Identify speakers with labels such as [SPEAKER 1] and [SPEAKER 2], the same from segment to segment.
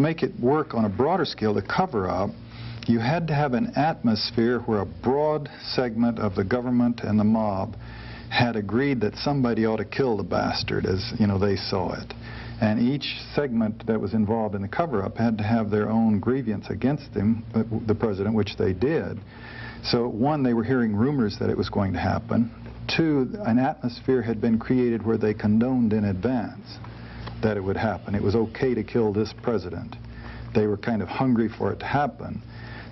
[SPEAKER 1] Make it work on a broader scale, to cover-up, you had to have an atmosphere where a broad segment of the government and the mob had agreed that somebody ought to kill the bastard as you know they saw it. And each segment that was involved in the cover-up had to have their own grievance against him the president which they did. So one they were hearing rumors that it was going to happen. Two an atmosphere had been created where they condoned in advance that it would happen it was okay to kill this president they were kind of hungry for it to happen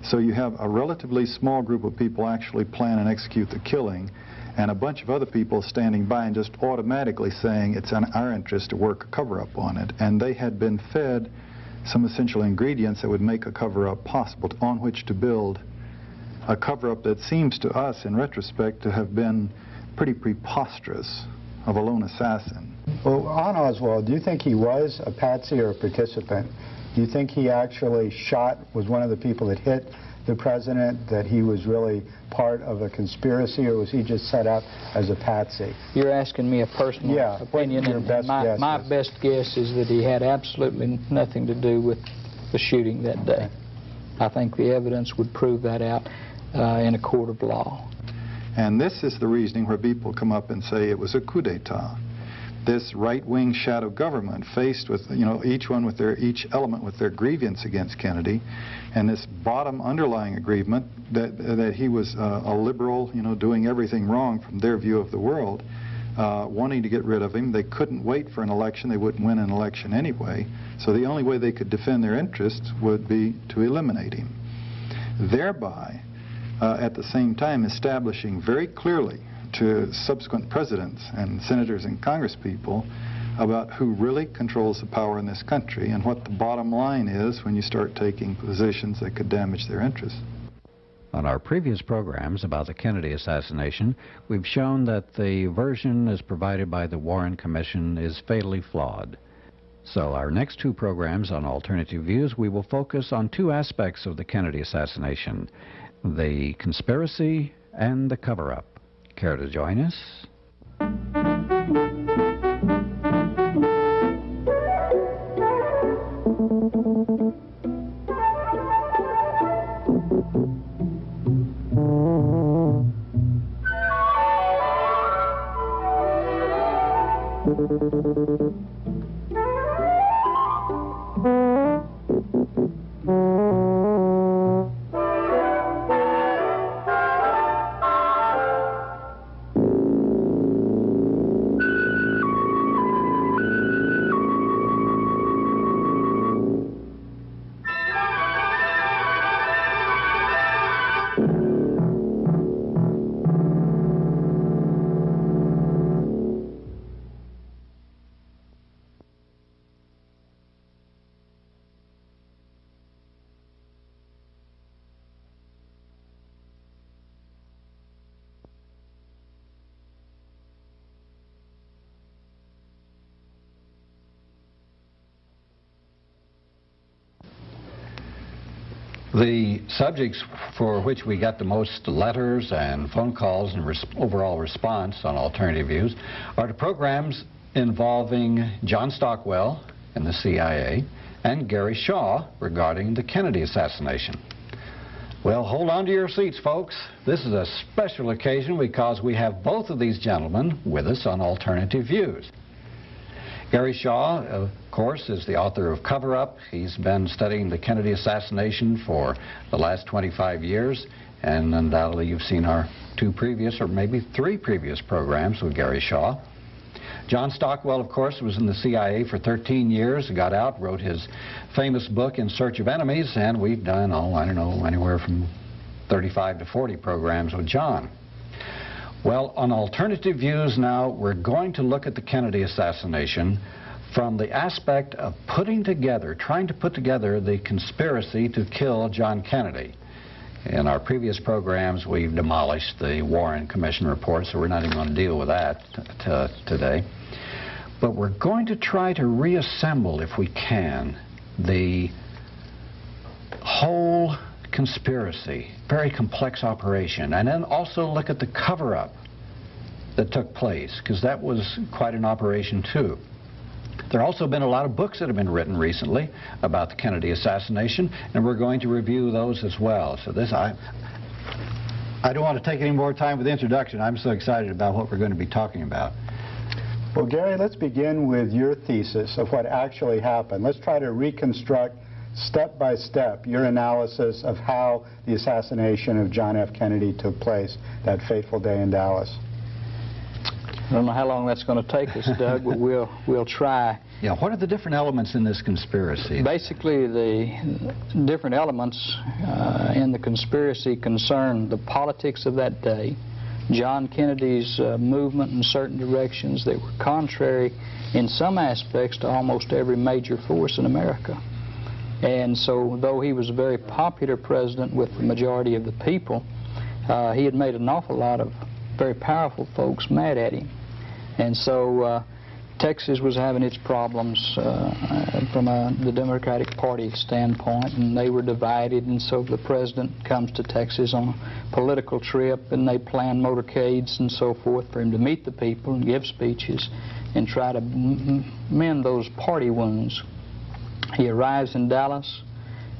[SPEAKER 1] so you have a relatively small group of people actually plan and execute the killing and a bunch of other people standing by and just automatically saying it's in our interest to work a cover-up on it. And they had been fed some essential ingredients that would make a cover-up possible on which to build a cover-up that seems to us, in retrospect, to have been pretty preposterous of a lone assassin.
[SPEAKER 2] Well, on Oswald, do you think he was a patsy or a participant? Do you think he actually shot, was one of the people that hit the president, that he was really part of a conspiracy, or was he just set up as a patsy?
[SPEAKER 3] You're asking me a personal
[SPEAKER 2] yeah,
[SPEAKER 3] opinion,
[SPEAKER 2] and
[SPEAKER 3] best my, my best guess is that he had absolutely nothing to do with the shooting that day. Okay. I think the evidence would prove that out uh, in a court of law.
[SPEAKER 1] And this is the reasoning where people come up and say it was a coup d'etat this right-wing shadow government faced with, you know, each one with their, each element with their grievance against Kennedy, and this bottom underlying agreement that, that he was uh, a liberal, you know, doing everything wrong from their view of the world, uh, wanting to get rid of him. They couldn't wait for an election. They wouldn't win an election anyway. So the only way they could defend their interests would be to eliminate him. Thereby, uh, at the same time, establishing very clearly to subsequent presidents and senators and congresspeople about who really controls the power in this country and what the bottom line is when you start taking positions that could damage their interests.
[SPEAKER 4] On our previous programs about the Kennedy assassination, we've shown that the version as provided by the Warren Commission is fatally flawed. So our next two programs on alternative views, we will focus on two aspects of the Kennedy assassination, the conspiracy and the cover-up. Care to join us?
[SPEAKER 5] The subjects for which we got the most letters and phone calls and res overall response on alternative views are the programs involving John Stockwell and the CIA and Gary Shaw regarding the Kennedy assassination. Well, hold on to your seats, folks. This is a special occasion because we have both of these gentlemen with us on Alternative Views. Gary Shaw, of course, is the author of Cover Up. He's been studying the Kennedy assassination for the last 25 years, and undoubtedly you've seen our two previous, or maybe three previous programs with Gary Shaw. John Stockwell, of course, was in the CIA for 13 years, got out, wrote his famous book, In Search of Enemies, and we've done, oh, I don't know, anywhere from 35 to 40 programs with John. Well, on alternative views now, we're going to look at the Kennedy assassination from the aspect of putting together, trying to put together the conspiracy to kill John Kennedy. In our previous programs, we've demolished the Warren Commission report, so we're not even going to deal with that today. But we're going to try to reassemble, if we can, the whole conspiracy, very complex operation, and then also look at the cover-up that took place, because that was quite an operation too. There have also been a lot of books that have been written recently about the Kennedy assassination, and we're going to review those as well. So this, I, I don't want to take any more time with the introduction. I'm so excited about what we're going to be talking about.
[SPEAKER 2] Well, Gary, let's begin with your thesis of what actually happened. Let's try to reconstruct step by step your analysis of how the assassination of John F. Kennedy took place that fateful day in Dallas.
[SPEAKER 3] I don't know how long that's going to take us, Doug, but we'll, we'll try.
[SPEAKER 5] Yeah, what are the different elements in this conspiracy?
[SPEAKER 3] Basically, the different elements uh, in the conspiracy concern the politics of that day, John Kennedy's uh, movement in certain directions that were contrary in some aspects to almost every major force in America. And so, though he was a very popular president with the majority of the people, uh, he had made an awful lot of very powerful folks mad at him. And so uh, Texas was having its problems uh, from a, the Democratic Party standpoint, and they were divided. And so the president comes to Texas on a political trip, and they plan motorcades and so forth for him to meet the people and give speeches and try to mend those party wounds. He arrives in Dallas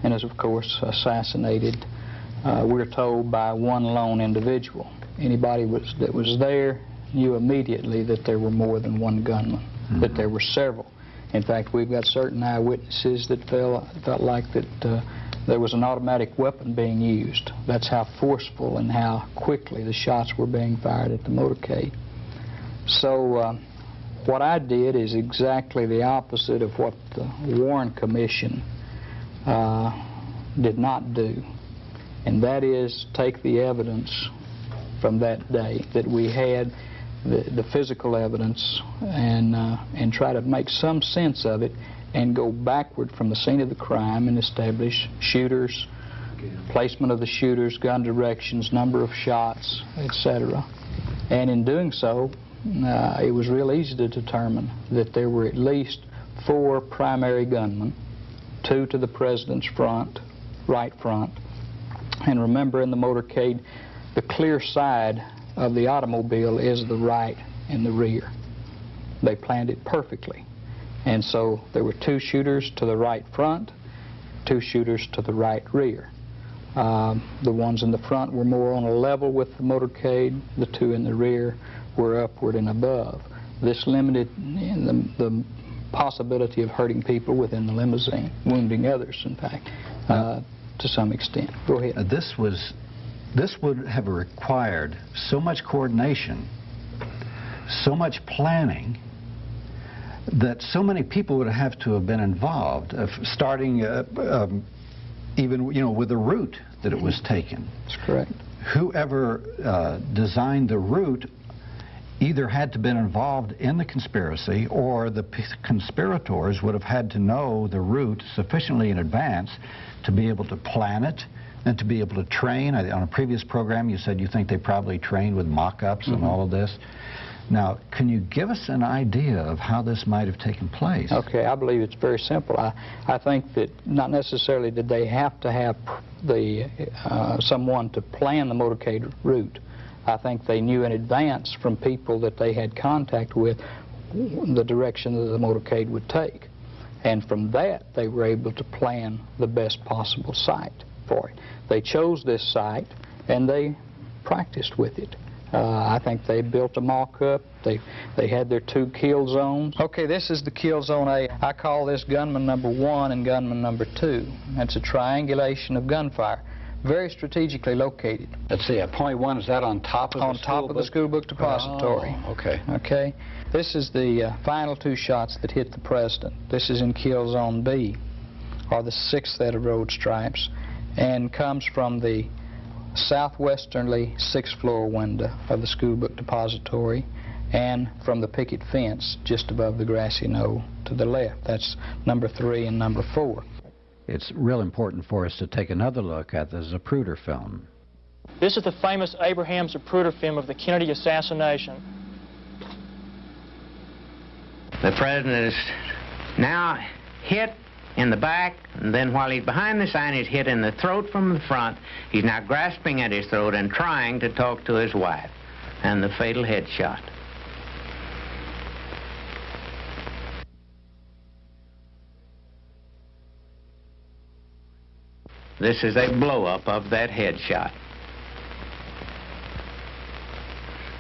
[SPEAKER 3] and is, of course, assassinated, uh, we're told, by one lone individual. Anybody was, that was there knew immediately that there were more than one gunman, mm -hmm. that there were several. In fact, we've got certain eyewitnesses that felt, felt like that uh, there was an automatic weapon being used. That's how forceful and how quickly the shots were being fired at the motorcade. So uh, what I did is exactly the opposite of what the Warren Commission uh, did not do, and that is take the evidence from that day that we had the, the physical evidence and, uh, and try to make some sense of it and go backward from the scene of the crime and establish shooters, placement of the shooters, gun directions, number of shots, etc. And in doing so, uh, it was real easy to determine that there were at least four primary gunmen, two to the president's front, right front, and remember in the motorcade, the clear side of the automobile is the right and the rear. They planned it perfectly. And so there were two shooters to the right front, two shooters to the right rear. Um, the ones in the front were more on a level with the motorcade. The two in the rear were upward and above. This limited the, the possibility of hurting people within the limousine, wounding others, in fact, uh, to some extent. Go ahead.
[SPEAKER 5] Uh, this was this would have required so much coordination, so much planning, that so many people would have to have been involved, of starting uh, um, even you know with the route that it was taken.
[SPEAKER 3] That's correct.
[SPEAKER 5] Whoever uh, designed the route either had to been involved in the conspiracy or the conspirators would have had to know the route sufficiently in advance to be able to plan it, and to be able to train. I, on a previous program, you said you think they probably trained with mock-ups mm -hmm. and mm-hmm. all of this. Now, can you give us an idea of how this might have taken place?
[SPEAKER 3] Okay, I believe it's very simple. I, I think that not necessarily did they have to have the uh, someone to plan the motorcade route. I think they knew in advance from people that they had contact with the direction that the motorcade would take. And from that, they were able to plan the best possible site for it. They chose this site and they practiced with it. Uh, I think they built a mock-up. They they had their two kill zones. Okay, this is the kill zone A. I call this gunman number one and gunman number two. That's a triangulation of gunfire, very strategically located.
[SPEAKER 5] Let's see, at point one, is that on top of
[SPEAKER 3] on
[SPEAKER 5] the
[SPEAKER 3] top of the school book depository.
[SPEAKER 5] Oh, okay.
[SPEAKER 3] Okay. This is the uh, final two shots that hit the president. This is in kill zone B, or the sixth set of road stripes and comes from the southwesternly sixth floor window of the school book depository and from the picket fence just above the grassy knoll to the left. That's number three and number four.
[SPEAKER 4] It's real important for us to take another look at the Zapruder film.
[SPEAKER 6] This is the famous Abraham Zapruder film of the Kennedy assassination.
[SPEAKER 7] The president is now hit in the back, and then while he's behind the sign, he's hit in the throat from the front. He's now grasping at his throat and trying to talk to his wife, and the fatal headshot. This is a blow-up of that headshot.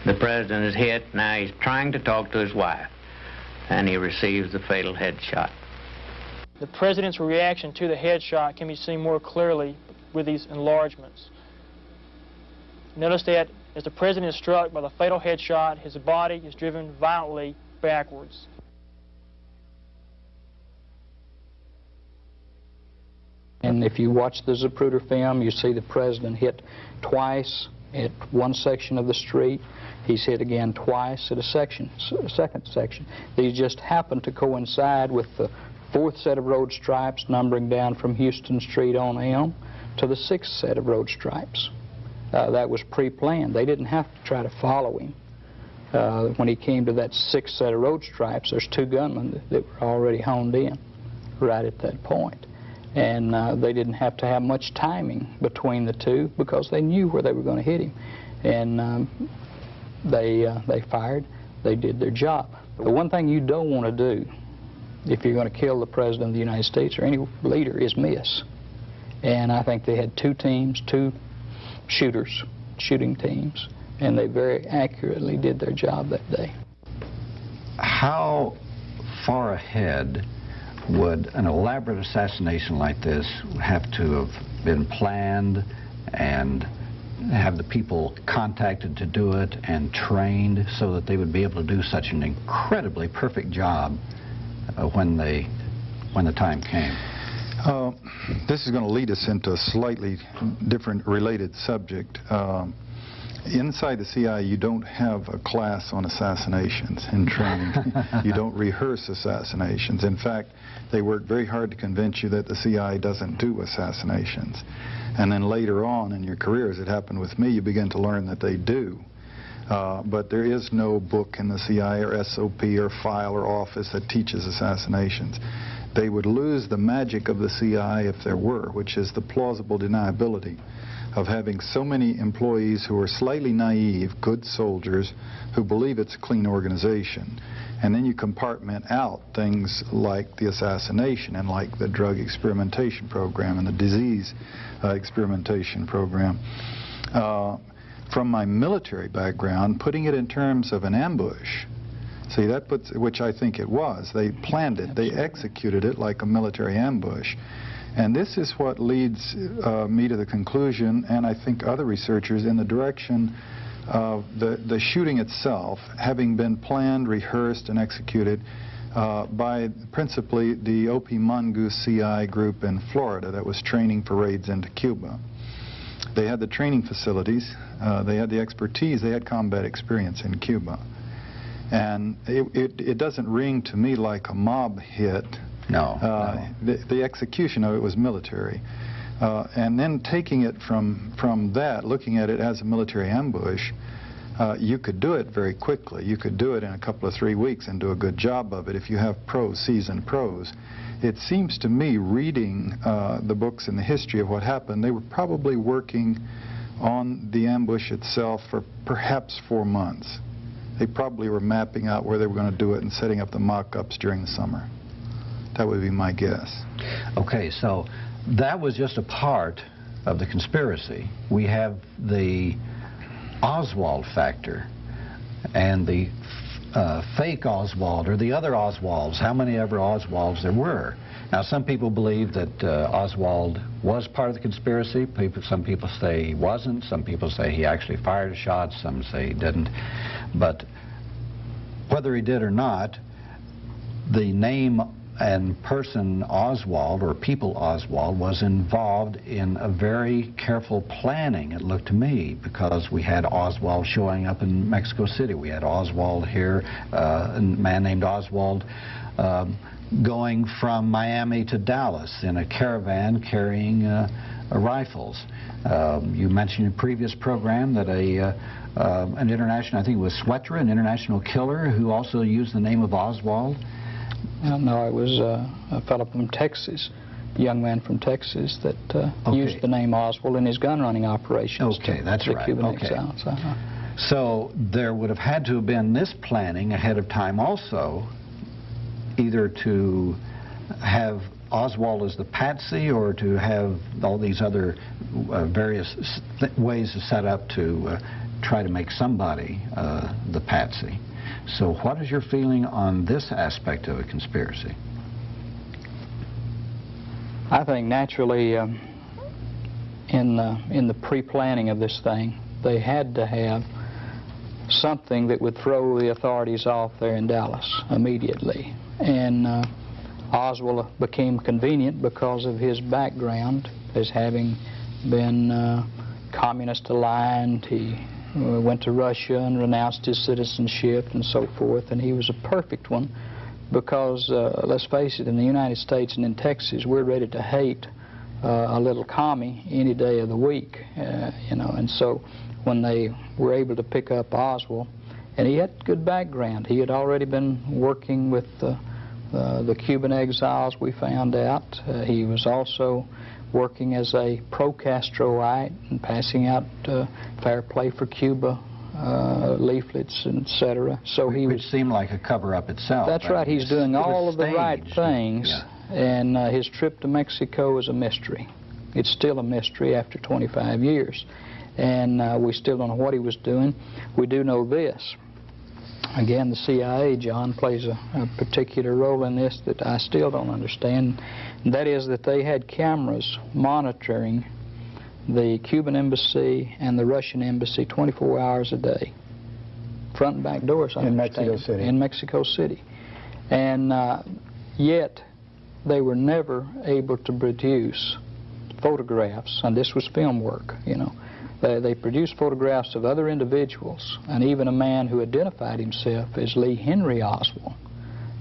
[SPEAKER 7] The president is hit. Now he's trying to talk to his wife, and he receives the fatal headshot.
[SPEAKER 6] The president's reaction to the headshot can be seen more clearly with these enlargements. Notice that as the president is struck by the fatal headshot, his body is driven violently backwards.
[SPEAKER 3] And if you watch the Zapruder film, you see the president hit twice at one section of the street. He's hit again twice at a section, second section. These just happen to coincide with the fourth set of road stripes numbering down from Houston Street on Elm to the sixth set of road stripes. Uh, that was pre-planned. They didn't have to try to follow him. Uh, when he came to that sixth set of road stripes, there's two gunmen that were already honed in right at that point. And uh, they didn't have to have much timing between the two because they knew where they were going to hit him. And um, they, uh, they fired. They did their job. The one thing you don't want to do if you're going to kill the President of the United States or any leader is miss. And I think they had two teams, two shooters, shooting teams, and they very accurately did their job that day.
[SPEAKER 5] How far ahead would an elaborate assassination like this have to have been planned and have the people contacted to do it and trained so that they would be able to do such an incredibly perfect job uh, when they when the time came?
[SPEAKER 1] Uh, this is going to lead us into a slightly different related subject. Um, inside the CIA, you don't have a class on assassinations in training. you don't rehearse assassinations. In fact, they work very hard to convince you that the CIA doesn't do assassinations. And then later on in your career, as it happened with me, you begin to learn that they do. Uh, but there is no book in the CIA or SOP or file or office that teaches assassinations. They would lose the magic of the CIA if there were, which is the plausible deniability of having so many employees who are slightly naive, good soldiers, who believe it's a clean organization. And then you compartment out things like the assassination and like the drug experimentation program and the disease uh, experimentation program. Uh, from my military background, putting it in terms of an ambush, See, that puts, which I think it was. They planned it. They executed it like a military ambush. And this is what leads uh, me to the conclusion, and I think other researchers, in the direction of the, the shooting itself having been planned, rehearsed, and executed uh, by principally the O.P. Mongoose CI group in Florida that was training for raids into Cuba. They had the training facilities, uh, they had the expertise, they had combat experience in Cuba. And it, it, it, doesn't ring to me like a mob hit.
[SPEAKER 5] No.
[SPEAKER 1] Uh,
[SPEAKER 5] no.
[SPEAKER 1] The, the, execution of it was military. Uh, and then taking it from, from that, looking at it as a military ambush, uh, you could do it very quickly. You could do it in a couple of three weeks and do a good job of it if you have pros, seasoned pros. It seems to me, reading uh, the books and the history of what happened, they were probably working on the ambush itself for perhaps four months they probably were mapping out where they were going to do it and setting up the mock-ups during the summer. That would be my guess.
[SPEAKER 5] Okay, so that was just a part of the conspiracy. We have the Oswald factor and the uh, fake Oswald or the other Oswalds, how many ever Oswalds there were. Now, some people believe that uh, Oswald was part of the conspiracy. People, some people say he wasn't. Some people say he actually fired a shot. Some say he didn't. But whether he did or not, the name and person Oswald, or people Oswald, was involved in a very careful planning, it looked to me, because we had Oswald showing up in Mexico City. We had Oswald here, uh, a man named Oswald. Um, going from Miami to Dallas in a caravan carrying uh, uh, rifles. Um, you mentioned in a previous program that a uh, uh, an international, I think it was Souetre, an international killer who also used the name of Oswald.
[SPEAKER 3] No, it was uh, a fellow from Texas, a young man from Texas that uh, okay. used the name Oswald in his gun running operations.
[SPEAKER 5] Okay, that's right.
[SPEAKER 3] Cuban
[SPEAKER 5] okay.
[SPEAKER 3] exiles. -huh.
[SPEAKER 5] So there would have had to have been this planning ahead of time also either to have Oswald as the patsy or to have all these other uh, various th- ways set up to uh, try to make somebody uh, the patsy. So what is your feeling on this aspect of a conspiracy?
[SPEAKER 3] I think naturally, um, in the, in the pre-planning of this thing, they had to have something that would throw the authorities off there in Dallas immediately. And uh, Oswald became convenient because of his background as having been uh, communist aligned. He uh, went to Russia and renounced his citizenship and so forth, and he was a perfect one because, uh, let's face it, in the United States and in Texas, we're ready to hate uh, a little commie any day of the week, uh, you know, and so when they were able to pick up Oswald, and he had good background. He had already been working with uh, the Cuban exiles, we found out. He was also working as a pro-Castroite and passing out uh, fair play for Cuba uh, leaflets, etc. So he would
[SPEAKER 5] seem like a cover-up itself.
[SPEAKER 3] that's
[SPEAKER 5] I
[SPEAKER 3] right. He's doing all of the right things,
[SPEAKER 5] Yeah.
[SPEAKER 3] and uh, his trip to Mexico is a mystery. It's still a mystery after 25 years, and uh, we still don't know what he was doing. We do know this. Again, the CIA, John, plays a, a particular role in this that I still don't understand. That is that they had cameras monitoring the Cuban embassy and the Russian embassy 24 hours a day, front and back doors. I
[SPEAKER 2] In Mexico City.
[SPEAKER 3] In Mexico City, and uh, yet they were never able to produce photographs, and this was film work, you know. They, they produced photographs of other individuals, and even a man who identified himself as Lee Henry Oswald,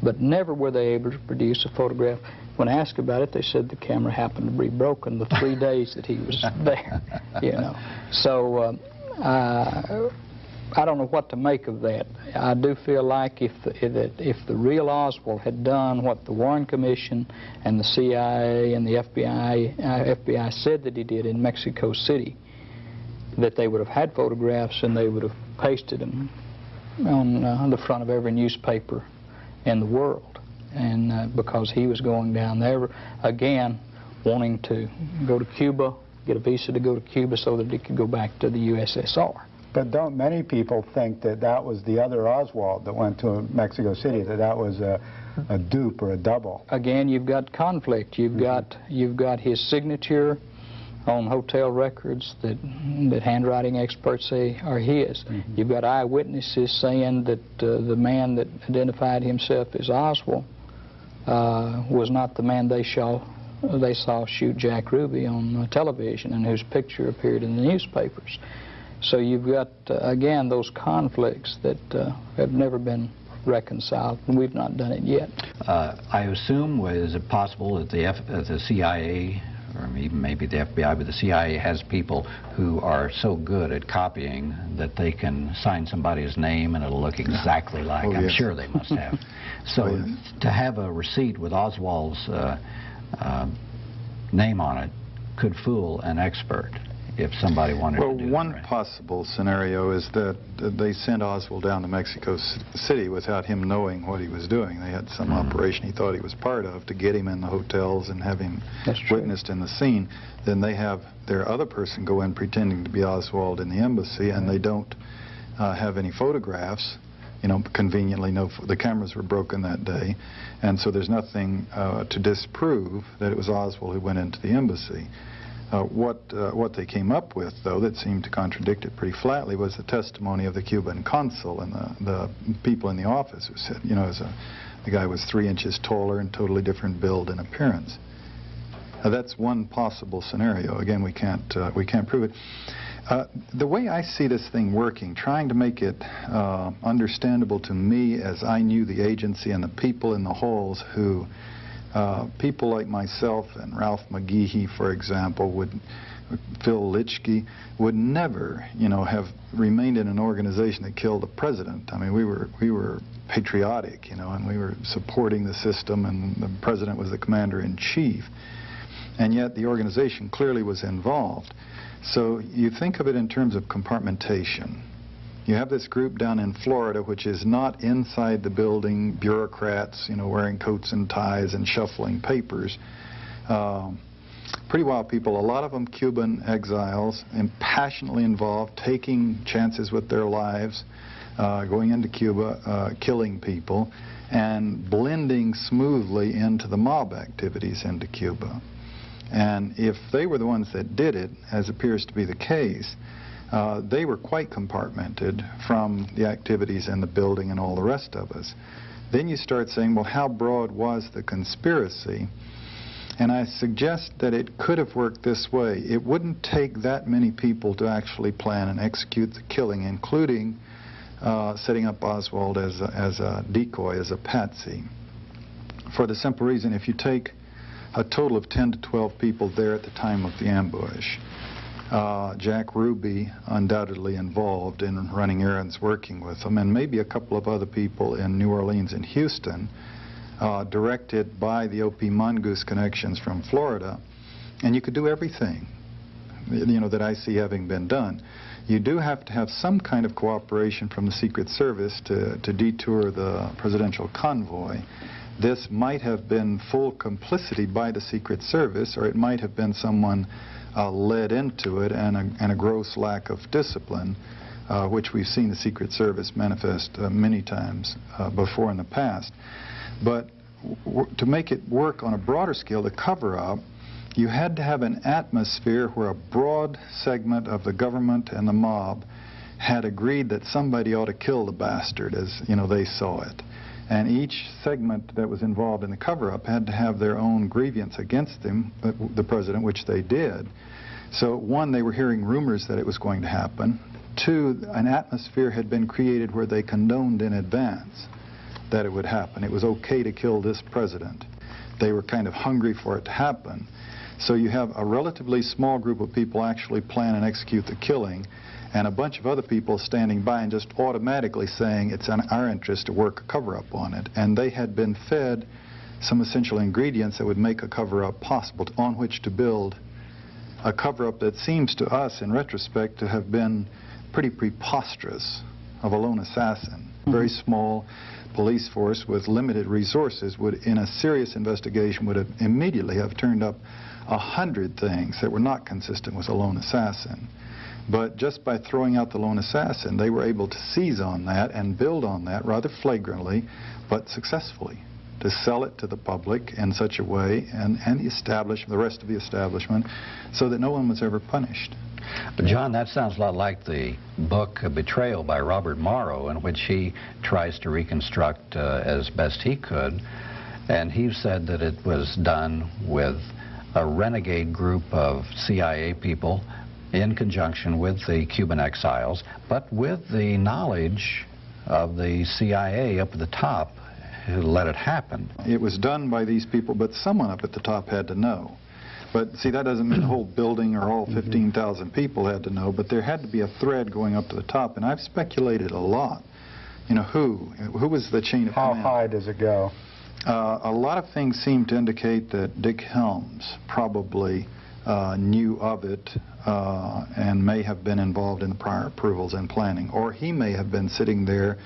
[SPEAKER 3] but never were they able to produce a photograph. When asked about it, they said the camera happened to be broken the three days that he was there, you know. So uh, uh, I don't know what to make of that. I do feel like if the, that if the real Oswald had done what the Warren Commission and the CIA and the FBI uh, FBI said that he did in Mexico City, that they would have had photographs and they would have pasted them on uh, the front of every newspaper in the world. And uh, because he was going down there again, wanting to go to Cuba, get a visa to go to Cuba so that he could go back to the USSR.
[SPEAKER 2] But don't many people think that that was the other Oswald that went to Mexico City, that that was a, a dupe or a double?
[SPEAKER 3] again, you've got conflict. You've got you've got his signature on hotel records that that handwriting experts say are his. You've got eyewitnesses saying that uh, the man that identified himself as Oswald uh, was not the man they saw they saw shoot Jack Ruby on uh, television and whose picture appeared in the newspapers. So you've got uh, again those conflicts that uh, have never been reconciled, and we've not done it yet.
[SPEAKER 5] Uh, I assume, is it possible that the, F, uh, the CIA, or even maybe the FBI, but the CIA has people who are so good at copying that they can sign somebody's name and it'll look exactly like.
[SPEAKER 1] Oh,
[SPEAKER 5] I'm
[SPEAKER 1] yes.
[SPEAKER 5] sure they must have. So
[SPEAKER 1] Oh, yes.
[SPEAKER 5] to have a receipt with Oswald's uh, uh, name on it could fool an expert if somebody wanted
[SPEAKER 1] Well,
[SPEAKER 5] to do
[SPEAKER 1] one
[SPEAKER 5] that. right?
[SPEAKER 1] possible scenario is that uh, they sent Oswald down to Mexico City without him knowing what he was doing. They had some
[SPEAKER 5] Mhm.
[SPEAKER 1] operation he thought he was part of to get him in the hotels and have him
[SPEAKER 3] That's
[SPEAKER 1] witnessed in the scene. Then they have their other person go in pretending to be Oswald in the embassy, and they don't uh, have any photographs. You know, conveniently, no, the cameras were broken that day, and so there's nothing uh, to disprove that it was Oswald who went into the embassy. Uh, what uh, what they came up with, though, that seemed to contradict it pretty flatly, was the testimony of the Cuban consul and the, the people in the office who said, you know, a, the guy was three inches taller and totally different build and appearance. Now, that's one possible scenario. Again, we can't uh, we can't prove it. Uh, the way I see this thing working, trying to make it uh, understandable to me as I knew the agency and the people in the halls who, uh, people like myself and Ralph McGehee, for example, would, Phil Litchke, would never, you know, have remained in an organization that killed a president. I mean, we were we were patriotic, you know, and we were supporting the system, and the president was the commander in chief and yet the organization clearly was involved. So you think of it in terms of compartmentation. You have this group down in Florida, which is not inside the building, bureaucrats, you know, wearing coats and ties and shuffling papers. Um, pretty wild people, a lot of them Cuban exiles, and passionately involved, taking chances with their lives, uh, going into Cuba, uh, killing people, and blending smoothly into the mob activities into Cuba. And if they were the ones that did it, as appears to be the case, uh, they were quite compartmented from the activities in the building and all the rest of us. Then you start saying, well, how broad was the conspiracy? And I suggest that it could have worked this way. It wouldn't take that many people to actually plan and execute the killing, including uh, setting up Oswald as a, as a decoy, as a patsy. For the simple reason, if you take a total of 10 to 12 people there at the time of the ambush, uh, Jack Ruby undoubtedly involved in running errands working with them, and maybe a couple of other people in New Orleans and Houston, uh, directed by the O.P. Mongoose connections from Florida. And you could do everything, you know, that I see having been done. You do have to have some kind of cooperation from the Secret Service to, to detour the presidential convoy. This might have been full complicity by the Secret Service, or it might have been someone uh, led into it and a, and a gross lack of discipline, uh, which we've seen the Secret Service manifest uh, many times uh, before in the past. But to make it work on a broader scale, the cover-up, you had to have an atmosphere where a broad segment of the government and the mob had agreed that somebody ought to kill the bastard as you know they saw it and each segment that was involved in the cover-up had to have their own grievance against him, the president, which they did. So one, they were hearing rumors that it was going to happen. Two, an atmosphere had been created where they condoned in advance that it would happen. It was okay to kill this president. They were kind of hungry for it to happen. So you have a relatively small group of people actually plan and execute the killing, and a bunch of other people standing by and just automatically saying it's in our interest to work a cover-up on it. And they had been fed some essential ingredients that would make a cover-up possible on which to build a cover-up that seems to us, in retrospect, to have been pretty preposterous of a lone assassin. Mm -hmm. Very small police force with limited resources would, in a serious investigation, would have immediately have turned up a hundred things that were not consistent with a lone assassin. But just by throwing out the lone assassin, they were able to seize on that and build on that rather flagrantly, but successfully, to sell it to the public in such a way and, and the the rest of the establishment, so that no one was ever punished.
[SPEAKER 5] But John, that sounds a lot like the book Betrayal by Robert Morrow, in which he tries to reconstruct uh, as best he could. And he said that it was done with a renegade group of CIA people in conjunction with the Cuban exiles, but with the knowledge of the CIA up at the top who let it happen.
[SPEAKER 1] It was done by these people, but someone up at the top had to know. But see, that doesn't mean the whole building or all mm-hmm. 15,000 people had to know, but there had to be a thread going up to the top, and I've speculated a lot. You know, who? Who was the chain of
[SPEAKER 2] How
[SPEAKER 1] command?
[SPEAKER 2] high does it go?
[SPEAKER 1] Uh, a lot of things seem to indicate that Dick Helms probably uh, knew of it uh, and may have been involved in the prior approvals and planning. Or he may have been sitting there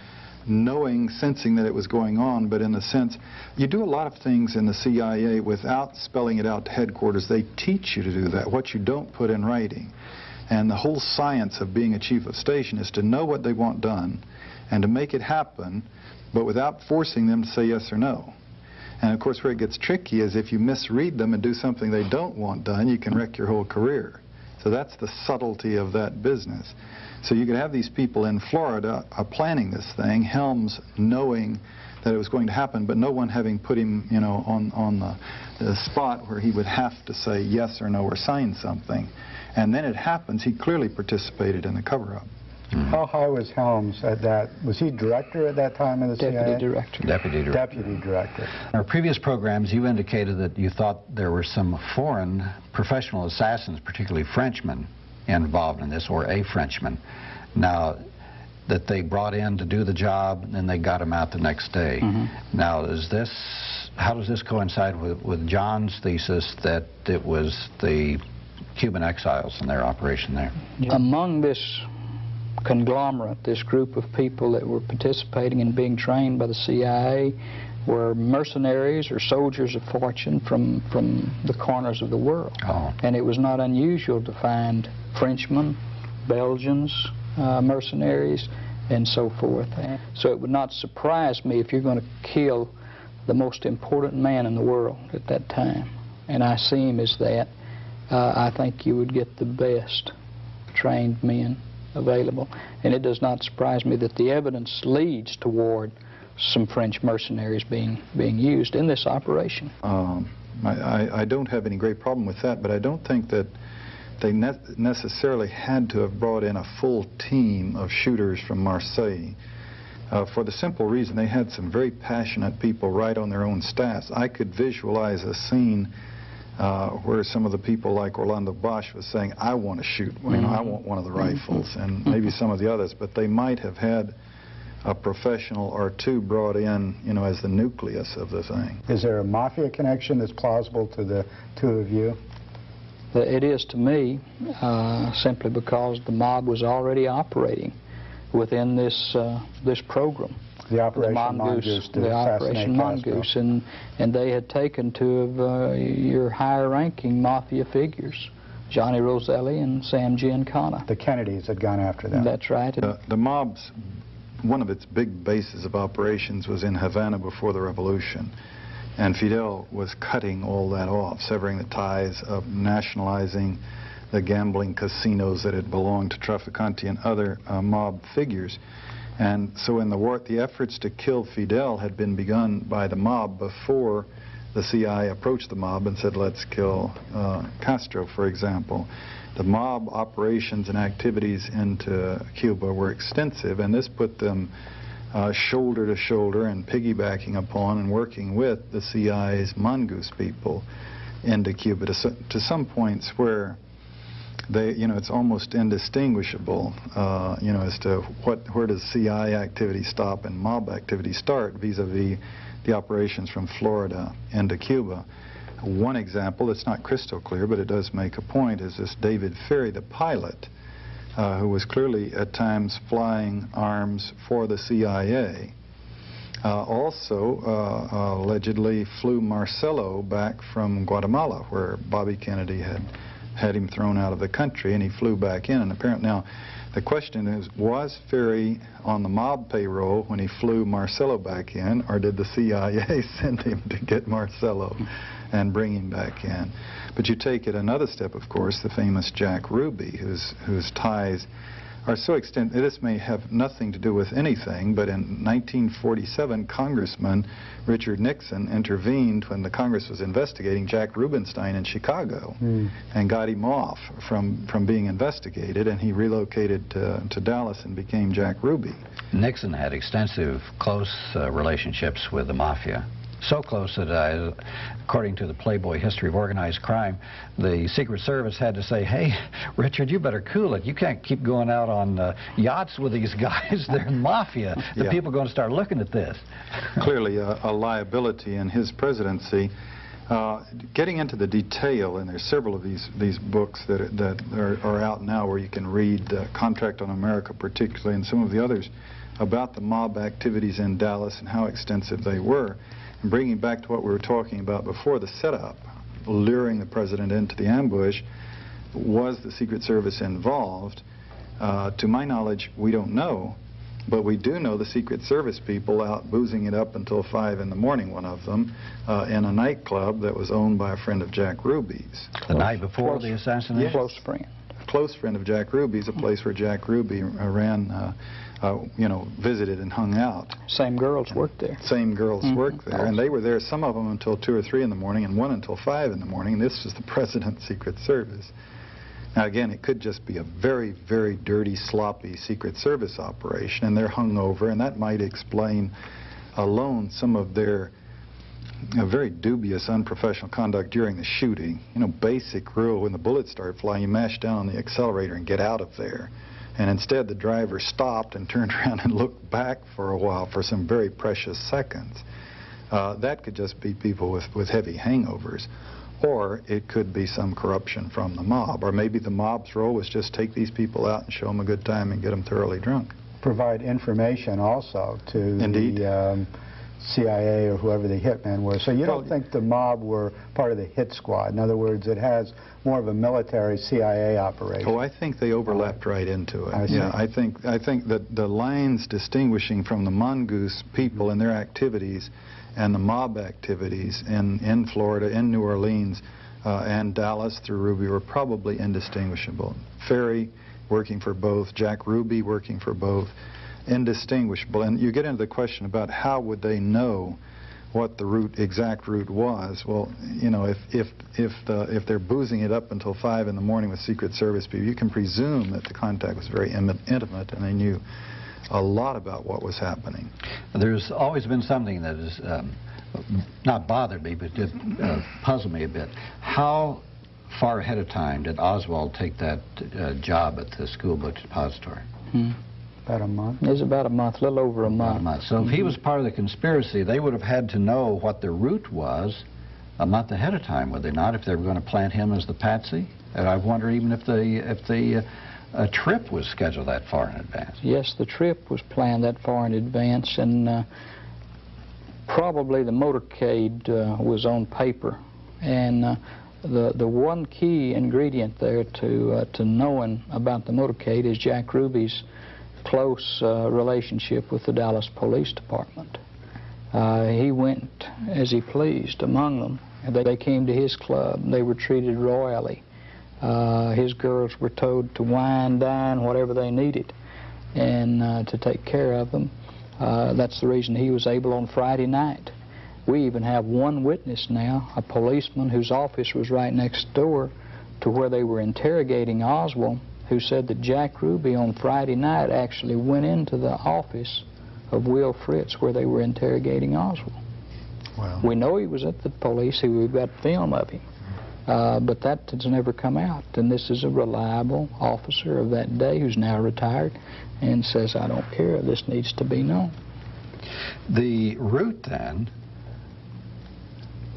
[SPEAKER 1] knowing, sensing that it was going on, but in the sense, you do a lot of things in the CIA without spelling it out to headquarters. They teach you to do that, what you don't put in writing. And the whole science of being a chief of station is to know what they want done and to make it happen, but without forcing them to say yes or no. And of course, where it gets tricky is if you misread them and do something they don't want done, you can wreck your whole career. So that's the subtlety of that business. So you could have these people in Florida uh, planning this thing, Helms knowing that it was going to happen, but no one having put him, you know, on, on the, the spot where he would have to say yes or no or sign something. And then it happens, he clearly participated in the cover-up.
[SPEAKER 2] Mm-hmm. How high was Helms at that? Was he director at that time of the
[SPEAKER 3] Deputy
[SPEAKER 2] CIA?
[SPEAKER 3] Director.
[SPEAKER 5] Deputy director.
[SPEAKER 2] Deputy director.
[SPEAKER 5] In our previous programs, you indicated that you thought there were some foreign professional assassins, particularly Frenchmen, involved in this, or a Frenchman. Now, that they brought in to do the job, and then they got him out the next day. Mm -hmm. Now, is this, how does this coincide with, with John's thesis that it was the Cuban exiles and their operation there?
[SPEAKER 3] Among this conglomerate, this group of people that were participating and being trained by the CIA, were mercenaries or soldiers of fortune from, from the corners of the world.
[SPEAKER 5] Oh.
[SPEAKER 3] And it was not unusual to find Frenchmen, Belgians, uh, mercenaries, and so forth. So it would not surprise me if you're going to kill the most important man in the world at that time, and I see him as that, uh, I think you would get the best trained men available. And it does not surprise me that the evidence leads toward some French mercenaries being, being used in this operation.
[SPEAKER 1] Um, I, I, don't have any great problem with that, but I don't think that they ne necessarily had to have brought in a full team of shooters from Marseille. Uh, for the simple reason they had some very passionate people right on their own staffs. I could visualize a scene uh, where some of the people like Orlando Bosch was saying, I want to shoot, you know, I want one of the rifles, and maybe some of the others, but they might have had a professional or two brought in, you know, as the nucleus of the thing.
[SPEAKER 2] Is there a mafia connection that's plausible to the two of you?
[SPEAKER 3] It is to me, uh, simply because the mob was already operating within this uh, this program.
[SPEAKER 2] The Operation
[SPEAKER 3] the
[SPEAKER 2] Mongoose, to
[SPEAKER 3] the
[SPEAKER 2] assassinate
[SPEAKER 3] Operation
[SPEAKER 2] Castro.
[SPEAKER 3] Mongoose, and and they had taken two of uh, your higher-ranking mafia figures, Johnny Roselli and Sam Giancana.
[SPEAKER 2] The Kennedys had gone after them.
[SPEAKER 3] That's right.
[SPEAKER 1] The, the mob's, one of its big bases of operations was in Havana before the revolution. And Fidel was cutting all that off, severing the ties of nationalizing the gambling casinos that had belonged to Traficante and other uh, mob figures. And so in the war, the efforts to kill Fidel had been begun by the mob before the CIA approached the mob and said, let's kill uh, Castro, for example. The mob operations and activities into Cuba were extensive, and this put them uh, shoulder to shoulder and piggybacking upon and working with the CIA's mongoose people into Cuba to, to some points where they, you know, it's almost indistinguishable, uh, you know, as to what, where does CIA activity stop and mob activity start vis-a-vis the operations from Florida into Cuba. One example, it's not crystal clear, but it does make a point, is this David Ferrie, the pilot, uh, who was clearly at times flying arms for the CIA. Uh, also, uh, allegedly flew Marcello back from Guatemala, where Bobby Kennedy had had him thrown out of the country, and he flew back in. And apparently, now, the question is, was Ferrie on the mob payroll when he flew Marcello back in, or did the CIA send him to get Marcello and bring him back in? But you take it another step, of course, the famous Jack Ruby, whose, whose ties are so extent this may have nothing to do with anything, but in 1947, Congressman Richard Nixon intervened when the Congress was investigating Jack Rubenstein in Chicago and got him off from, from being investigated, and he relocated to, to Dallas and became Jack Ruby.
[SPEAKER 5] Nixon had extensive, close uh, relationships with the mafia. So close that, uh, according to the Playboy History of Organized Crime, the Secret Service had to say, hey, Richard, you better cool it. You can't keep going out on uh, yachts with these guys. They're mafia. The
[SPEAKER 1] Yeah.
[SPEAKER 5] people are going to start looking at this.
[SPEAKER 1] clearly a, a liability in his presidency. Uh, getting into the detail, and there's several of these these books that are, that are, are out now where you can read uh, Contract on America, particularly, and some of the others about the mob activities in Dallas and how extensive they were. And bringing back to what we were talking about before, the setup, luring the president into the ambush, was the Secret Service involved? Uh, to my knowledge, we don't know. But we do know the Secret Service people out boozing it up until 5 in the morning, one of them, uh, in a nightclub that was owned by a friend of Jack Ruby's.
[SPEAKER 5] The night before the assassination?
[SPEAKER 3] Close friend.
[SPEAKER 1] Close friend of Jack Ruby's, a place where Jack Ruby uh, ran, uh, uh, you know, visited and hung out.
[SPEAKER 3] Same girls worked there.
[SPEAKER 1] Same girls
[SPEAKER 3] Mhm.
[SPEAKER 1] worked there, and they were there, some of them until 2 or 3 in the morning, and one until 5 in the morning, this was the President's Secret Service. Now, again, it could just be a very, very dirty, sloppy Secret Service operation, and they're hung over, and that might explain alone some of their uh, very dubious, unprofessional conduct during the shooting. You know, basic rule, when the bullets start flying, you mash down on the accelerator and get out of there. And instead, the driver stopped and turned around and looked back for a while for some very precious seconds. Uh, that could just be people with, with heavy hangovers. or it could be some corruption from the mob, or maybe the mob's role was just take these people out and show them a good time and get them thoroughly drunk.
[SPEAKER 2] Provide information also to
[SPEAKER 1] Indeed.
[SPEAKER 2] the um, CIA or whoever the hitmen were. So you don't think the mob were part of the hit squad? In other words, it has more of a military CIA operation.
[SPEAKER 1] Oh, I think they overlapped right into it.
[SPEAKER 2] I.
[SPEAKER 1] Yeah, I think I think that the lines distinguishing from the mongoose people and their activities and the mob activities in in Florida, in New Orleans, uh, and Dallas through Ruby were probably indistinguishable. Ferrie working for both, Jack Ruby working for both, indistinguishable. And you get into the question about how would they know what the route, exact route was. Well, you know, if if if the if they're boozing it up until five in the morning with Secret Service people, you can presume that the contact was very intimate, intimate and they knew a lot about what was happening.
[SPEAKER 5] There's always been something that has um, not bothered me, but did uh, puzzle me a bit. How far ahead of time did Oswald take that uh, job at the school book depository?
[SPEAKER 3] Hmm.
[SPEAKER 2] About a month.
[SPEAKER 3] It was about a month, a little over a month.
[SPEAKER 5] a month. So if he was part of the conspiracy, they would have had to know what the route was a month ahead of time, would they not, if they were going to plant him as the patsy? And I wonder even if the if the uh, uh, trip was scheduled that far in advance.
[SPEAKER 3] Yes, the trip was planned that far in advance, and uh, probably the motorcade uh, was on paper. And uh, the the one key ingredient there to uh, to knowing about the motorcade is Jack Ruby's close uh, relationship with the Dallas Police Department. Uh, he went as he pleased among them. They, they came to his club. They were treated royally. Uh, his girls were told to wine, dine, whatever they needed, and uh, to take care of them. Uh, that's the reason he was able on Friday night. We even have one witness now, a policeman whose office was right next door to where they were interrogating Oswald, who said that Jack Ruby on Friday night actually went into the office of Will Fritz where they were interrogating Oswald.
[SPEAKER 1] Wow.
[SPEAKER 3] We know he was at the police. We've got film of him. Uh, but that has never come out. And this is a reliable officer of that day who's now retired and says, I don't care. This needs to be known.
[SPEAKER 5] The route then,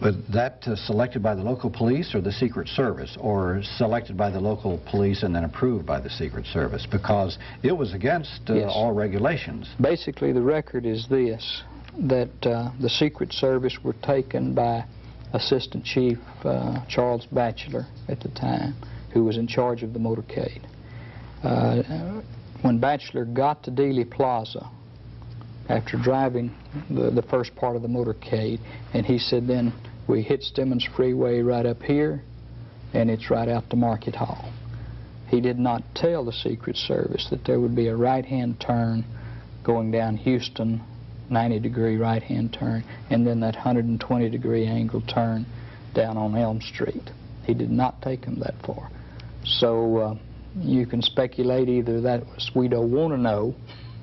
[SPEAKER 5] was that uh, selected by the local police or the Secret Service, or selected by the local police and then approved by the Secret Service? Because it was against uh,
[SPEAKER 3] Yes.
[SPEAKER 5] all regulations.
[SPEAKER 3] Basically, the record is this, that uh, the Secret Service were taken by Assistant Chief uh, Charles Batchelor at the time, who was in charge of the motorcade. Uh, when Batchelor got to Dealey Plaza, after driving the, the first part of the motorcade, and he said then, we hit Stemmons Freeway right up here, and it's right out to Market Hall. He did not tell the Secret Service that there would be a right-hand turn going down Houston, 90-degree right-hand turn, and then that 120-degree angle turn down on Elm Street. He did not take them that far. So uh, you can speculate either that was we don't want to know,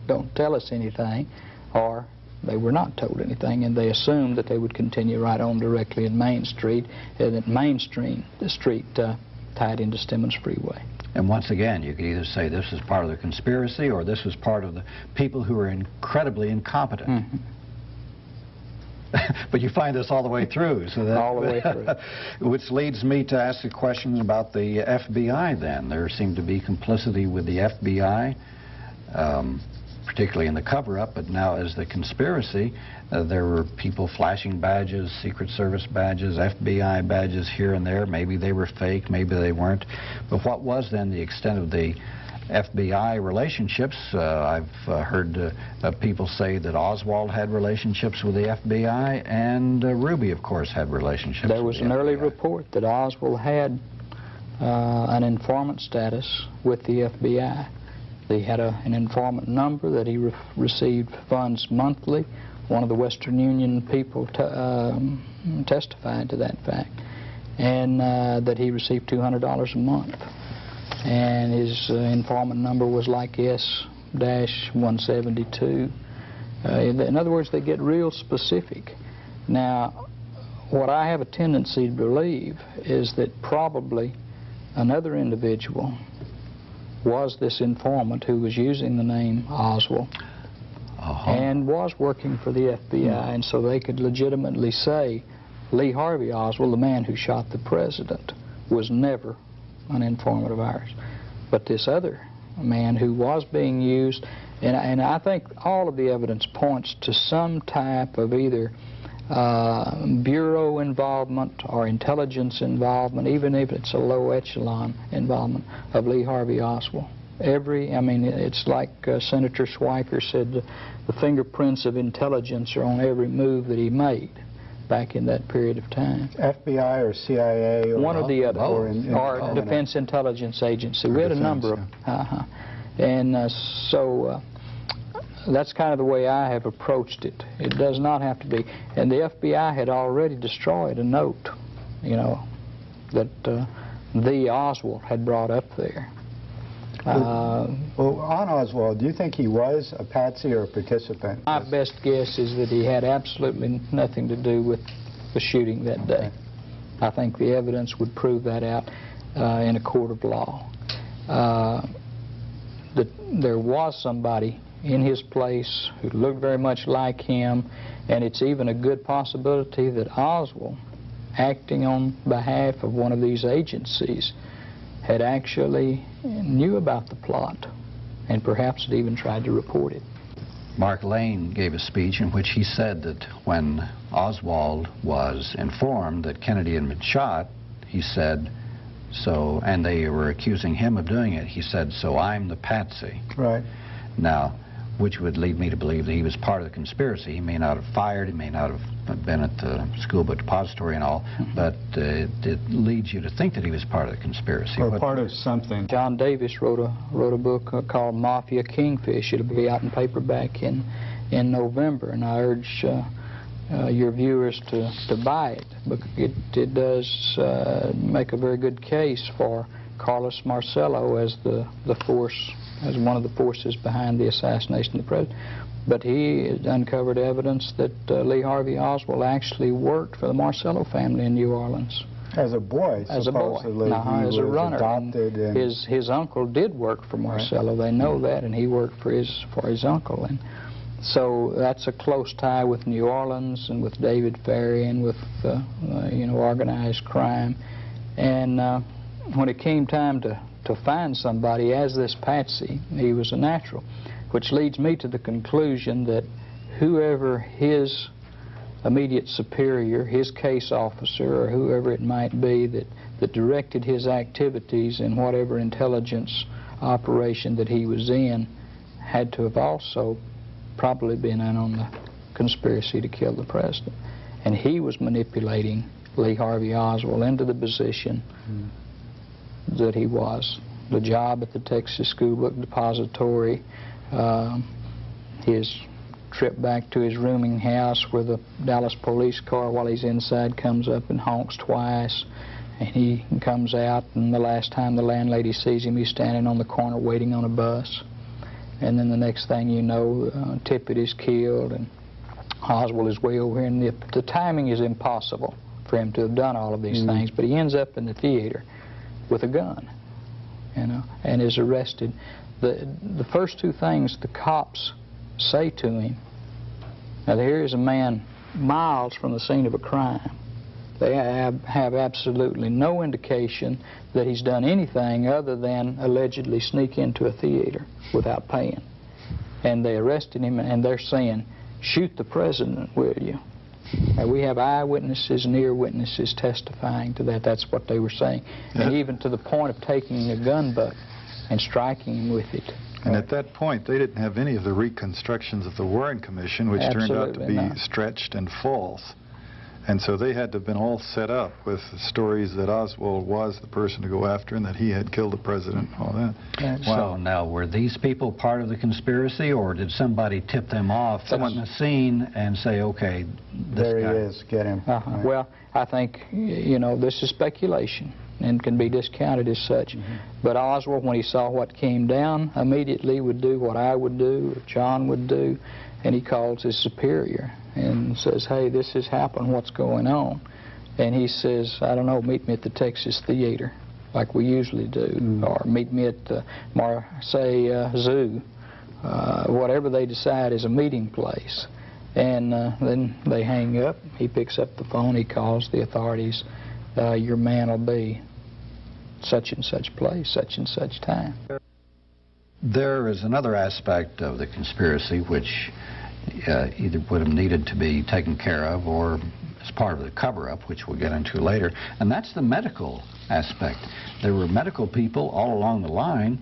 [SPEAKER 3] don't tell us anything, or they were not told anything, and they assumed that they would continue right on directly in Main Street, and that Main Street, the street uh, tied into Stemmons Freeway.
[SPEAKER 5] And once again, you could either say this is part of the conspiracy or this was part of the people who were incredibly incompetent.
[SPEAKER 3] Mhm.
[SPEAKER 5] but you find this all the way through. So that,
[SPEAKER 3] All the way through.
[SPEAKER 5] Which leads me to ask a question about the FBI then. There seemed to be complicity with the FBI, um, particularly in the cover-up, but now as the conspiracy, uh, there were people flashing badges, Secret Service badges, FBI badges here and there. Maybe they were fake, maybe they weren't. But what was then the extent of the FBI relationships. Uh, I've uh, heard uh, uh, people say that Oswald had relationships with the FBI, and uh, Ruby, of course, had relationships.
[SPEAKER 3] There was
[SPEAKER 5] the
[SPEAKER 3] an early report that Oswald had uh, an informant status with the FBI. They had a, an informant number that he re- received funds monthly. One of the Western Union people um, testified to that fact, and uh, that he received $200 a month. And his uh, informant number was like S-172. Uh, in other words, they get real specific. Now, what I have a tendency to believe is that probably another individual was this informant who was using the name Oswald
[SPEAKER 5] Uh-huh.
[SPEAKER 3] and was working for the FBI, and so they could legitimately say Lee Harvey Oswald, the man who shot the president, was never an informant of ours. But this other man who was being used, and, and I think all of the evidence points to some type of either uh, bureau involvement or intelligence involvement, even if it's a low echelon involvement of Lee Harvey Oswald. Every, I mean, it's like uh, Senator Schweiker said, the, the fingerprints of intelligence are on every move that he made back in that period of time.
[SPEAKER 2] FBI or CIA? Or
[SPEAKER 3] One or the other,
[SPEAKER 2] Or, in, in,
[SPEAKER 3] or Defense Intelligence Agency.
[SPEAKER 1] Or
[SPEAKER 3] We had a
[SPEAKER 1] defense,
[SPEAKER 3] number of, uh-huh. And uh, so uh, that's kind of the way I have approached it. It does not have to be. And the FBI had already destroyed a note, you know, that uh, the Oswald had brought up there. Uh,
[SPEAKER 2] Well, on Oswald, do you think he was a patsy or a participant?
[SPEAKER 3] my best guess is that he had absolutely nothing to do with the shooting that day. I think the evidence would prove that out uh, in a court of law. Uh, that there was somebody in his place who looked very much like him, and it's even a good possibility that Oswald, acting on behalf of one of these agencies, had actually knew about the plot and perhaps had even tried to report it.
[SPEAKER 5] Mark Lane gave a speech in which he said that when Oswald was informed that Kennedy had been shot, he said, so, and they were accusing him of doing it, he said, so I'm the patsy.
[SPEAKER 2] Right.
[SPEAKER 5] Now, which would lead me to believe that he was part of the conspiracy. He may not have fired, he may not have been at the school book depository and all, but uh, it, it leads you to think that he was part of the conspiracy.
[SPEAKER 2] Or
[SPEAKER 5] What-
[SPEAKER 2] part of something.
[SPEAKER 3] John Davis wrote a wrote a book uh, called Mafia Kingfish. It'll be out in paperback in in November, and I urge uh, uh, your viewers to to buy it. Because it it does uh, make a very good case for Carlos Marcello as the the force as one of the forces behind the assassination of the president. But he uncovered evidence that uh, Lee Harvey Oswald actually worked for the Marcello family in New Orleans
[SPEAKER 2] As a boy,
[SPEAKER 3] as a boy,
[SPEAKER 2] he
[SPEAKER 3] as a runner.
[SPEAKER 2] Adopted and
[SPEAKER 3] His his uncle did work for Marcello. They know that, and he worked for his for his uncle, and so that's a close tie with New Orleans and with David Ferrie and with uh, uh, you know organized crime. And uh, when it came time to to find somebody as this Patsy, he was a natural, which leads me to the conclusion that whoever his immediate superior, his case officer, or whoever it might be that, that directed his activities in whatever intelligence operation that he was in, had to have also probably been in on the conspiracy to kill the president. And he was manipulating Lee Harvey Oswald into the position hmm. That he was. The job at the Texas School Book Depository, um, his trip back to his rooming house where the Dallas police car while he's inside comes up and honks twice and he comes out and the last time the landlady sees him he's standing on the corner waiting on a bus. And then the next thing you know uh, Tippit is killed and Oswald is way over here. And the, the timing is impossible for him to have done all of these things but he ends up in the theater with a gun you know and is arrested the the first two things the cops say to him. Now here is a man miles from the scene of a crime. They have, have absolutely no indication that he's done anything other than allegedly sneak into a theater without paying. And they arrested him and they're saying, shoot the president, will you? And we have eyewitnesses and ear witnesses testifying to that. That's what they were saying. And even to the point of taking a gun butt and striking him with it.
[SPEAKER 1] And at that point, they didn't have any of the reconstructions of the Warren Commission, which turned out to be
[SPEAKER 3] not.
[SPEAKER 1] stretched and false. And so they had to have been all set up with stories that Oswald was the person to go after and that he had killed the president and all that.
[SPEAKER 3] Yeah,
[SPEAKER 5] So now, were these people part of the conspiracy, or did somebody tip them off
[SPEAKER 3] Someone-
[SPEAKER 5] on the scene and say, okay, this
[SPEAKER 2] there
[SPEAKER 5] guy...
[SPEAKER 2] he is, get him.
[SPEAKER 3] Uh-huh.
[SPEAKER 2] Right.
[SPEAKER 3] Well, I think, you know, this is speculation and can be discounted as such.
[SPEAKER 2] Mm-hmm.
[SPEAKER 3] But Oswald, when he saw what came down, immediately would do what I would do, or John would do, and he calls his superior and says, hey, this has happened, what's going on? And he says, I don't know, meet me at the Texas Theater, like we usually do,
[SPEAKER 2] Mm.
[SPEAKER 3] or meet me at the Marseille uh, Zoo, uh, whatever they decide is a meeting place. And uh, then they hang up. He picks up the phone. He calls the authorities. Uh, your man will be such and such place, such and such time.
[SPEAKER 5] There is another aspect of the conspiracy which uh, either would have needed to be taken care of or as part of the cover-up, which we'll get into later, and that's the medical aspect. There were medical people all along the line,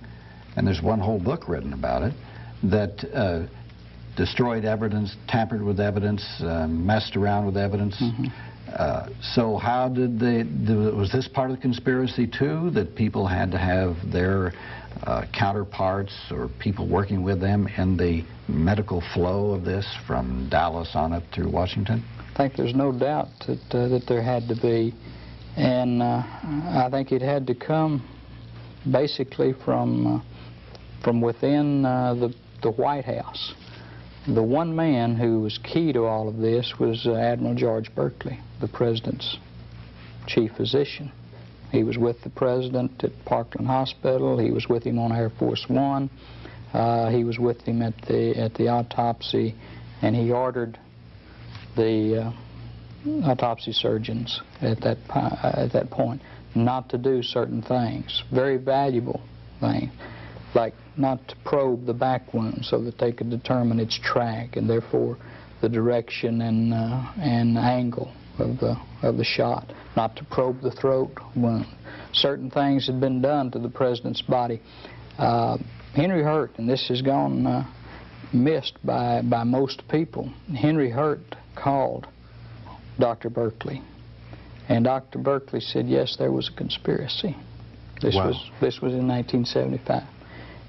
[SPEAKER 5] and there's one whole book written about it, that uh, destroyed evidence, tampered with evidence, uh, messed around with evidence.
[SPEAKER 3] Mm-hmm.
[SPEAKER 5] Uh, so how did they, was this part of the conspiracy too, that people had to have their uh, counterparts or people working with them in the medical flow of this from Dallas on up through Washington?
[SPEAKER 3] I think there's no doubt that, uh, that there had to be. And uh, I think it had to come basically from, uh, from within uh, the, the White House. The one man who was key to all of this was Admiral George Burkley, the president's chief physician. He was with the president at Parkland Hospital. He was with him on Air Force One. Uh, he was with him at the at the autopsy, and he ordered the uh, autopsy surgeons at that uh, at that point not to do certain things, very valuable things, like not to probe the back wound so that they could determine its track and therefore the direction and uh, and angle of the of the shot, not to probe the throat wound. Certain things had been done to the president's body. Uh, Henry Hurt, and this has gone uh, missed by by most people. Henry Hurt called Dr. Burkley, and Dr. Burkley said yes, there was a conspiracy. This
[SPEAKER 1] Wow.
[SPEAKER 3] was this was in 1975,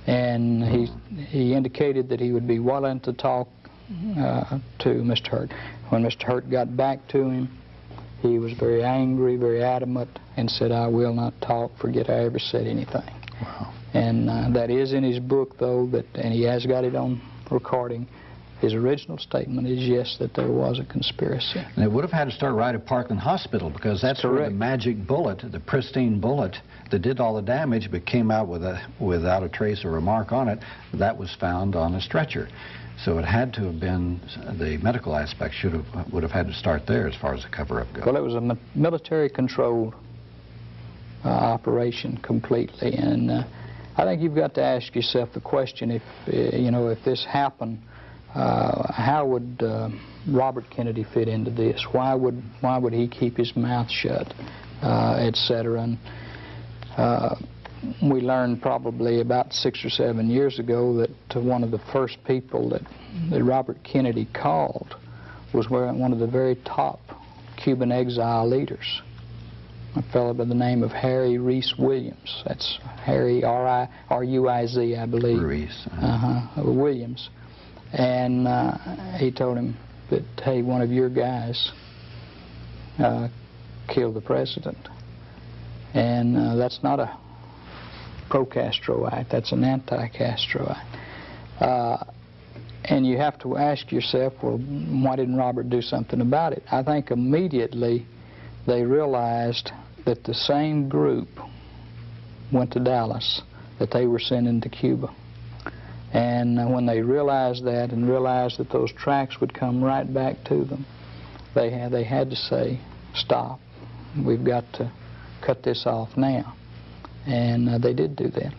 [SPEAKER 3] and he he indicated that he would be willing to talk uh, to Mr. Hurt. When Mr. Hurt got back to him, he was very angry, very adamant, and said, "I will not talk. Forget I ever said anything."
[SPEAKER 1] Wow.
[SPEAKER 3] And uh, that is in his book, though, that, and he has got it on recording. His original statement is yes, that there was a conspiracy.
[SPEAKER 5] And it would have had to start right at Parkland Hospital because that's where the magic bullet, the pristine bullet that did all the damage but came out with a, without a trace or a mark on it, that was found on a stretcher. So it had to have been, the medical aspect should have, would have had to start there as far as the cover-up goes.
[SPEAKER 3] Well, it was a military-controlled uh, operation completely, and uh, I think you've got to ask yourself the question: if uh, you know, if this happened, uh, how would uh, Robert Kennedy fit into this? Why would why would he keep his mouth shut, uh, et cetera? And we learned probably about six or seven years ago that uh, one of the first people that, that Robert Kennedy called was one of the very top Cuban exile leaders, a fellow by the name of Harry Ruiz Williams. That's Harry R-I, R-U-I-Z, I believe.
[SPEAKER 5] Ruiz. uh,
[SPEAKER 3] Uh-huh, uh, Williams. And uh, he told him that, hey, one of your guys uh, killed the president. And uh, that's not a pro-Castro act, that's an anti-Castroite. Uh, and you have to ask yourself, well, why didn't Robert do something about it? I think immediately they realized that the same group went to Dallas that they were sending to Cuba. And uh, when they realized that and realized that those tracks would come right back to them, they had, they had to say, stop. We've got to cut this off now. And uh, they did do that.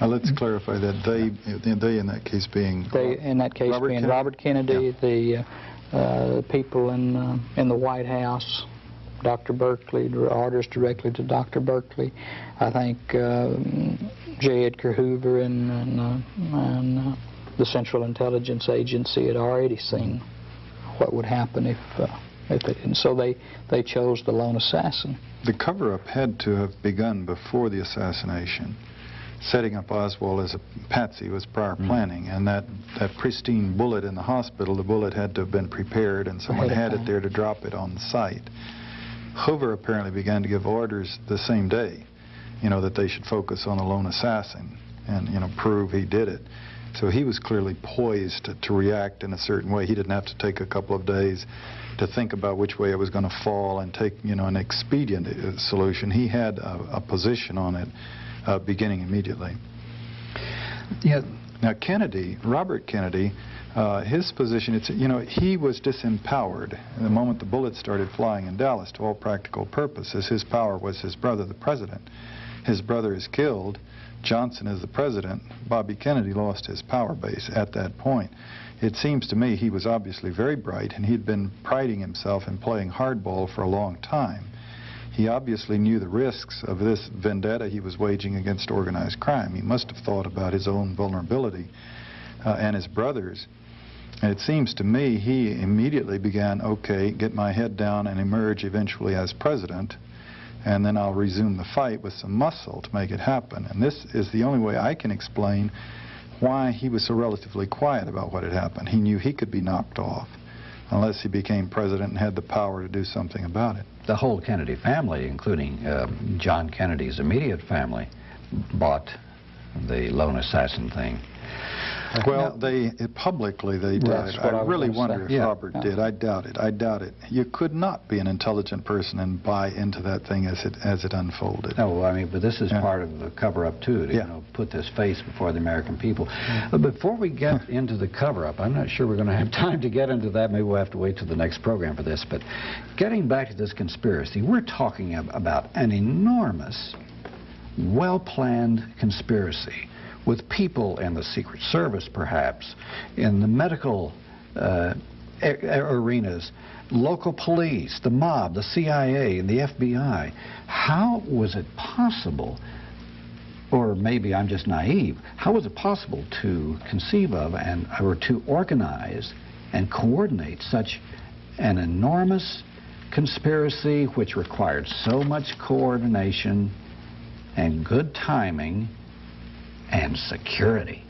[SPEAKER 1] Now, let's clarify that they, they in that case being...
[SPEAKER 3] They, in that case
[SPEAKER 1] Robert
[SPEAKER 3] being
[SPEAKER 1] Kennedy?
[SPEAKER 3] Robert Kennedy, the uh, uh, people in, uh, in the White House, Dr. Burkley, orders directly to Dr. Burkley. I think uh, J. Edgar Hoover and, and, uh, and uh, the Central Intelligence Agency had already seen what would happen if, didn't. So they, they chose the lone assassin.
[SPEAKER 1] The cover-up had to have begun before the assassination. Setting up Oswald as a patsy was prior mm-hmm. planning, and that, that pristine bullet in the hospital, the bullet had to have been prepared, and someone had it there to drop it on site. Hoover apparently began to give orders the same day, you know, that they should focus on the lone assassin and, you know, prove he did it. So he was clearly poised to, to react in a certain way. He didn't have to take a couple of days to think about which way it was going to fall and take, you know, an expedient uh, solution. He had a, a position on it uh, beginning immediately.
[SPEAKER 5] Yeah,
[SPEAKER 1] Now, Kennedy, Robert Kennedy, Uh, his position, it's, you know, he was disempowered the moment the bullets started flying in Dallas to all practical purposes. His power was his brother, the president. His brother is killed. Johnson as the president. Bobby Kennedy lost his power base at that point. It seems to me he was obviously very bright, and he'd been priding himself in playing hardball for a long time. He obviously knew the risks of this vendetta he was waging against organized crime. He must have thought about his own vulnerability uh, and his brother's. And it seems to me he immediately began, okay, get my head down and emerge eventually as president, and then I'll resume the fight with some muscle to make it happen. And this is the only way I can explain why he was so relatively quiet about what had happened. He knew he could be knocked off unless he became president and had the power to do something about it.
[SPEAKER 5] The whole Kennedy family, including uh, John Kennedy's immediate family, bought the lone assassin thing.
[SPEAKER 1] Well, they publicly they did. I
[SPEAKER 3] I
[SPEAKER 1] really wonder
[SPEAKER 3] say.
[SPEAKER 1] if
[SPEAKER 5] Yeah.
[SPEAKER 1] Robert
[SPEAKER 3] Yeah.
[SPEAKER 1] did. I doubt it. I doubt it. You could not be an intelligent person and buy into that thing as it as it unfolded.
[SPEAKER 5] No, I mean, but this is
[SPEAKER 1] Yeah.
[SPEAKER 5] part of the cover-up too, to you know, put this face before the American people. But before we get into the cover-up, I'm not sure we're going to have time to get into that. Maybe we'll have to wait till the next program for this. But getting back to this conspiracy, we're talking ab- about an enormous, well-planned conspiracy with people in the Secret Service, perhaps, in the medical uh, arenas, local police, the mob, the CIA, and the FBI. How was it possible, or maybe I'm just naive, how was it possible to conceive of and or to organize and coordinate such an enormous conspiracy which required so much coordination and good timing and security?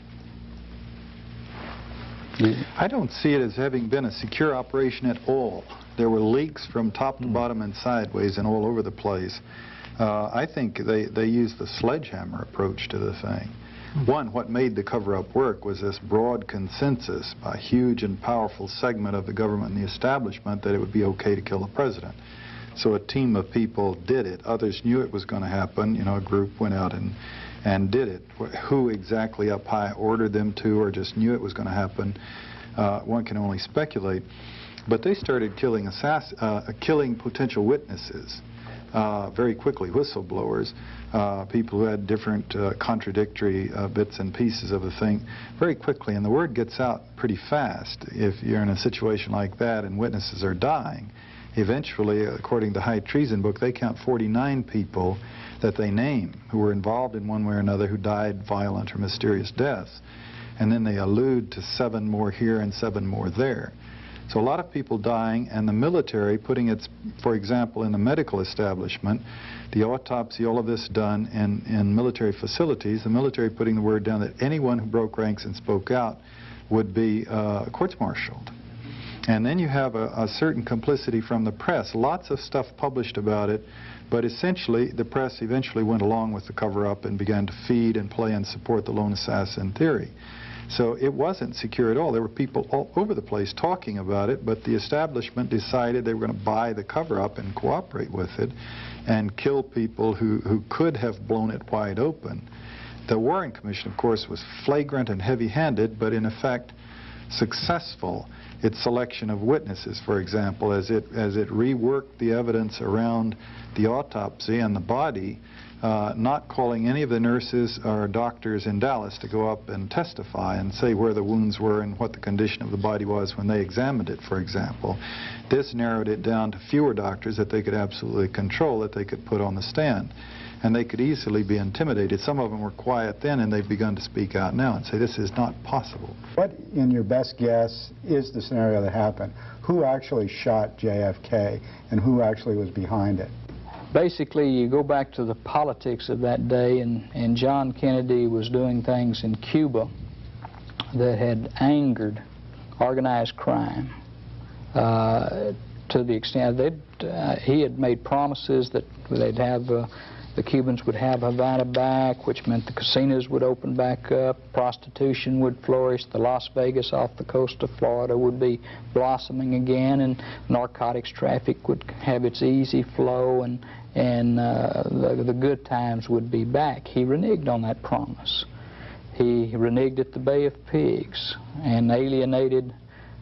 [SPEAKER 1] I don't see it as having been a secure operation at all. There were leaks from top to bottom and sideways and all over the place. Uh, I think they, they used the sledgehammer approach to the thing. One, what made the cover-up work was this broad consensus by a huge and powerful segment of the government and the establishment that it would be okay to kill the president. So a team of people did it. Others knew it was going to happen. You know, a group went out and, and did it. Who exactly up high ordered them to or just knew it was going to happen, uh, one can only speculate. But they started killing, assass- uh, killing potential witnesses uh, very quickly, whistleblowers, uh, people who had different uh, contradictory uh, bits and pieces of the thing very quickly. And the word gets out pretty fast if you're in a situation like that and witnesses are dying. Eventually, according to High Treason Book, they count 49 people that they name who were involved in one way or another who died violent or mysterious deaths. And then they allude to seven more here and seven more there. So a lot of people dying, and the military putting its, for example, in the medical establishment, the autopsy, all of this done in, in military facilities, the military putting the word down that anyone who broke ranks and spoke out would be uh, courts-martialed. And then you have a, a certain complicity from the press. Lots of stuff published about it, but essentially the press eventually went along with the cover-up and began to feed and play and support the lone assassin theory. So it wasn't secure at all. There were people all over the place talking about it, but the establishment decided they were going to buy the cover-up and cooperate with it and kill people who, who could have blown it wide open. The Warren Commission, of course, was flagrant and heavy-handed, but in effect successful. Its selection of witnesses, for example, as it, as it reworked the evidence around the autopsy and the body, uh, not calling any of the nurses or doctors in Dallas to go up and testify and say where the wounds were and what the condition of the body was when they examined it, for example. This narrowed it down to fewer doctors that they could absolutely control, that they could put on the stand. And they could easily be intimidated. Some of them were quiet then, and they've begun to speak out now and say, this is not possible.
[SPEAKER 2] What, in your best guess, is the scenario that happened? Who actually shot JFK, and who actually was behind it?
[SPEAKER 3] Basically, you go back to the politics of that day, and, and John Kennedy was doing things in Cuba that had angered organized crime uh, to the extent that uh, he had made promises that they'd have uh, the Cubans would have Havana back, which meant the casinos would open back up, prostitution would flourish, the Las Vegas off the coast of Florida would be blossoming again, and narcotics traffic would have its easy flow, and and uh, the, the good times would be back. He reneged on that promise. He reneged at the Bay of Pigs and alienated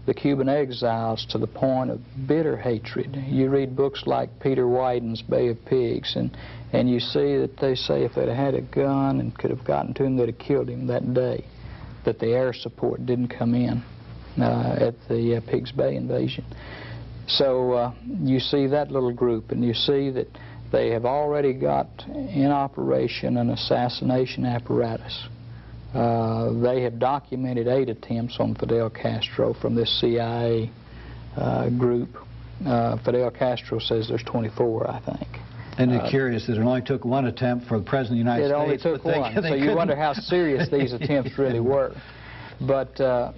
[SPEAKER 3] the Cuban exiles to the point of bitter hatred. You read books like Peter Wyden's Bay of Pigs, and, and you see that they say if they'd had a gun and could have gotten to him, they'd have killed him that day, that the air support didn't come in uh, at the uh, Pigs Bay invasion. So uh, you see that little group, and you see that they have already got in operation an assassination apparatus. Uh, they have documented eight attempts on Fidel Castro from this CIA uh, group. Uh, Fidel Castro says there's 24, I think.
[SPEAKER 5] Isn't it curious that it only took one attempt for the President of the United
[SPEAKER 3] It only
[SPEAKER 5] States?
[SPEAKER 3] took
[SPEAKER 5] but they-
[SPEAKER 3] one,
[SPEAKER 5] they
[SPEAKER 3] so you wonder how serious these attempts really were. But uh,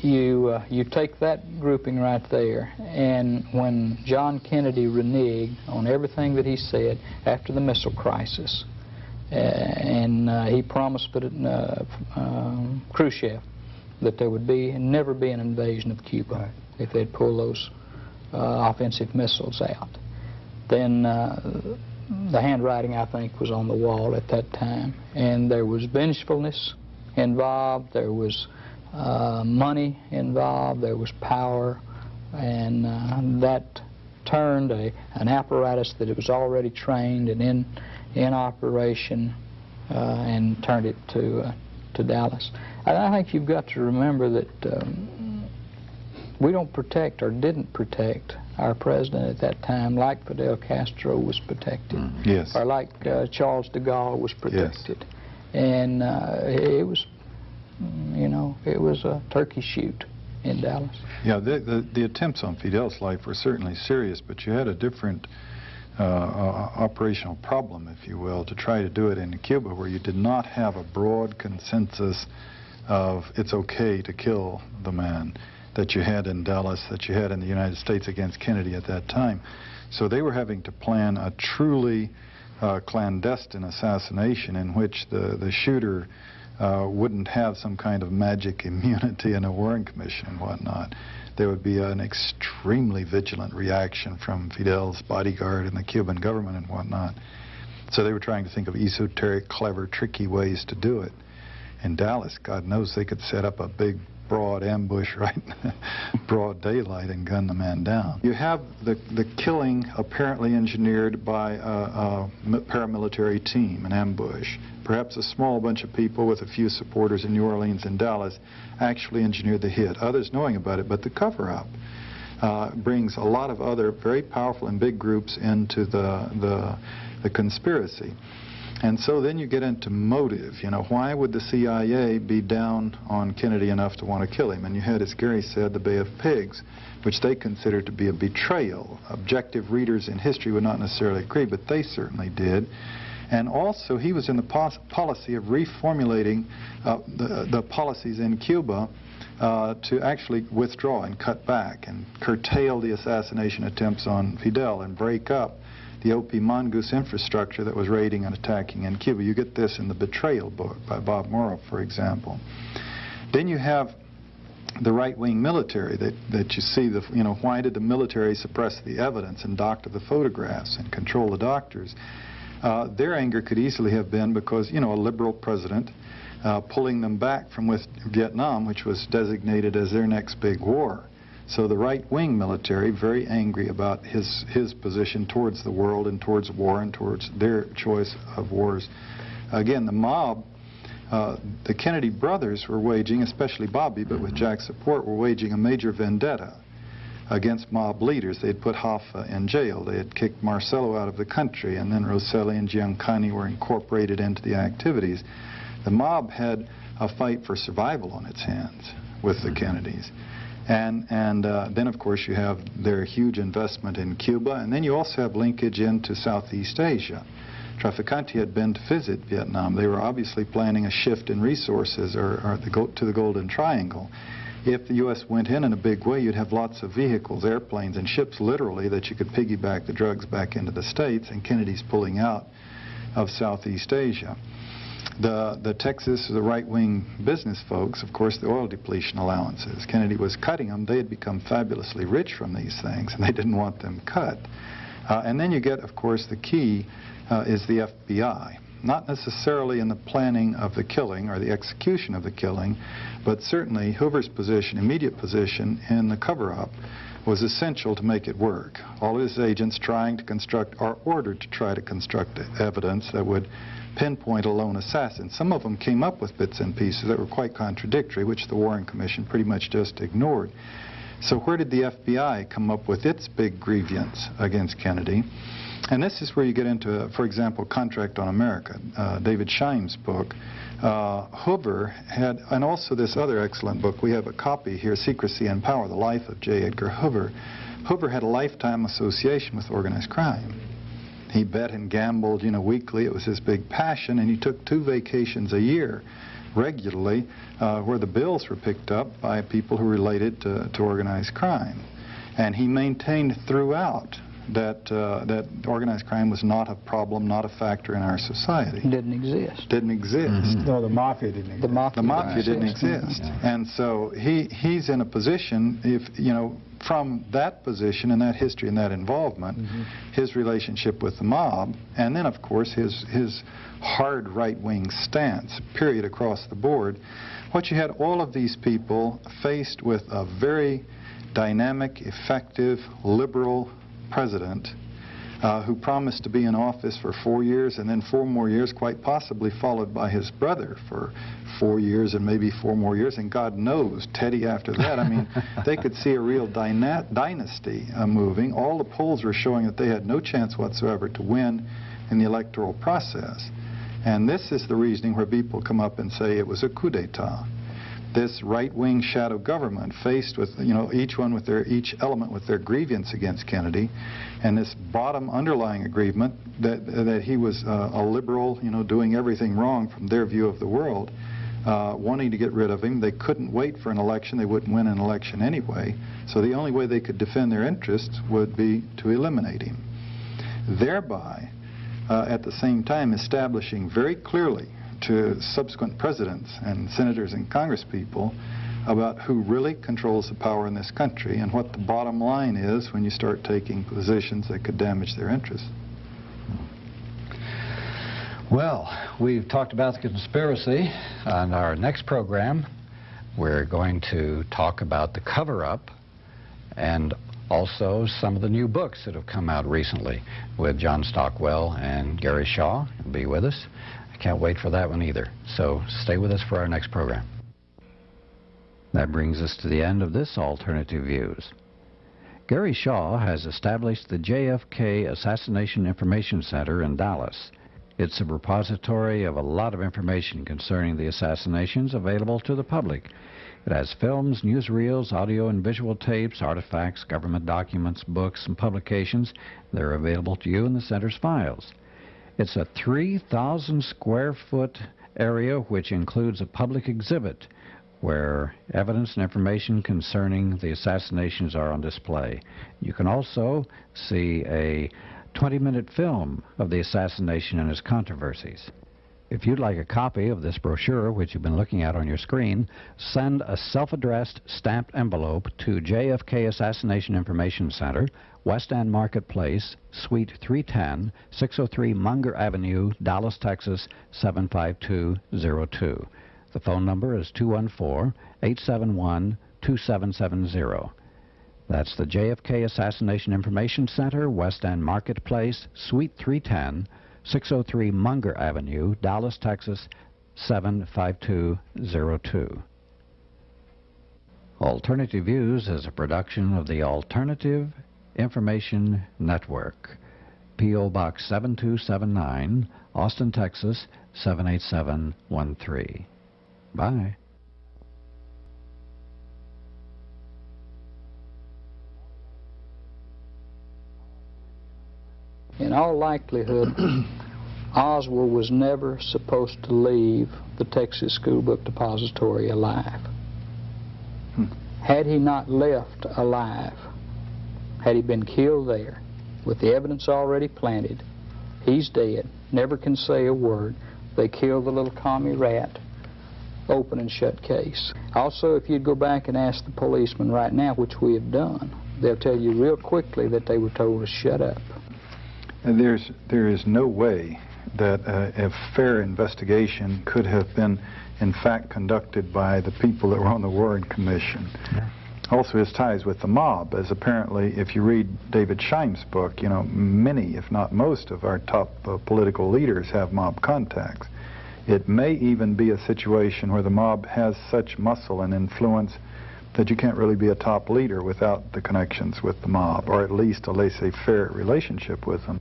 [SPEAKER 3] you uh, you take that grouping right there, and when John Kennedy reneged on everything that he said after the missile crisis, uh, and uh, he promised but, uh, um, Khrushchev that there would be never be an invasion of Cuba
[SPEAKER 2] Right.
[SPEAKER 3] if they'd pull those uh, offensive missiles out. Then uh, the handwriting, I think, was on the wall at that time, and there was vengefulness involved. There was uh, money involved. There was power, and uh, that turned a, an apparatus that it was already trained and in in operation, uh, and turned it to uh, to Dallas. And I think you've got to remember that. Um, we don't protect or didn't protect our president at that time like Fidel Castro was protected
[SPEAKER 1] Yes.
[SPEAKER 3] or like uh, Charles de Gaulle was protected. And uh, it was, mm, you know, it was a turkey shoot in Dallas.
[SPEAKER 1] Yeah, the, the, the attempts on Fidel's life were certainly serious, but you had a different uh, uh, operational problem, if you will, to try to do it in Cuba, where you did not have a broad consensus of it's okay to kill the man that you had in Dallas, that you had in the United States against Kennedy at that time. So they were having to plan a truly uh, clandestine assassination in which the, the shooter uh, wouldn't have some kind of magic immunity in a Warren Commission and whatnot. There would be an extremely vigilant reaction from Fidel's bodyguard and the Cuban government and whatnot. So they were trying to think of esoteric, clever, tricky ways to do it. In Dallas, God knows they could set up a big broad ambush right broad daylight and gun the man down. You have the, the killing apparently engineered by a paramilitary team, an ambush. Perhaps a small bunch of people with a few supporters in New Orleans and Dallas actually engineered the hit. Others knowing about it, but the cover-up uh, brings a lot of other very powerful and big groups into the, the, the conspiracy. And so then you get into motive. You know, why would the CIA be down on Kennedy enough to want to kill him? And you had, as Gary said, the Bay of Pigs, which they considered to be a betrayal. Objective readers in history would not necessarily agree, but they certainly did. And also, he was in the policy of reformulating uh, the, the policies in Cuba uh, to actually withdraw and cut back and curtail the assassination attempts on Fidel and break up the OP mongoose infrastructure that was raiding and attacking in Cuba. You get this in the Betrayal book by Bob Morrow, for example. Then you have the right-wing military that, that you see, the, you know, why did the military suppress the evidence and doctor the photographs and control the doctors? Uh, their anger could easily have been because, you know, a liberal president uh, pulling them back from with Vietnam, which was designated as their next big war. So the right-wing military, very angry about his, his position towards the world and towards war and towards their choice of wars. Again, the mob, uh, the Kennedy brothers were waging, especially Bobby, but with Jack's support, were waging a major vendetta against mob leaders. They had put Hoffa in jail. They had kicked Marcello out of the country, and then Rosselli and Giancana were incorporated into the activities. The mob had a fight for survival on its hands with the Kennedys. And, and uh, then, of course, you have their huge investment in Cuba, and then you also have linkage into Southeast Asia. Trafficante had been to visit Vietnam. They were obviously planning a shift in resources or, or the to the Golden Triangle. If the U.S. went in in a big way, you'd have lots of vehicles, airplanes, and ships, literally, that you could piggyback the drugs back into the States, and Kennedy's pulling out of Southeast Asia. The, the Texas, the right-wing business folks, of course, the oil depletion allowances. Kennedy was cutting them. They had become fabulously rich from these things, and they didn't want them cut. Uh, and then you get, of course, the key uh, is the FBI. not necessarily in the planning of the killing or the execution of the killing, but certainly Hoover's position, immediate position in the cover-up was essential to make it work. All his agents trying to construct, or ordered to try to construct evidence that would pinpoint a lone assassin. Some of them came up with bits and pieces that were quite contradictory, which the Warren Commission pretty much just ignored. So where did the FBI come up with its big grievance against Kennedy? And this is where you get into, for example, Contract on America, uh, David Scheim's book. Uh, Hoover had, and also this other excellent book, we have a copy here, Secrecy and Power, The Life of J. Edgar Hoover. Hoover had a lifetime association with organized crime. He bet and gambled, you know, weekly. It was his big passion, and he took two vacations a year regularly uh, where the bills were picked up by people who related to, to organized crime. And he maintained throughout that uh, that organized crime was not a problem, not a factor in our society.
[SPEAKER 3] Didn't exist.
[SPEAKER 1] Didn't exist. Mm
[SPEAKER 2] -hmm. No, the mafia didn't exist.
[SPEAKER 3] The mafia,
[SPEAKER 1] the mafia didn't exist.
[SPEAKER 3] Yeah.
[SPEAKER 1] And so he he's in a position, if you know, from that position and that history and that involvement, mm -hmm. his relationship with the mob, and then of course his his hard right-wing stance, period, across the board. What you had all of these people faced with a very dynamic, effective, liberal president uh, who promised to be in office for four years and then four more years, quite possibly followed by his brother for four years and maybe four more years, and God knows, Teddy after that. I mean, they could see a real dyna dynasty uh, moving. All the polls were showing that they had no chance whatsoever to win in the electoral process. And this is the reasoning where people come up and say it was a coup d'etat this right-wing shadow government faced with, you know, each one with their, each element with their grievance against Kennedy, and this bottom underlying agreement that, that he was uh, a liberal, you know, doing everything wrong from their view of the world, uh, wanting to get rid of him. They couldn't wait for an election. They wouldn't win an election anyway. So the only way they could defend their interests would be to eliminate him. Thereby, uh, at the same time, establishing very clearly to subsequent presidents and senators and congresspeople about who really controls the power in this country and what the bottom line is when you start taking positions that could damage their interests.
[SPEAKER 8] Well, we've talked about the conspiracy. On our next program, we're going to talk about the cover-up and also some of the new books that have come out recently with John Stockwell and Gary Shaw. Be with us. I can't wait for that one either. So stay with us for our next program.
[SPEAKER 5] That brings us to the end of this Alternative Views. Gary Shaw has established the JFK Assassination Information Center in Dallas. It's a repository of a lot of information concerning the assassinations available to the public. It has films, newsreels, audio and visual tapes, artifacts, government documents, books, and publications. They're available to you in the center's files. It's a 3,000 square foot area which includes a public exhibit where evidence and information concerning the assassinations are on display. You can also see a 20-minute film of the assassination and its controversies. If you'd like a copy of this brochure, which you've been looking at on your screen, send a self-addressed stamped envelope to JFK Assassination Information Center, West End Marketplace, Suite 310, 603 Munger Avenue, Dallas, Texas 75202. The phone number is 214-871-2770. That's the JFK Assassination Information Center, West End Marketplace, Suite 310, 603 Munger Avenue, Dallas, Texas 75202. Alternative Views is a production of the Alternative Information Network. P.O. Box 7279, Austin, Texas 78713. Bye.
[SPEAKER 3] In all likelihood, Oswald was never supposed to leave the Texas School Book Depository alive. Hmm. Had he not left alive, had he been killed there, with the evidence already planted, he's dead, never can say a word. They killed the little commie rat, open and shut case. Also, if you'd go back and ask the policemen right now, which we have done, they'll tell you real quickly that they were told to shut up.
[SPEAKER 1] And there's, there is no way that uh, a fair investigation could have been, in fact, conducted by the people that were on the Warren Commission.
[SPEAKER 5] Yeah.
[SPEAKER 1] Also, his ties with the mob, as apparently, if you read David Scheim's book, you know, many, if not most, of our top uh, political leaders have mob contacts. It may even be a situation where the mob has such muscle and influence that you can't really be a top leader without the connections with the mob, or at least a laissez-faire relationship with them.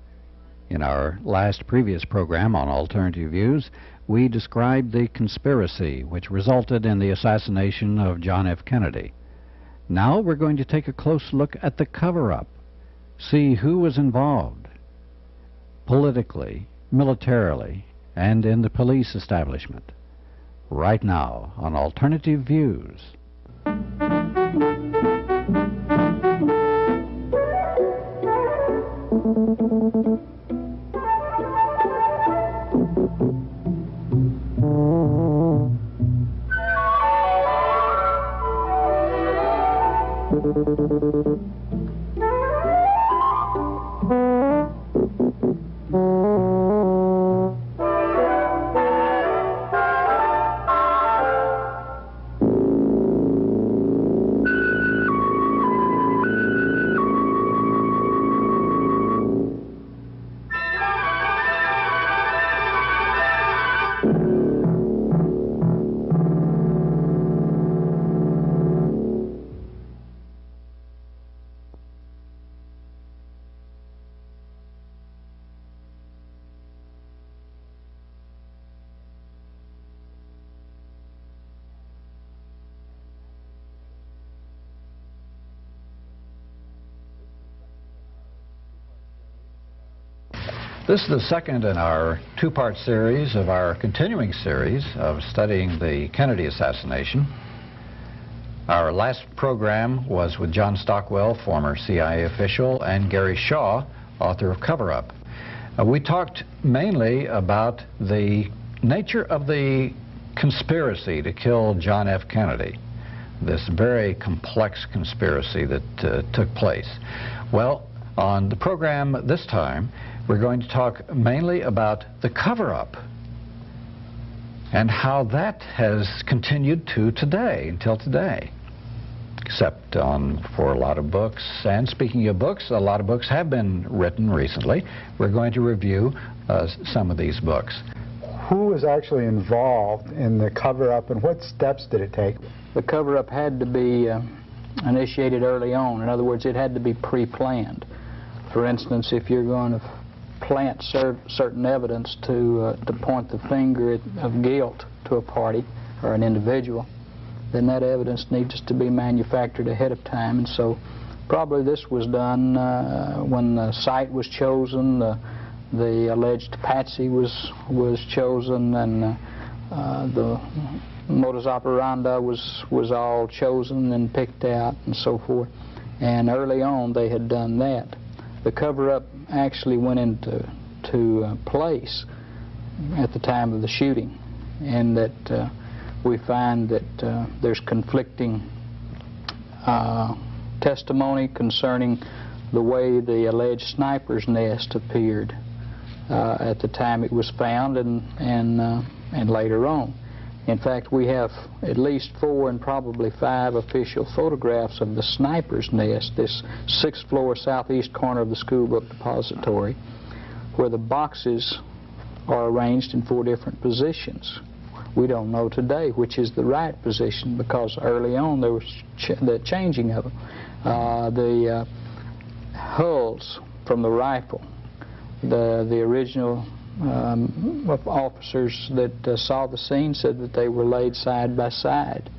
[SPEAKER 5] In our last previous program on alternative views, we described the conspiracy which resulted in the assassination of John F. Kennedy. Now we're going to take a close look at the cover-up, see who was involved politically, militarily, and in the police establishment. Right now on Alternative Views. This is the second in our two-part series of our continuing series of studying the Kennedy assassination. Our last program was with John Stockwell, former CIA official, and Gary Shaw, author of Cover Up. Uh, we talked mainly about the nature of the conspiracy to kill John F. Kennedy, this very complex conspiracy that uh, took place. Well, on the program this time, we're going to talk mainly about the cover-up and how that has continued to today, until today. Except on for a lot of books. And speaking of books, a lot of books have been written recently. We're going to review uh, some of these books.
[SPEAKER 2] Who was actually involved in the cover-up and what steps did it take?
[SPEAKER 3] The cover-up had to be uh, initiated early on. In other words, it had to be pre-planned. For instance, if you're going to plant cer certain evidence to, uh, to point the finger of guilt to a party or an individual, then that evidence needs to be manufactured ahead of time. And so probably this was done uh, when the site was chosen, the, the alleged patsy was, was chosen, and uh, uh, the modus operandi was, was all chosen and picked out and so forth. And early on they had done that. The cover-up actually went into to uh, place at the time of the shooting, and that uh, we find that uh, there's conflicting uh, testimony concerning the way the alleged sniper's nest appeared uh, at the time it was found and and and later on. In fact, we have at least four and probably five official photographs of the sniper's nest, this sixth floor southeast corner of the school book depository, where the boxes are arranged in four different positions. We don't know today which is the right position because early on there was ch the changing of them. Uh, the uh, hulls from the rifle, the, the original um, officers that uh, saw the scene said that they were laid side by side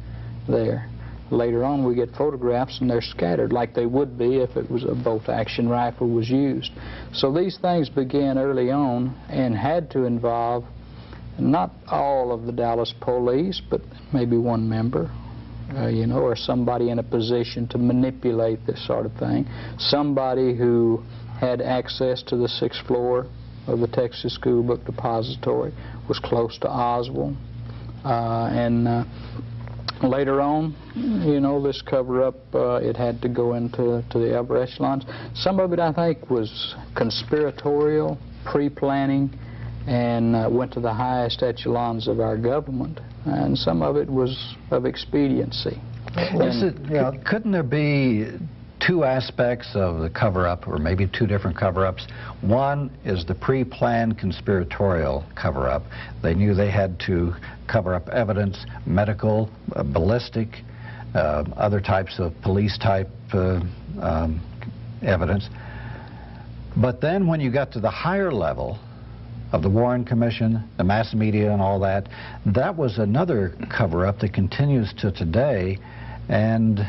[SPEAKER 3] there. Later on we get photographs and they're scattered like they would be if it was a bolt action rifle was used. So these things began early on and had to involve not all of the Dallas police but maybe one member uh, you know, or somebody in a position to manipulate this sort of thing. Somebody who had access to the sixth floor of the Texas School Book Depository, was close to Oswald. Uh, and uh, later on, you know, this cover-up, uh, it had to go into to the upper echelons. Some of it, I think, was conspiratorial, pre-planning, and uh, went to the highest echelons of our government, and some of it was of expediency.
[SPEAKER 5] Is it,
[SPEAKER 2] Yeah.
[SPEAKER 5] couldn't there be two aspects of the cover-up, or maybe two different cover-ups? One is the pre-planned conspiratorial cover-up. They knew they had to cover up evidence, medical, uh, ballistic, uh, other types of police-type uh, um, evidence. But then when you got to the higher level of the Warren Commission, the mass media and all that, that was another cover-up that continues to today, and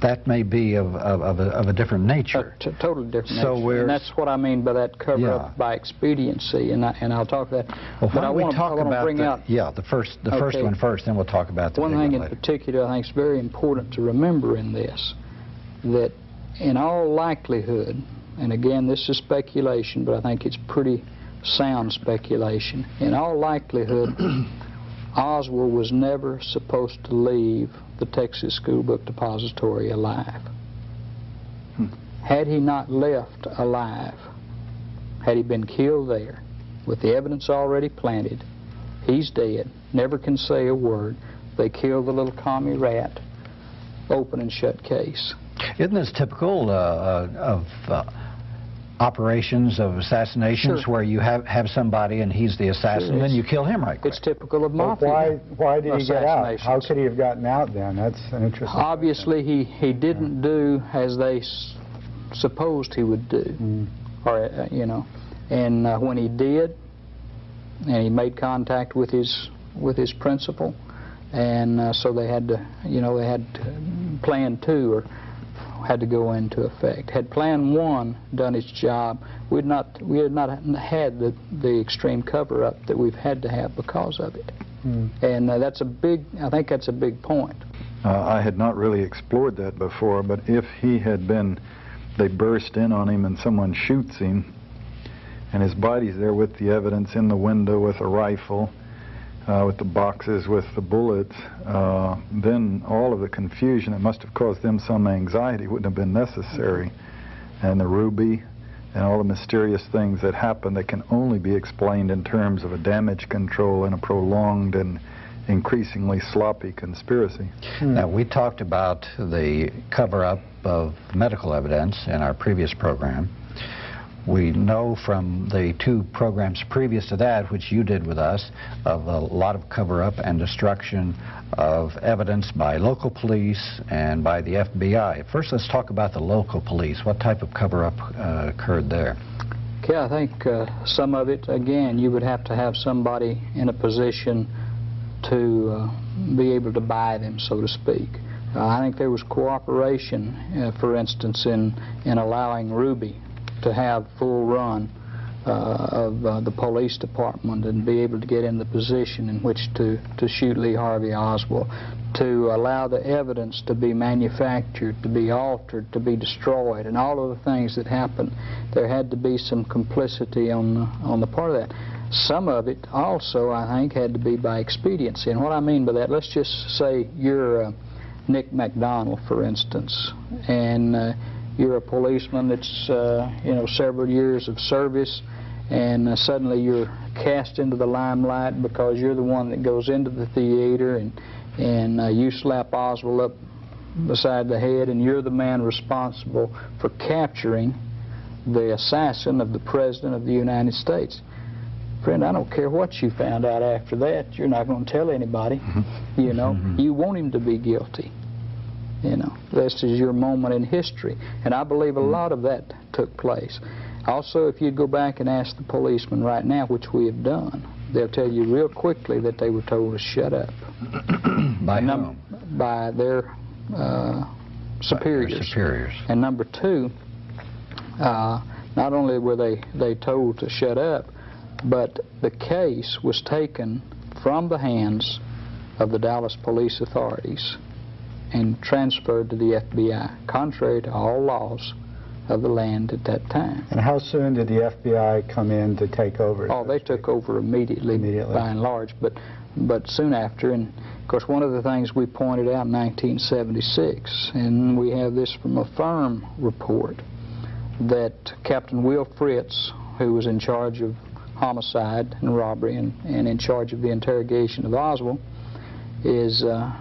[SPEAKER 5] that may be of, of, of, a, of a different nature.
[SPEAKER 3] t- totally different
[SPEAKER 5] So
[SPEAKER 3] nature.
[SPEAKER 5] we're-
[SPEAKER 3] And that's what I mean by that cover
[SPEAKER 5] Yeah.
[SPEAKER 3] up by expediency, and, I, and I'll talk that.
[SPEAKER 5] Well,
[SPEAKER 3] but
[SPEAKER 5] why
[SPEAKER 3] I
[SPEAKER 5] don't we
[SPEAKER 3] wanna,
[SPEAKER 5] talk about
[SPEAKER 3] bring
[SPEAKER 5] the,
[SPEAKER 3] out
[SPEAKER 5] yeah, the first, the first one first, then we'll talk about the
[SPEAKER 3] One thing in
[SPEAKER 5] later.
[SPEAKER 3] particular I think is very important to remember in this, that in all likelihood, and again this is speculation, but I think it's pretty sound speculation, in all likelihood Oswald was never supposed to leave the Texas School Book Depository alive. Had he not left alive, had he been killed there, with the evidence already planted, he's dead, never can say a word, they killed the little commie rat, open and shut case.
[SPEAKER 5] Isn't this typical uh, uh, of uh, operations of assassinations
[SPEAKER 3] Sure.
[SPEAKER 5] where you have, have somebody and he's the assassin,
[SPEAKER 3] Sure,
[SPEAKER 5] then you kill him right quick?
[SPEAKER 3] It's typical of
[SPEAKER 2] But
[SPEAKER 3] mafia.
[SPEAKER 2] why, why did he get out? How could he have gotten out then? That's an interesting
[SPEAKER 3] Obviously, he, he didn't do as they s- supposed he would do,
[SPEAKER 2] Mm.
[SPEAKER 3] or, uh, you know, and uh, when he did, and he made contact with his, with his principal, and uh, so they had to, you know, they had to, plan two or had to go into effect. Had plan one done its job, we'd not, we had not had the, the extreme cover-up that we've had to have because of it.
[SPEAKER 2] Mm.
[SPEAKER 3] And uh, that's a big, I think that's a big point.
[SPEAKER 1] Uh, I had not really explored that before, but if he had been, they burst in on him and someone shoots him, and his body's there with the evidence in the window with a rifle, uh, with the boxes with the bullets, uh, then all of the confusion that must have caused them some anxiety wouldn't have been necessary. And the ruby and all the mysterious things that happen that can only be explained in terms of a damage control and a prolonged and increasingly sloppy conspiracy.
[SPEAKER 5] Now, we talked about the cover-up of medical evidence in our previous program. We know from the two programs previous to that, which you did with us, of a lot of cover-up and destruction of evidence by local police and by the FBI. First, let's talk about the local police. What type of cover-up uh, occurred there?
[SPEAKER 3] Okay, I think uh, some of it, again, you would have to have somebody in a position to uh, be able to buy them, so to speak. Uh, I think there was cooperation, uh, for instance, in, in allowing Ruby to have full run uh, of uh, the police department and be able to get in the position in which to, to shoot Lee Harvey Oswald, to allow the evidence to be manufactured, to be altered, to be destroyed, and all of the things that happened. There had to be some complicity on the, on the part of that. Some of it also, I think, had to be by expediency. And what I mean by that, let's just say you're uh, Nick McDonald, for instance, and uh, you're a policeman that's, uh, you know, several years of service, and uh, suddenly you're cast into the limelight because you're the one that goes into the theater and, and uh, you slap Oswald up beside the head, and you're the man responsible for capturing the assassin of the President of the United States. Friend, I don't care what you found out after that. You're not going to tell anybody. You know, you want him to be guilty. You know, this is your moment in history. And I believe a lot of that took place. Also, if you'd go back and ask the policemen right now, which we have done, they'll tell you real quickly that they were told to shut up
[SPEAKER 5] By
[SPEAKER 3] Num-
[SPEAKER 5] whom?
[SPEAKER 3] by their uh, superiors.
[SPEAKER 5] Their superiors.
[SPEAKER 3] And number two, uh, not only were they, they told to shut up, but the case was taken from the hands of the Dallas police authorities and transferred to the FBI, contrary to all laws of the land at that time.
[SPEAKER 2] And how soon did the FBI come in to take over?
[SPEAKER 3] Oh, they took over immediately,
[SPEAKER 2] Immediately.
[SPEAKER 3] by and large, but but soon after. And of course, one of the things we pointed out in 1976, and we have this from a firm report, that Captain Will Fritz, who was in charge of homicide and robbery and, and in charge of the interrogation of Oswald, is uh,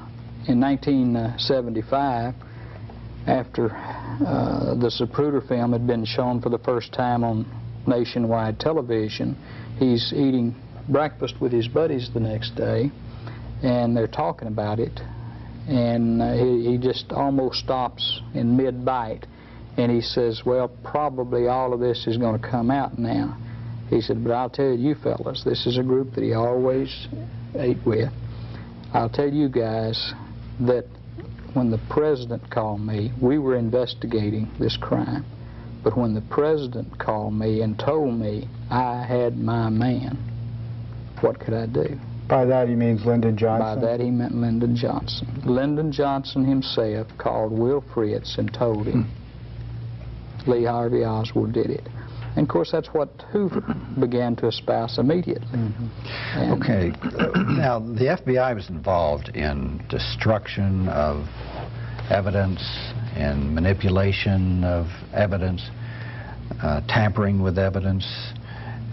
[SPEAKER 3] in 1975, after uh, the Zapruder film had been shown for the first time on nationwide television, he's eating breakfast with his buddies the next day, and they're talking about it, and uh, he, he just almost stops in mid-bite, and he says, well, probably all of this is going to come out now. He said, but I'll tell you fellas, this is a group that he always ate with. I'll tell you guys that when the president called me, we were investigating this crime. But when the president called me and told me I had my man, what could I do?
[SPEAKER 2] By that he means Lyndon Johnson?
[SPEAKER 3] By that he meant Lyndon Johnson. Lyndon Johnson himself called Will Fritz and told him Lee Harvey Oswald did it. And of course, that's what Hoover began to espouse immediately. And-
[SPEAKER 5] Okay, now the FBI was involved in destruction of evidence and manipulation of evidence, uh, tampering with evidence,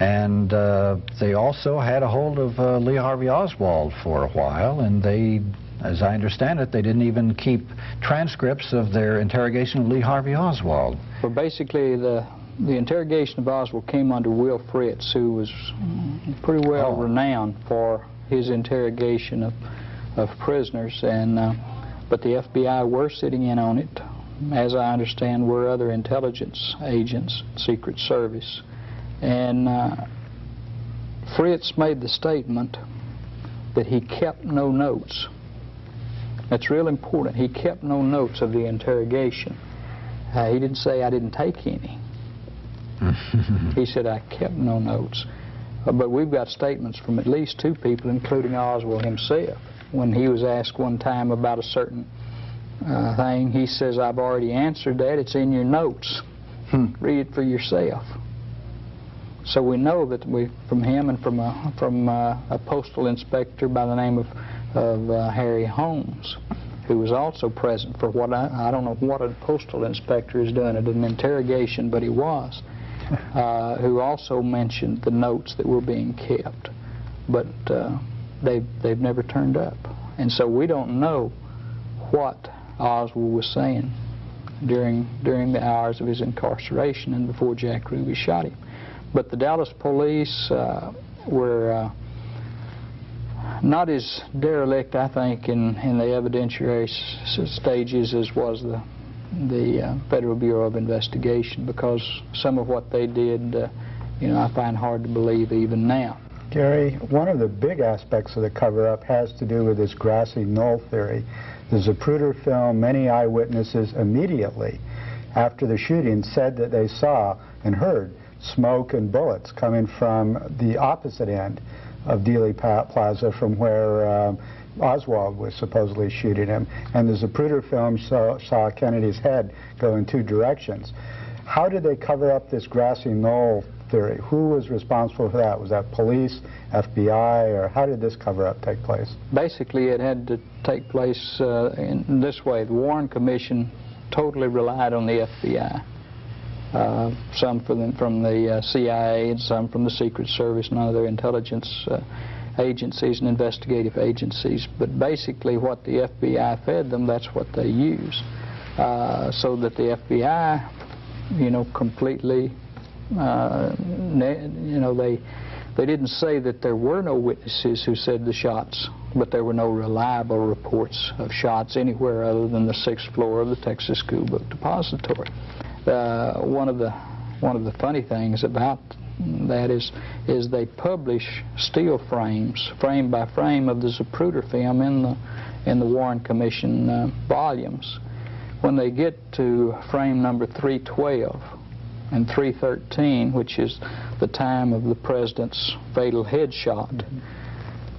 [SPEAKER 5] and uh, they also had a hold of uh, Lee Harvey Oswald for a while, and they, as I understand it, they didn't even keep transcripts of their interrogation of Lee Harvey Oswald.
[SPEAKER 3] Well, basically, the the interrogation of Oswald came under Will Fritz, who was pretty well
[SPEAKER 5] Oh.
[SPEAKER 3] renowned for his interrogation of of prisoners, and uh, but the FBI were sitting in on it. As I understand, were other intelligence agents, Secret Service, and uh, Fritz made the statement that he kept no notes. That's real important. He kept no notes of the interrogation. Uh, he didn't say I didn't take any. He said I kept no notes. Uh, but we've got statements from at least two people, including Oswald himself. When he was asked one time about a certain uh, thing, he says, I've already answered that. It's in your notes. Read it for yourself. So we know that we, from him and from a, from uh, a postal inspector by the name of, of uh, Harry Holmes, who was also present for what I, I don't know what a postal inspector is doing at an interrogation, but he was, uh, who also mentioned the notes that were being kept, but uh, they they've never turned up, and so we don't know what Oswald was saying during during the hours of his incarceration and before Jack Ruby shot him. But the Dallas police uh, were uh, not as derelict, I think, in, in the evidentiary stages as was the the uh, Federal Bureau of Investigation because some of what they did, uh, you know, I find hard to believe even now.
[SPEAKER 2] Gary, one of the big aspects of the cover-up has to do with this grassy knoll theory. The Zapruder film, many eyewitnesses immediately after the shooting said that they saw and heard smoke and bullets coming from the opposite end of Dealey Plaza from where um, Oswald was supposedly shooting him. And the Zapruder film saw, saw Kennedy's head go in two directions. How did they cover up this grassy knoll theory? Who was responsible for that? Was that police, FBI, or how did this cover up take place?
[SPEAKER 3] Basically, it had to take place uh, in this way. The Warren Commission totally relied on the FBI. Uh, some from the, from the uh, CIA and some from the Secret Service and other intelligence uh, agencies and investigative agencies. But basically, what the FBI fed them, that's what they used. Uh, so that the FBI, you know, completely, uh, you know, they they didn't say that there were no witnesses who said the shots, but there were no reliable reports of shots anywhere other than the sixth floor of the Texas School Book Depository. Uh, one of the one of the funny things about that is is they publish still frames, frame by frame, of the Zapruder film in the in the Warren Commission uh, volumes. When they get to frame number 312 and 313, which is the time of the president's fatal headshot,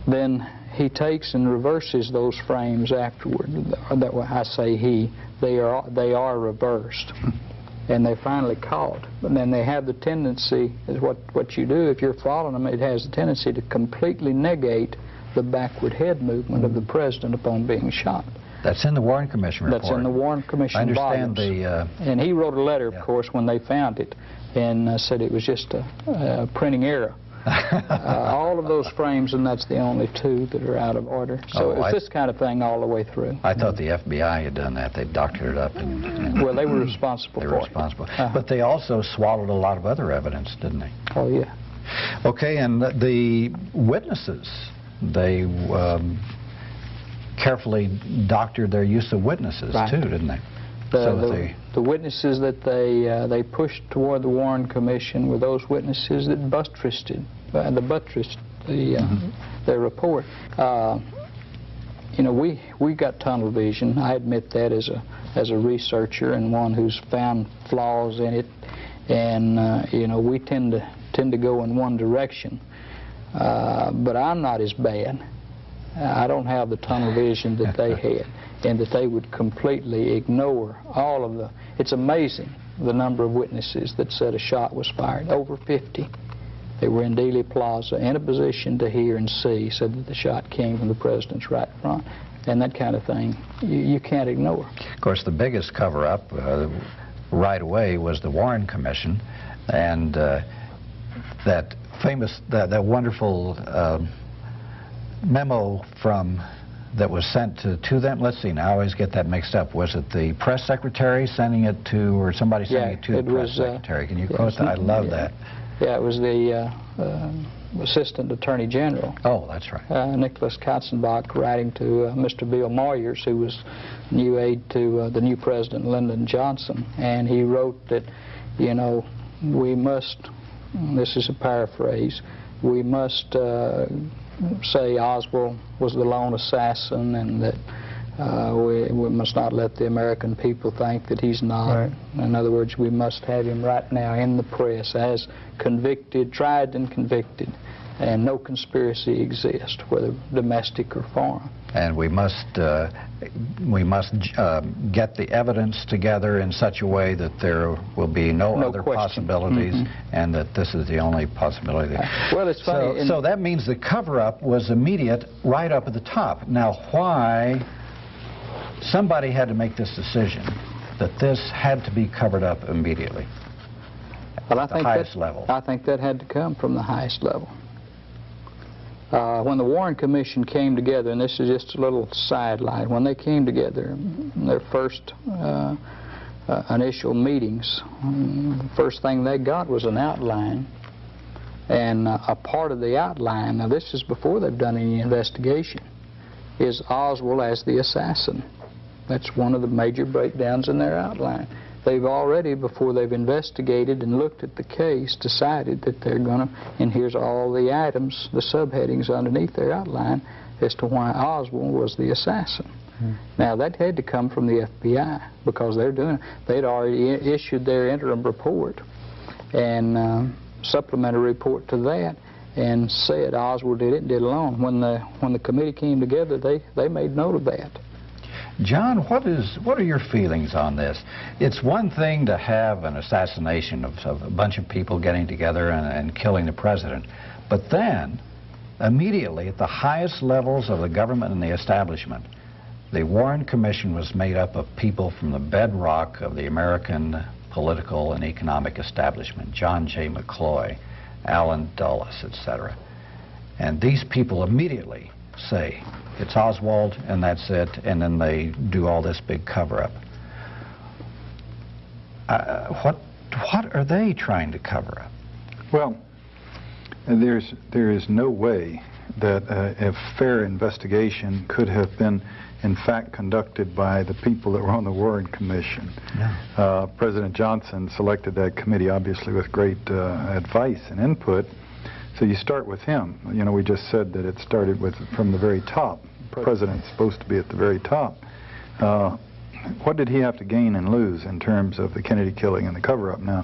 [SPEAKER 3] then he takes and reverses those frames afterward. That I say he, they are they are reversed, and they're finally caught. But then they have the tendency, is what what you do if you're following them, it has the tendency to completely negate the backward head movement of the president upon being shot.
[SPEAKER 5] That's in the Warren Commission report.
[SPEAKER 3] That's in the Warren Commission
[SPEAKER 5] I understand
[SPEAKER 3] volumes.
[SPEAKER 5] the, uh,
[SPEAKER 3] And he wrote a letter, of course, when they found it, and uh, said it was just a, a printing error. Uh, all of those frames, and that's the only two that are out of order. So
[SPEAKER 5] Oh,
[SPEAKER 3] it's this kind of thing all the way through.
[SPEAKER 5] I thought the FBI had done that. They doctored it up and, and
[SPEAKER 3] Well, they were responsible
[SPEAKER 5] they were responsible.
[SPEAKER 3] Uh-huh.
[SPEAKER 5] But they also swallowed a lot of other evidence, didn't they?
[SPEAKER 3] Oh, yeah.
[SPEAKER 5] Okay, and the- the witnesses, they um, carefully doctored their use of witnesses
[SPEAKER 3] Right.
[SPEAKER 5] too, didn't they?
[SPEAKER 3] The,
[SPEAKER 5] So
[SPEAKER 3] the,
[SPEAKER 5] they-
[SPEAKER 3] the witnesses that they uh, they pushed toward the Warren Commission were those witnesses that buttressed uh, the buttressed the uh, their report. Uh, you know, we we got tunnel vision. I admit that as a as a researcher and one who's found flaws in it, and uh, you know, we tend to tend to go in one direction. Uh, but I'm not as bad. I don't have the tunnel vision that they had, and that they would completely ignore all of the. It's amazing the number of witnesses that said a shot was fired. Over 50. They were in Dealey Plaza in a position to hear and see, said that the shot came from the president's right front, and that kind of thing you, you can't ignore.
[SPEAKER 5] Of course, the biggest cover-up uh, right away was the Warren Commission, and uh, that famous, that, that wonderful um memo from that was sent to, to them. Let's see, now I always get that mixed up. Was it the press secretary sending it to, or somebody sending
[SPEAKER 3] Yeah,
[SPEAKER 5] it to
[SPEAKER 3] it
[SPEAKER 5] the press
[SPEAKER 3] was, uh,
[SPEAKER 5] secretary? Can you
[SPEAKER 3] yeah,
[SPEAKER 5] quote that? I love
[SPEAKER 3] yeah.
[SPEAKER 5] that.
[SPEAKER 3] Yeah, it was the uh, uh, Assistant Attorney General.
[SPEAKER 5] Oh, that's right.
[SPEAKER 3] uh, Nicholas Katzenbach writing to uh, Mr. Bill Moyers, who was new aide to uh, the new president, Lyndon Johnson, and he wrote that, you know, we must, this is a paraphrase, we must uh, say Oswald was the lone assassin and that uh, we, we must not let the American people think that he's not.
[SPEAKER 2] Right.
[SPEAKER 3] In other words, we must have him right now in the press as convicted, tried and convicted, and no conspiracy exists, whether domestic or foreign.
[SPEAKER 5] And we must, uh, we must uh, get the evidence together in such a way that there will be no,
[SPEAKER 3] No
[SPEAKER 5] other
[SPEAKER 3] question.
[SPEAKER 5] possibilities,
[SPEAKER 3] Mhm.
[SPEAKER 5] and that this is the only possibility.
[SPEAKER 3] Well, it's funny.
[SPEAKER 5] So, so that means the cover-up was immediate right up at the top. Now, why somebody had to make this decision that this had to be covered up immediately?
[SPEAKER 3] Well, I
[SPEAKER 5] the
[SPEAKER 3] think
[SPEAKER 5] highest
[SPEAKER 3] that,
[SPEAKER 5] level.
[SPEAKER 3] I think that had to come from the highest level. Uh, when the Warren Commission came together, and this is just a little sidelight, when they came together, their first uh, uh, initial meetings, first thing they got was an outline. And uh, a part of the outline, now this is before they've done any investigation, is Oswald as the assassin. That's one of the major breakdowns in their outline. They've already, before they've investigated and looked at the case, decided that they're going to, and here's all the items, the subheadings underneath their outline as to why Oswald was the assassin. Now, that had to come from the FBI because they're doing, they'd already i- issued their interim report and um, supplementary report to that and said Oswald did it and did it alone. When the, when the committee came together, they, they made note of that.
[SPEAKER 5] John, what is what are your feelings on this? It's one thing to have an assassination of, of a bunch of people getting together and, and killing the president, but then immediately at the highest levels of the government and the establishment, the Warren Commission was made up of people from the bedrock of the American political and economic establishment, John J. McCloy, Allen Dulles, etc. And these people immediately say, it's Oswald and that's it, and then they do all this big cover-up. Uh, what, what are they trying to cover up?
[SPEAKER 1] Well, there's, there is no way that uh, a fair investigation could have been, in fact, conducted by the people that were on the Warren Commission. Uh, President Johnson selected that committee, obviously, with great uh, advice and input. So you start with him. You know, we just said that it started with from the very top. President's supposed to be at the very top. Uh, what did he have to gain and lose in terms of the Kennedy killing and the cover-up? Now,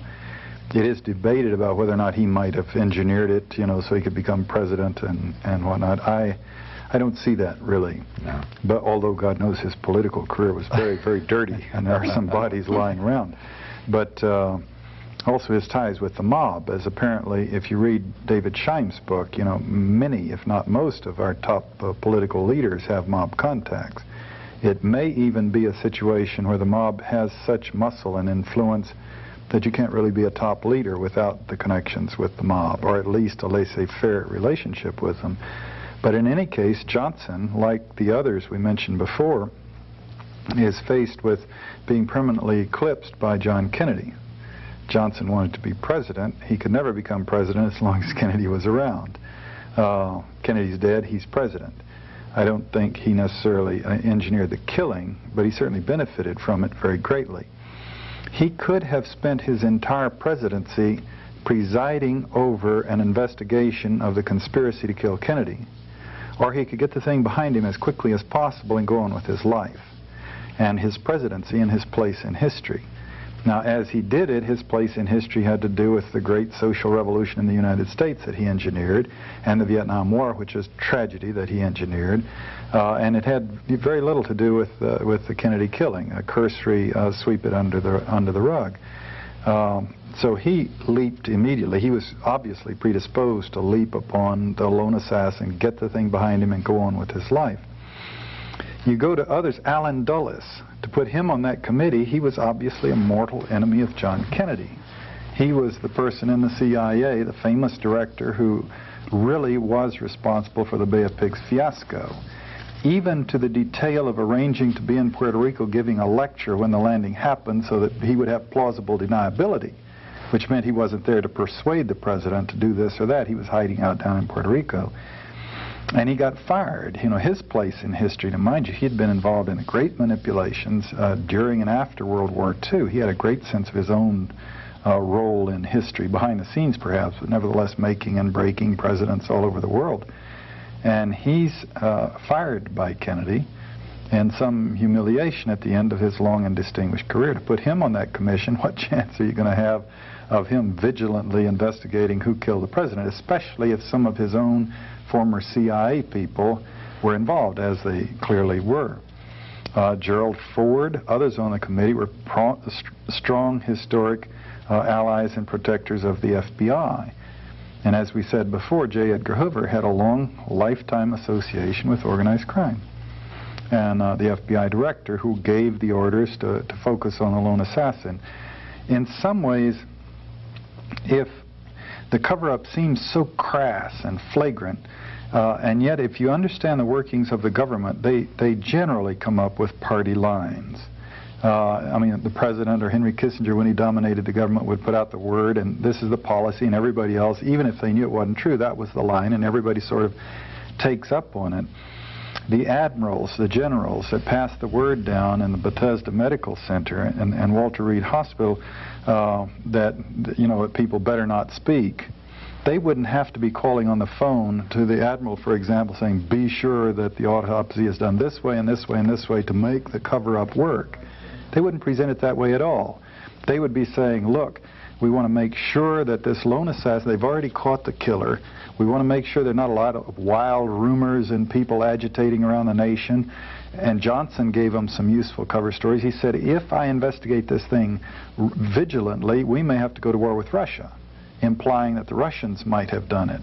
[SPEAKER 1] it is debated about whether or not he might have engineered it, you know, so he could become president and, and whatnot. I, I don't see that really.
[SPEAKER 5] No.
[SPEAKER 1] But although God knows his political career was very, very dirty, and there are some bodies lying around. But uh, also his ties with the mob, as apparently, if you read David Scheim's book, you know, many, if not most, of our top uh, political leaders have mob contacts. It may even be a situation where the mob has such muscle and influence that you can't really be a top leader without the connections with the mob, or at least a laissez-faire relationship with them. But in any case, Johnson, like the others we mentioned before, is faced with being permanently eclipsed by John Kennedy. Johnson wanted to be president. He could never become president as long as Kennedy was around. Uh, Kennedy's dead, he's president. I don't think he necessarily uh, engineered the killing, but he certainly benefited from it very greatly. He could have spent his entire presidency presiding over an investigation of the conspiracy to kill Kennedy, or he could get the thing behind him as quickly as possible and go on with his life and his presidency and his place in history. Now, as he did it, his place in history had to do with the great social revolution in the United States that he engineered, and the Vietnam War, which is tragedy that he engineered. Uh, and it had very little to do with, uh, with the Kennedy killing, a cursory uh, sweep it under the, under the rug. Um, so he leaped immediately. He was obviously predisposed to leap upon the lone assassin, get the thing behind him, and go on with his life. You go to others, Allen Dulles, to put him on that committee, he was obviously a mortal enemy of John Kennedy. He was the person in the CIA, the famous director who really was responsible for the Bay of Pigs fiasco. Even to the detail of arranging to be in Puerto Rico giving a lecture when the landing happened so that he would have plausible deniability, which meant he wasn't there to persuade the president to do this or that. He was hiding out down in Puerto Rico. And he got fired. You know, his place in history, to mind you, he had been involved in great manipulations uh, during and after World War II. He had a great sense of his own uh, role in history, behind the scenes perhaps, but nevertheless making and breaking presidents all over the world. And he's uh, fired by Kennedy and some humiliation at the end of his long and distinguished career. To put him on that commission, what chance are you going to have of him vigilantly investigating who killed the president, especially if some of his own former CIA people were involved, as they clearly were. Uh, Gerald Ford, others on the committee were st strong historic uh, allies and protectors of the FBI. And as we said before, J. Edgar Hoover had a long lifetime association with organized crime. And uh, the FBI director who gave the orders to, to focus on the lone assassin. In some ways, if the cover-up seems so crass and flagrant, uh, and yet if you understand the workings of the government, they, they generally come up with party lines. Uh, I mean, the president or Henry Kissinger, when he dominated the government, would put out the word, and this is the policy, and everybody else, even if they knew it wasn't true, that was the line, and everybody sort of takes up on it. The admirals, the generals that passed the word down in the Bethesda Medical Center and, and Walter Reed Hospital uh, that, you know, people better not speak, they wouldn't have to be calling on the phone to the admiral, for example, saying, be sure that the autopsy is done this way and this way and this way to make the cover-up work. They wouldn't present it that way at all. They would be saying, look, we want to make sure that this lone assassin, they've already caught the killer. We want to make sure there are not a lot of wild rumors and people agitating around the nation. And Johnson gave them some useful cover stories. He said, if I investigate this thing vigilantly, we may have to go to war with Russia, implying that the Russians might have done it.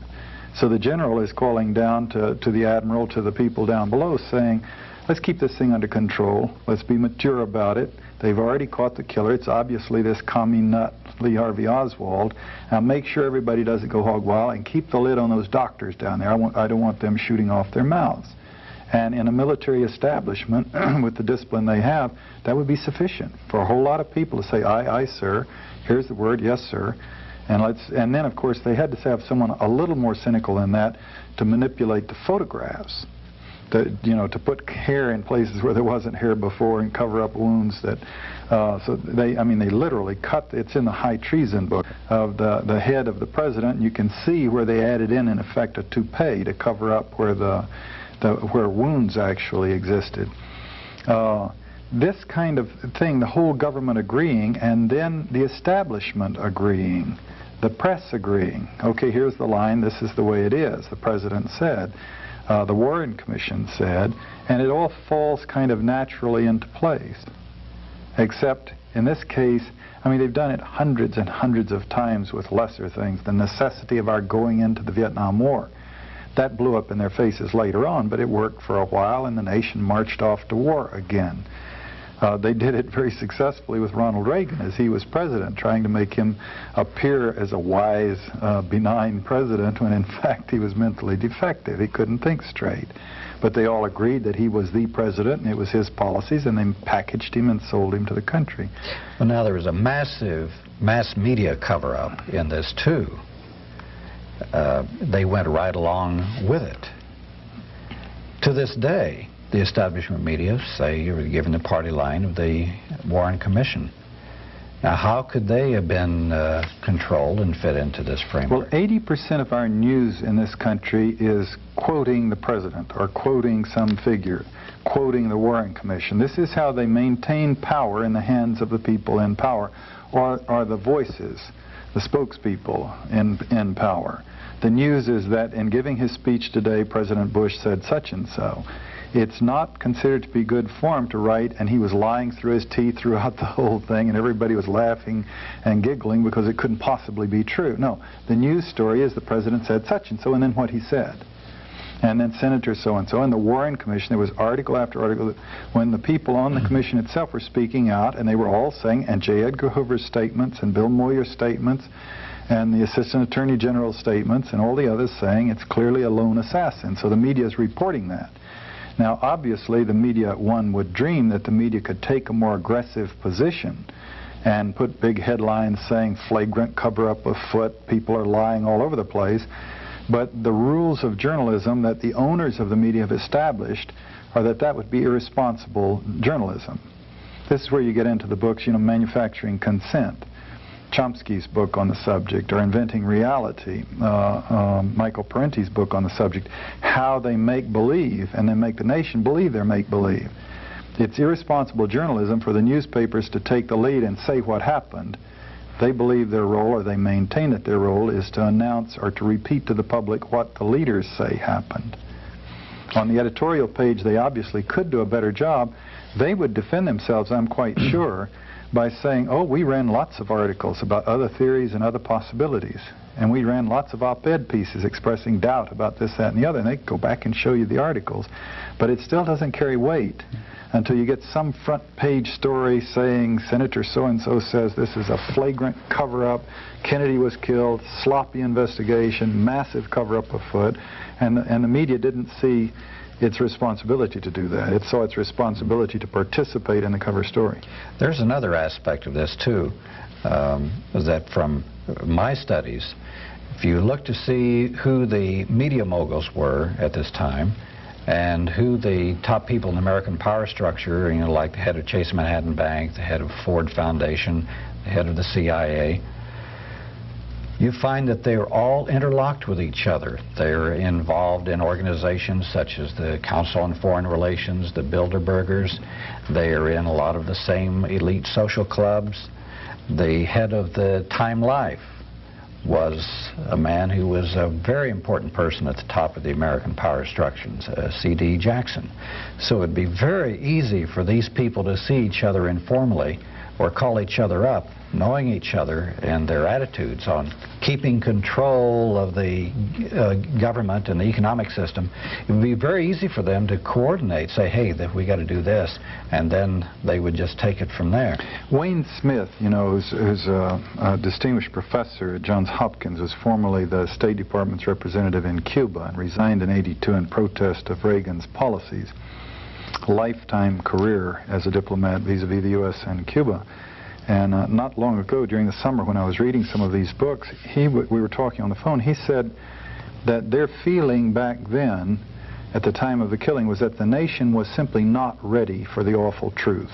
[SPEAKER 1] So the general is calling down to, to the admiral, to the people down below, saying, let's keep this thing under control. Let's be mature about it. They've already caught the killer. It's obviously this commie nut, Lee Harvey Oswald. Now make sure everybody doesn't go hog wild and keep the lid on those doctors down there. I, want, I don't want them shooting off their mouths. And in a military establishment, with the discipline they have, that would be sufficient for a whole lot of people to say, aye, aye, sir. Here's the word, yes, sir. And, let's, and then, of course, they had to have someone a little more cynical than that to manipulate the photographs. To, you know, to put hair in places where there wasn't hair before and cover up wounds that, uh, so they, I mean, they literally cut, it's in the high treason book of the, the head of the president, you can see where they added in, in effect, a toupee to cover up where the, the, where wounds actually existed. Uh, this kind of thing, the whole government agreeing, and then the establishment agreeing, the press agreeing. Okay, here's the line, this is the way it is, the president said. Uh, the Warren Commission said, and it all falls kind of naturally into place. Except in this case, I mean, they've done it hundreds and hundreds of times with lesser things. The necessity of our going into the Vietnam War. That blew up in their faces later on, but it worked for a while, and the nation marched off to war again. Uh, they did it very successfully with Ronald Reagan as he was president, trying to make him appear as a wise, uh, benign president when in fact he was mentally defective. He couldn't think straight. But they all agreed that he was the president and it was his policies, and they packaged him and sold him to the country.
[SPEAKER 5] Well, now there was a massive mass media cover-up in this, too. Uh, they went right along with it. To this day, the establishment media say you're given the party line of the Warren Commission. Now, how could they have been uh, controlled and fit into this framework?
[SPEAKER 1] Well, 80% of our news in this country is quoting the president or quoting some figure, quoting the Warren Commission. This is how they maintain power in the hands of the people in power, or are the voices, the spokespeople in, in power. The news is that in giving his speech today, President Bush said such and so it's not considered to be good form to write, and he was lying through his teeth throughout the whole thing, and everybody was laughing and giggling because it couldn't possibly be true. No, the news story is the president said such and so, and then what he said. And then Senator so-and-so, and the Warren Commission, there was article after article when the people on the mm-hmm. commission itself were speaking out, and they were all saying, and J. Edgar Hoover's statements, and Bill Moyers' statements, and the Assistant Attorney General's statements, and all the others saying it's clearly a lone assassin. So the media is reporting that. Now, obviously, the media, one would dream that the media could take a more aggressive position and put big headlines saying flagrant cover-up afoot, people are lying all over the place. But the rules of journalism that the owners of the media have established are that that would be irresponsible journalism. This is where you get into the books, you know, manufacturing consent. Chomsky's book on the subject, or Inventing Reality, uh, um, Michael Parenti's book on the subject, how they make believe and then make the nation believe they're make believe. It's irresponsible journalism for the newspapers to take the lead and say what happened. They believe their role, or they maintain that their role, is to announce or to repeat to the public what the leaders say happened. On the editorial page, they obviously could do a better job. They would defend themselves, I'm quite sure, by saying, oh, we ran lots of articles about other theories and other possibilities. And we ran lots of op-ed pieces expressing doubt about this, that, and the other. And they go back and show you the articles. But it still doesn't carry weight until you get some front page story saying Senator so-and-so says this is a flagrant cover-up, Kennedy was killed, sloppy investigation, massive cover-up afoot, and, and the media didn't see its responsibility to do that. It saw its responsibility to participate in the cover story.
[SPEAKER 5] There's another aspect of this, too, um, that from my studies, if you look to see who the media moguls were at this time, and who the top people in the American power structure, you know, like the head of Chase Manhattan Bank, the head of Ford Foundation, the head of the CIA, you find that they are all interlocked with each other. They're involved in organizations such as the Council on Foreign Relations, the Bilderbergers. They are in a lot of the same elite social clubs. The head of the Time Life was a man who was a very important person at the top of the American power structures, uh, C.D. Jackson. So it'd be very easy for these people to see each other informally or call each other up knowing each other and their attitudes on keeping control of the uh, government and the economic system, it would be very easy for them to coordinate, say, hey, that we got to do this, and then they would just take it from there.
[SPEAKER 1] Wayne Smith, you know, who's, who's a, a distinguished professor at Johns Hopkins, was formerly the State Department's representative in Cuba and resigned in 82 in protest of Reagan's policies. Lifetime career as a diplomat vis-a-vis -vis the U.S. and Cuba. And uh, not long ago, during the summer, when I was reading some of these books, he we were talking on the phone. He said that their feeling back then, at the time of the killing, was that the nation was simply not ready for the awful truth.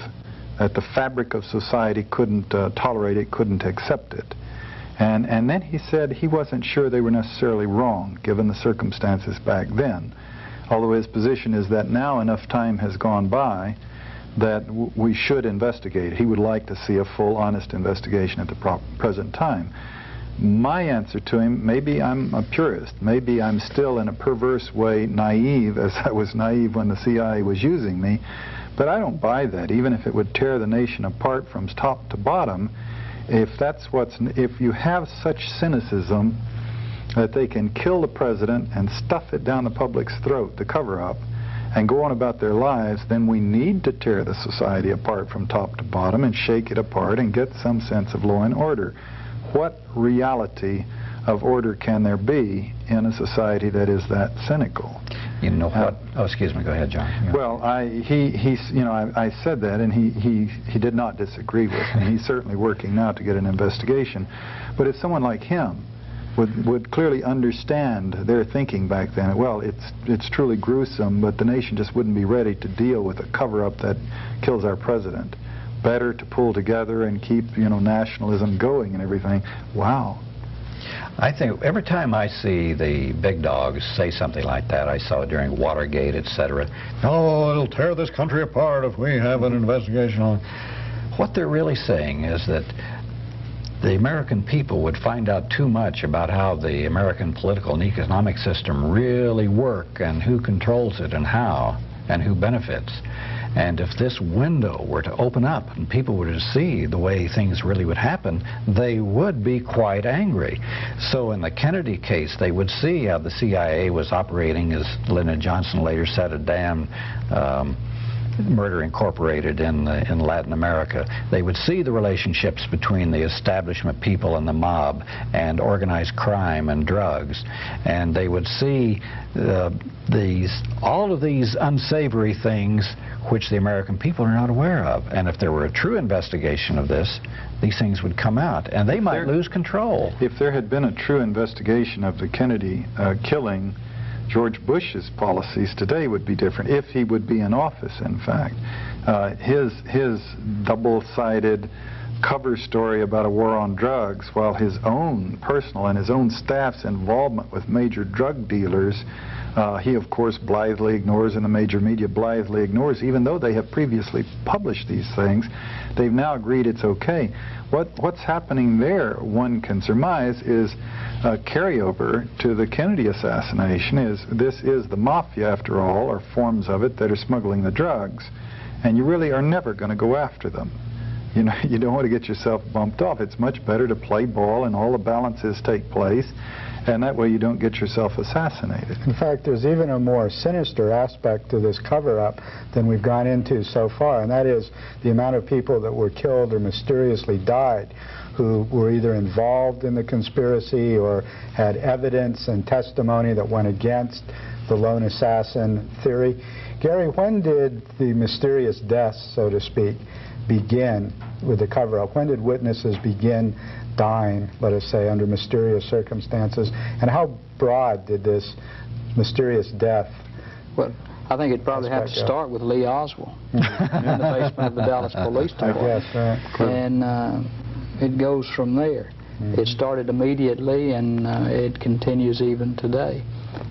[SPEAKER 1] That the fabric of society couldn't uh, tolerate it, couldn't accept it. And, and then he said he wasn't sure they were necessarily wrong, given the circumstances back then. Although his position is that now enough time has gone by that we should investigate. He would like to see a full, honest investigation at the present time. My answer to him, maybe I'm a purist. Maybe I'm still in a perverse way naive, as I was naive when the CIA was using me. But I don't buy that, even if it would tear the nation apart from top to bottom. If that's what's, if you have such cynicism that they can kill the president and stuff it down the public's throat to cover up, and go on about their lives, then we need to tear the society apart from top to bottom and shake it apart and get some sense of law and order. What reality of order can there be in a society that is that cynical?
[SPEAKER 5] You know uh, what? Oh, excuse me. Go ahead, John. Yeah.
[SPEAKER 1] Well, I, he, he's, you know, I, I said that, and he, he, he did not disagree with me. He's certainly working now to get an investigation. But if someone like him would, would clearly understand their thinking back then, well, it's, it's truly gruesome, but the nation just wouldn't be ready to deal with a cover-up that kills our president. Better to pull together and keep, you know, nationalism going and everything. Wow.
[SPEAKER 5] I think every time I see the big dogs say something like that, I saw it during Watergate, etc. Oh, it'll tear this country apart if we have an investigation on. What they're really saying is that the American people would find out too much about how the American political and economic system really work and who controls it and how and who benefits. And if this window were to open up and people were to see the way things really would happen, they would be quite angry. So in the Kennedy case, they would see how the CIA was operating, as Lyndon Johnson later said, a damn um, Murder Incorporated in, in Latin America. They would see the relationships between the establishment people and the mob and organized crime and drugs. And they would see uh, these, all of these unsavory things which the American people are not aware of. And if there were a true investigation of this, these things would come out, and they might
[SPEAKER 1] there,
[SPEAKER 5] lose control.
[SPEAKER 1] If there had been a true investigation of the Kennedy uh, killing, George Bush's policies today would be different, if he would be in office, in fact. Uh, his, his double-sided cover story about a war on drugs, while his own personal and his own staff's involvement with major drug dealers uh, he, of course, blithely ignores, and the major media blithely ignores, even though they have previously published these things. They've now agreed it's okay. What, what's happening there, one can surmise, is a carryover to the Kennedy assassination. Is This is the mafia, after all, or forms of it, that are smuggling the drugs, and you really are never going to go after them. You know, you don't want to get yourself bumped off. It's much better to play ball and all the balances take place and that way you don't get yourself assassinated.
[SPEAKER 2] In fact, there's even a more sinister aspect to this cover-up than we've gone into so far, and that is the amount of people that were killed or mysteriously died who were either involved in the conspiracy or had evidence and testimony that went against the lone assassin theory. Gary, when did the mysterious deaths, so to speak, begin with the cover-up? When did witnesses begin dying, let us say, under mysterious circumstances? And how broad did this mysterious death?
[SPEAKER 3] Well, I think it'd probably have to start with Lee Oswald in the basement of the Dallas Police Department.
[SPEAKER 2] Guess, right.
[SPEAKER 3] And uh, it goes from there. Mm -hmm. It started immediately and uh, it continues even today.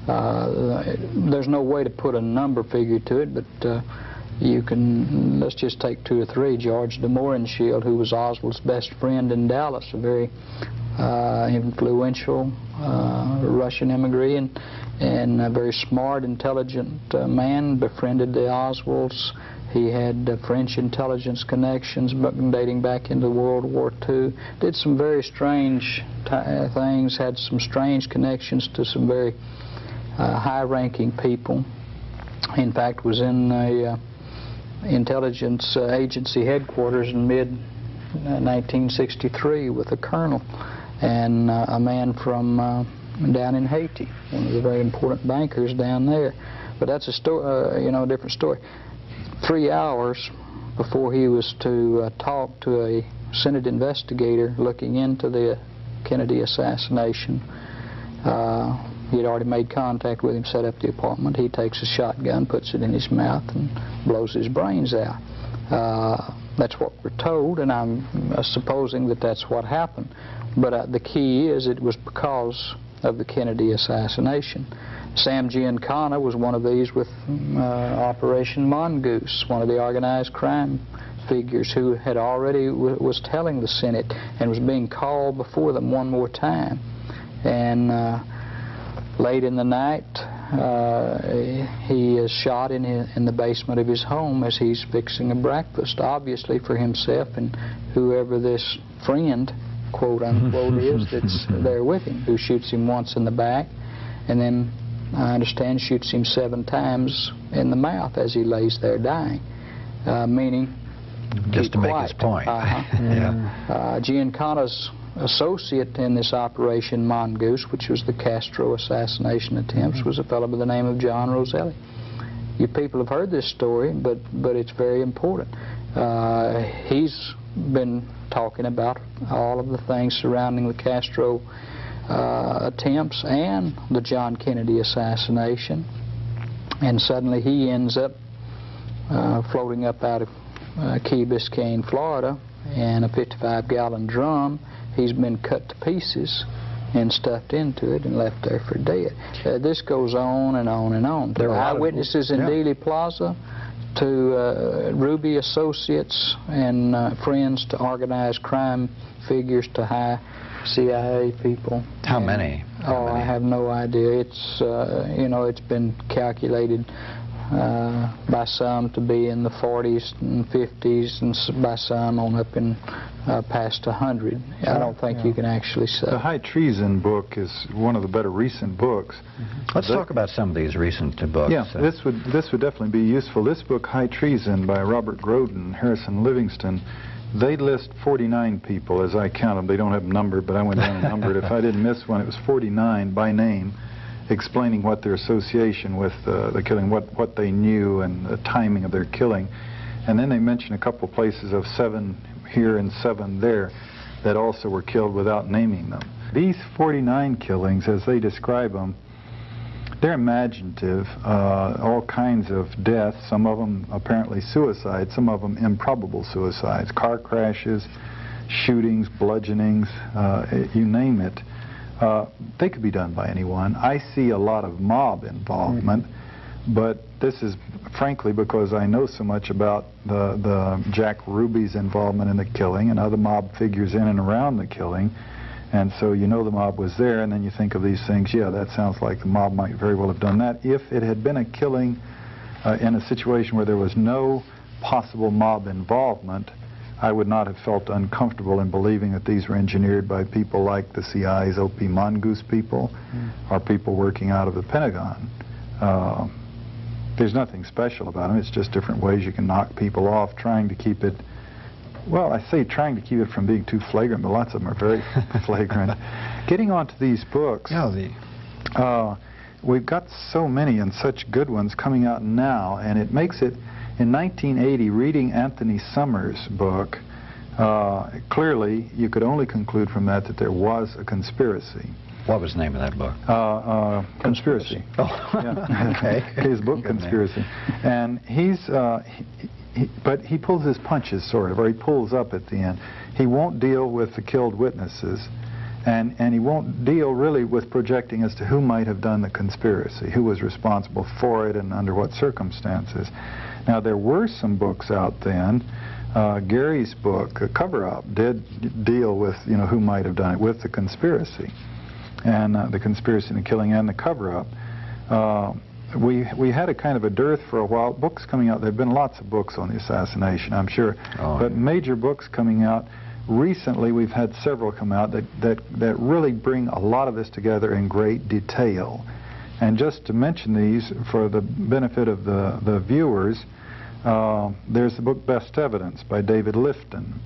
[SPEAKER 3] Uh, there's no way to put a number figure to it, but uh, you can, let's just take two or three. George de who was Oswald's best friend in Dallas, a very uh, influential uh, Russian immigrant and, and a very smart, intelligent uh, man, befriended the Oswalds. He had uh, French intelligence connections dating back into World War II. Did some very strange uh, things, had some strange connections to some very uh, high-ranking people. In fact, was in a intelligence uh, agency headquarters in mid 1963 with a colonel and uh, a man from uh, down in Haiti, one of the very important bankers down there. But that's a story, uh, you know, a different story. Three hours before he was to uh, talk to a Senate investigator looking into the Kennedy assassination, he had already made contact with him, set up the apartment. He takes a shotgun, puts it in his mouth, and blows his brains out. Uh, that's what we're told, and I'm uh, supposing that that's what happened. But uh, the key is it was because of the Kennedy assassination. Sam Giancana was one of these with uh, Operation Mongoose, one of the organized crime figures who had already was telling the Senate and was being called before them one more time. And uh, late in the night, uh, he is shot in, his, in the basement of his home as he's fixing a breakfast, obviously for himself and whoever this friend, quote unquote, is that's there with him, who shoots him once in the back and then I understand, shoots him seven times in the mouth as he lays there dying, uh, meaning
[SPEAKER 5] Just to make
[SPEAKER 3] quiet.
[SPEAKER 5] his point.
[SPEAKER 3] Uh-huh.
[SPEAKER 5] yeah.
[SPEAKER 3] Uh, Giancana's associate in this operation, Mongoose, which was the Castro assassination attempts, was a fellow by the name of John Roselli. You people have heard this story, but, but it's very important. Uh, he's been talking about all of the things surrounding the Castro uh, attempts and the John Kennedy assassination. And suddenly he ends up uh, floating up out of uh, Key Biscayne, Florida, in a 55-gallon drum. He's been cut to pieces and stuffed into it and left there for dead. Uh, this goes on and on and on.
[SPEAKER 5] There are lot of-
[SPEAKER 3] eyewitnesses in
[SPEAKER 5] yeah.
[SPEAKER 3] Dealey Plaza, to uh, Ruby associates and uh, friends, to organized crime figures, to high CIA people.
[SPEAKER 5] How
[SPEAKER 3] And-
[SPEAKER 5] many? How
[SPEAKER 3] Oh, I have no idea. It's uh, you know it's been calculated uh, by some to be in the 40s and 50s, and by some on up in uh, past 100. I don't think you can actually say.
[SPEAKER 1] The High Treason book is one of the better recent books.
[SPEAKER 5] Let's
[SPEAKER 1] The-
[SPEAKER 5] talk about some of these recent uh, books.
[SPEAKER 1] Yeah,
[SPEAKER 5] Uh,
[SPEAKER 1] this would this would definitely be useful. This book, High Treason, by Robert Groden, Harrison Livingston, they list 49 people as I count them. They don't have them numbered, but I went down and numbered. If I didn't miss one, it was 49 by name, explaining what their association with uh, the killing, what what they knew, and the timing of their killing. And then they mention a couple places of seven here and seven there that also were killed without naming them. These 49 killings, as they describe them, they're imaginative, uh, all kinds of deaths, some of them apparently suicides, some of them improbable suicides, car crashes, shootings, bludgeonings, uh, you name it. Uh, they could be done by anyone. I see a lot of mob involvement, but this is frankly because I know so much about the, the Jack Ruby's involvement in the killing and other mob figures in and around the killing. And so you know the mob was there, and then you think of these things, yeah, that sounds like the mob might very well have done that. If it had been a killing uh, in a situation where there was no possible mob involvement, I would not have felt uncomfortable in believing that these were engineered by people like the CIA's OP Mongoose people or people working out of the Pentagon. Uh, there's nothing special about them. It's just different ways you can knock people off, trying to keep it well, I say trying to keep it from being too flagrant, but lots of them are very flagrant. Getting onto these books,
[SPEAKER 5] yeah, the,
[SPEAKER 1] uh, we've got so many and such good ones coming out now, and it makes it, in 1980, reading Anthony Summers' book, uh, clearly you could only conclude from that that there was a conspiracy.
[SPEAKER 5] what was the name of that book?
[SPEAKER 1] Uh, uh, conspiracy.
[SPEAKER 5] Oh,
[SPEAKER 1] Yeah.
[SPEAKER 5] okay.
[SPEAKER 1] his book, Conspiracy. And he's, uh, he, he, but he pulls his punches, sort of, or he pulls up at the end. He won't deal with the killed witnesses, and, and he won't deal really with projecting as to who might have done the conspiracy, who was responsible for it, and under what circumstances. Now, there were some books out then. Uh, Gary's book, Cover Up, did deal with, you know, who might have done it, with the conspiracy and uh, the conspiracy and the killing and the cover-up. Uh, we we had a kind of a dearth for a while. Books coming out. There have been lots of books on the assassination, I'm sure,
[SPEAKER 5] Oh,
[SPEAKER 1] but
[SPEAKER 5] yeah.
[SPEAKER 1] major books coming out. Recently, we've had several come out that that that really bring a lot of this together in great detail. And just to mention these for the benefit of the the viewers, uh, there's the book Best Evidence by David Lifton.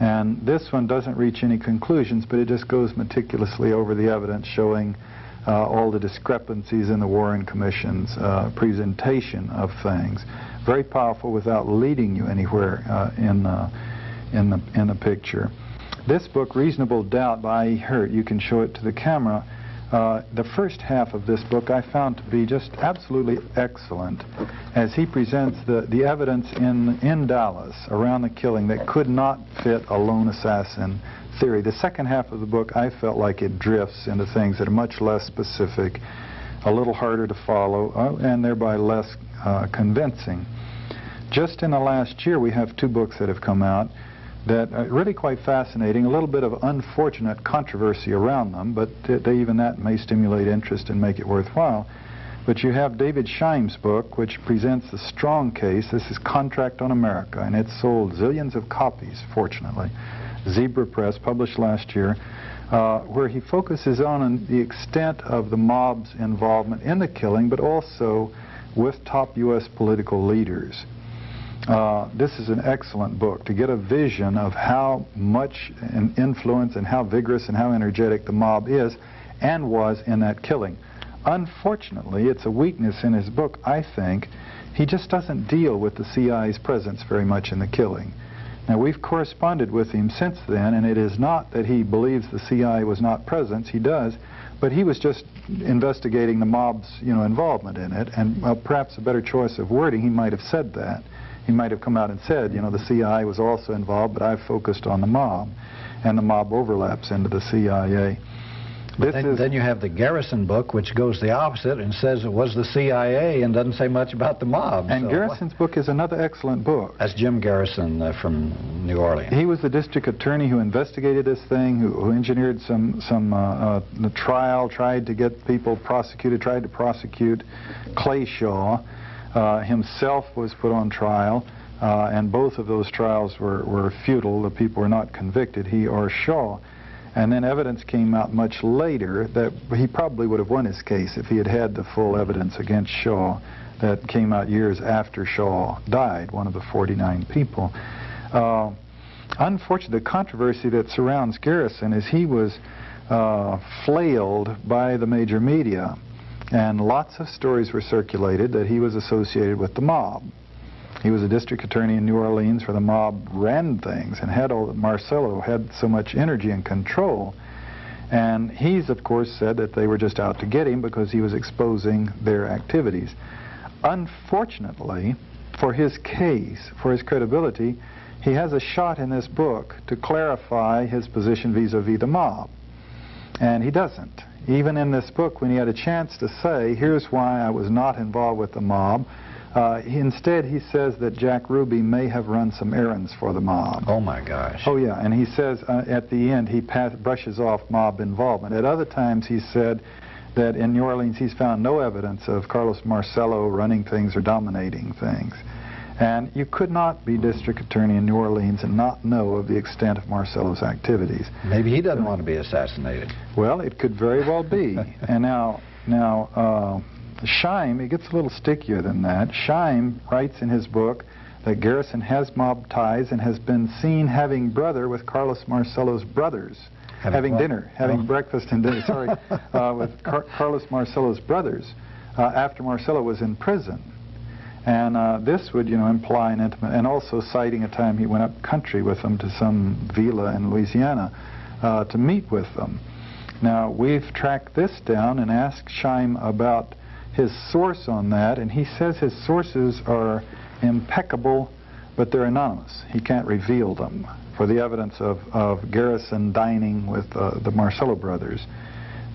[SPEAKER 1] And this one doesn't reach any conclusions, but it just goes meticulously over the evidence showing uh, all the discrepancies in the Warren Commission's uh, presentation of things. Very powerful without leading you anywhere uh, in, uh, in, the, in the picture. This book, Reasonable Doubt by E. Hurt, you can show it to the camera. Uh, the first half of this book I found to be just absolutely excellent as he presents the, the evidence in, in Dallas around the killing that could not fit a lone assassin theory. The second half of the book I felt like it drifts into things that are much less specific, a little harder to follow, uh, and thereby less uh, convincing. Just in the last year we have two books that have come out that are really quite fascinating. A little bit of unfortunate controversy around them, but they, even that may stimulate interest and make it worthwhile. But you have David Scheim's book, which presents a strong case. This is Contract on America, and it sold zillions of copies, fortunately. Zebra Press, published last year. uh, where he focuses on the extent of the mob's involvement in the killing, but also with top U.S. political leaders. Uh, this is an excellent book to get a vision of how much an influence and how vigorous and how energetic the mob is and was in that killing. Unfortunately, it's a weakness in his book, I think. He just doesn't deal with the CIA's presence very much in the killing. Now, we've corresponded with him since then, and it is not that he believes the CIA was not present. He does, but he was just investigating the mob's, you know, involvement in it, and well, perhaps a better choice of wording, he might have said that. He might have come out and said, you know, the CIA was also involved, but I've focused on the mob, and the mob overlaps into the CIA.
[SPEAKER 5] Then, then, you have the Garrison book, which goes the opposite and says it was the CIA and doesn't say much about the mob.
[SPEAKER 1] And
[SPEAKER 5] so
[SPEAKER 1] Garrison's
[SPEAKER 5] what?
[SPEAKER 1] book is another excellent book.
[SPEAKER 5] That's Jim Garrison uh, from New Orleans.
[SPEAKER 1] He was the district attorney who investigated this thing, who, who engineered some some uh, uh, the trial, tried to get people prosecuted, tried to prosecute Clay Shaw. Uh, himself was put on trial. Uh, and both of those trials were, were futile. The people were not convicted, he or Shaw. And then evidence came out much later that he probably would have won his case if he had had the full evidence against Shaw that came out years after Shaw died, one of the 49 people. Uh, unfortunately, the controversy that surrounds Garrison is he was uh, flailed by the major media, and lots of stories were circulated that he was associated with the mob. He was a district attorney in New Orleans where the mob ran things and had all, Marcello had so much energy and control. And he's, of course, said that they were just out to get him because he was exposing their activities. Unfortunately, for his case, for his credibility, he has a shot in this book to clarify his position vis-a-vis -vis the mob. And he doesn't. Even in this book, when he had a chance to say, here's why I was not involved with the mob, uh, instead, he says that Jack Ruby may have run some errands for the mob.
[SPEAKER 5] Oh, my gosh.
[SPEAKER 1] Oh, yeah. And he says uh, at the end he pass, brushes off mob involvement. At other times, he said that in New Orleans he's found no evidence of Carlos Marcello running things or dominating things. And you could not be district attorney in New Orleans and not know of the extent of Marcello's activities.
[SPEAKER 5] Maybe he doesn't want to be assassinated.
[SPEAKER 1] Well, it could very well be. and now, now. Uh, Scheim, it gets a little stickier than that. Scheim writes in his book that Garrison has mob ties and has been seen having brother with Carlos Marcello's brothers.
[SPEAKER 5] Having,
[SPEAKER 1] having dinner, having
[SPEAKER 5] oh.
[SPEAKER 1] breakfast and dinner, sorry, uh, with Car Carlos Marcello's brothers uh, after Marcello was in prison. And uh, this would, you know, imply an intimate, and also citing a time he went up country with them to some villa in Louisiana uh, to meet with them. Now, we've tracked this down and asked Scheim about his source on that, and he says his sources are impeccable, but they're anonymous. He can't reveal them for the evidence of, of Garrison dining with uh, the Marcello brothers.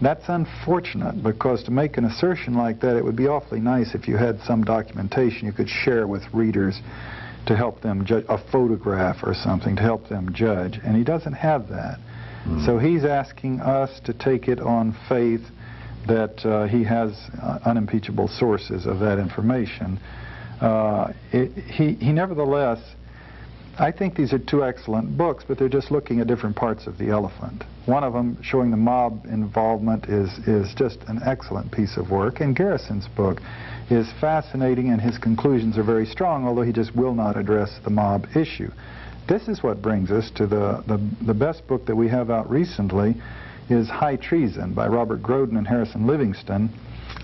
[SPEAKER 1] That's unfortunate because to make an assertion like that, it would be awfully nice if you had some documentation you could share with readers to help them judge, a photograph or something to help them judge, and he doesn't have that. Mm. So he's asking us to take it on faith that uh, he has uh, unimpeachable sources of that information. Uh, it, he, he nevertheless, I think these are two excellent books, but they're just looking at different parts of the elephant. One of them, showing the mob involvement, is, is just an excellent piece of work, and Garrison's book is fascinating, and his conclusions are very strong, although he just will not address the mob issue. This is what brings us to the, the, the best book that we have out recently, is High Treason by Robert Groden and Harrison Livingston,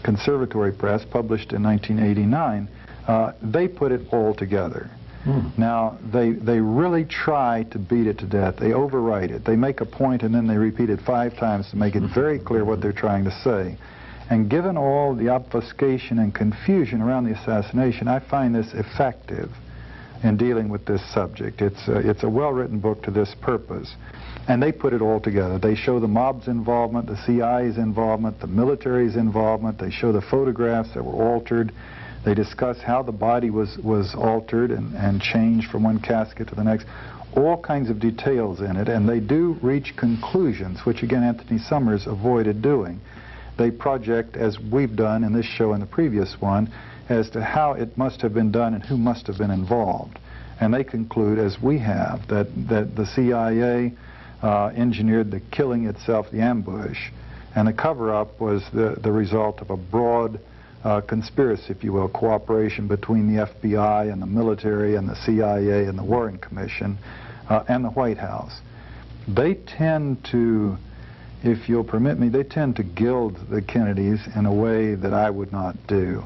[SPEAKER 1] Conservatory Press, published in 1989. Uh, they put it all together. Mm. Now, they, they really try to beat it to death. They overwrite it. They make a point and then they repeat it five times to make it very clear what they're trying to say. And given all the obfuscation and confusion around the assassination, I find this effective in dealing with this subject. It's a, it's a well-written book to this purpose. And they put it all together. They show the mob's involvement, the CIA's involvement, the military's involvement. They show the photographs that were altered. They discuss how the body was, was altered and, and changed from one casket to the next. All kinds of details in it, and they do reach conclusions, which again Anthony Summers avoided doing. They project, as we've done in this show and the previous one, as to how it must have been done and who must have been involved. And they conclude, as we have, that, that the CIA uh, engineered the killing itself, the ambush. And the cover-up was the, the result of a broad uh, conspiracy, if you will, cooperation between the FBI and the military and the CIA and the Warren Commission uh, and the White House. They tend to, if you'll permit me, they tend to gild the Kennedys in a way that I would not do.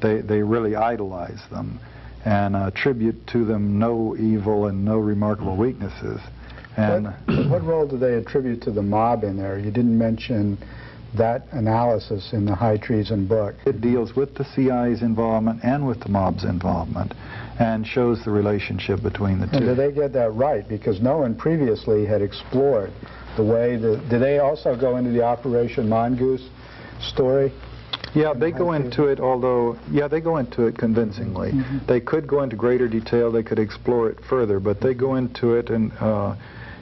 [SPEAKER 1] They, they really idolize them and attribute to them no evil and no remarkable weaknesses. And
[SPEAKER 2] what, what role do they attribute to the mob in there? You didn't mention that analysis in the High Treason book.
[SPEAKER 1] It deals with the CIA's involvement and with the mob's involvement and shows the relationship between the two.
[SPEAKER 2] And did they get that right? Because no one previously had explored the way that... Did they also go into the Operation Mongoose story?
[SPEAKER 1] Yeah, they go into it, although, yeah, they go into it convincingly. Mm -hmm. They could go into greater detail, they could explore it further, but they go into it and uh,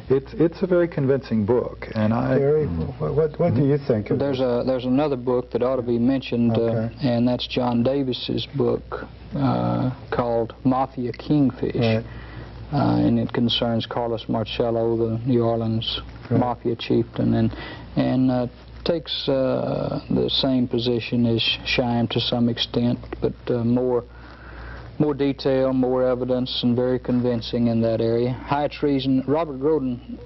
[SPEAKER 1] it's it's a very convincing book, and I.
[SPEAKER 2] Gary, what what do you think?
[SPEAKER 3] there's a there's another book that ought to be mentioned, uh, okay. uh, and that's John Davis's book uh, called Mafia Kingfish, right. uh, and it concerns Carlos Marcello, the New Orleans right. mafia chieftain, and and uh, takes uh, the same position as Scheim to some extent, but more more detail, more evidence, and very convincing in that area. High treason, Robert Groden,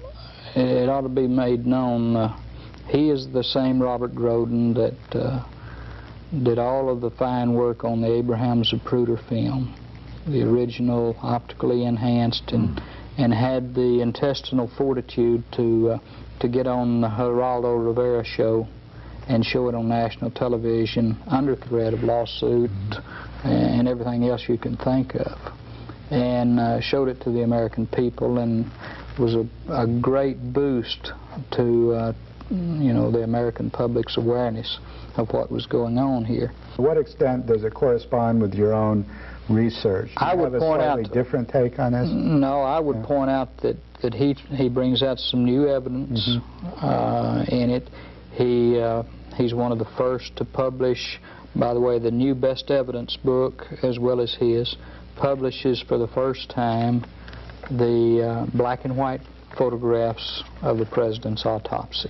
[SPEAKER 3] it ought to be made known, uh, he is the same Robert Groden that uh, did all of the fine work on the Abraham Zapruder film, the original optically enhanced, and, and had the intestinal fortitude to, uh, to get on the Geraldo Rivera show and show it on national television under threat of lawsuit, and everything else you can think of. And uh, showed it to the American people and was a, a great boost to, uh, you know, the American public's awareness of what was going on here.
[SPEAKER 2] To what extent does it correspond with your own research? Do
[SPEAKER 3] I would point out
[SPEAKER 2] a different take on this.
[SPEAKER 3] No, I would yeah. point out that that he he brings out some new evidence mm -hmm. uh, in it. He uh, he's one of the first to publish by the way, the new Best Evidence book, as well as his, publishes for the first time the uh, black and white photographs of the president's autopsy.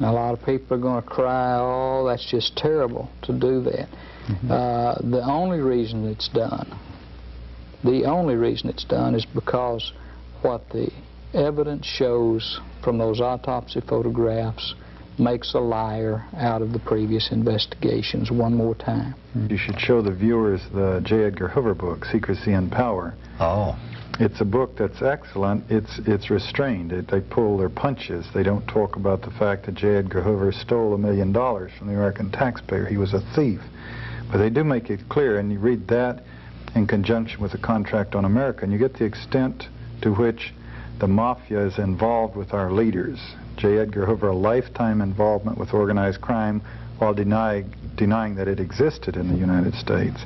[SPEAKER 3] Now, a lot of people are going to cry, oh, that's just terrible to do that. Mm -hmm. uh, the only reason it's done, the only reason it's done is because what the evidence shows from those autopsy photographs makes a liar out of the previous investigations one more time. Hmm.
[SPEAKER 1] You should show the viewers the J. Edgar Hoover book, Secrecy and Power.
[SPEAKER 5] Oh.
[SPEAKER 1] It's a book that's excellent. It's it's restrained. It, they pull their punches. They don't talk about the fact that J. Edgar Hoover stole a million dollars from the American taxpayer. He was a thief. But they do make it clear, and you read that in conjunction with the contract on America, and you get the extent to which the mafia is involved with our leaders. J. Edgar Hoover a lifetime involvement with organized crime while deny, denying that it existed in the United States.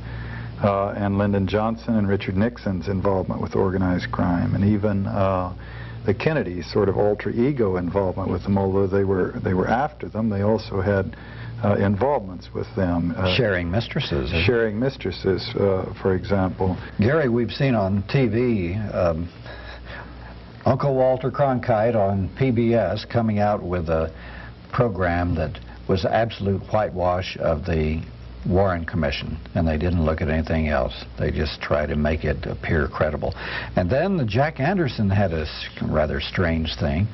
[SPEAKER 1] Uh, and Lyndon Johnson and Richard Nixon's involvement with organized crime, and even uh, the Kennedys' sort of alter ego involvement with them, although they were they were after them, they also had uh, involvements with them.
[SPEAKER 5] Uh, sharing mistresses.
[SPEAKER 1] Sharing mistresses, uh, for example.
[SPEAKER 5] Gary, we've seen on TV um, Uncle Walter Cronkite on PBS coming out with a program that was absolute whitewash of the Warren Commission, and they didn't look at anything else. They just tried to make it appear credible. And then Jack Anderson had a rather strange thing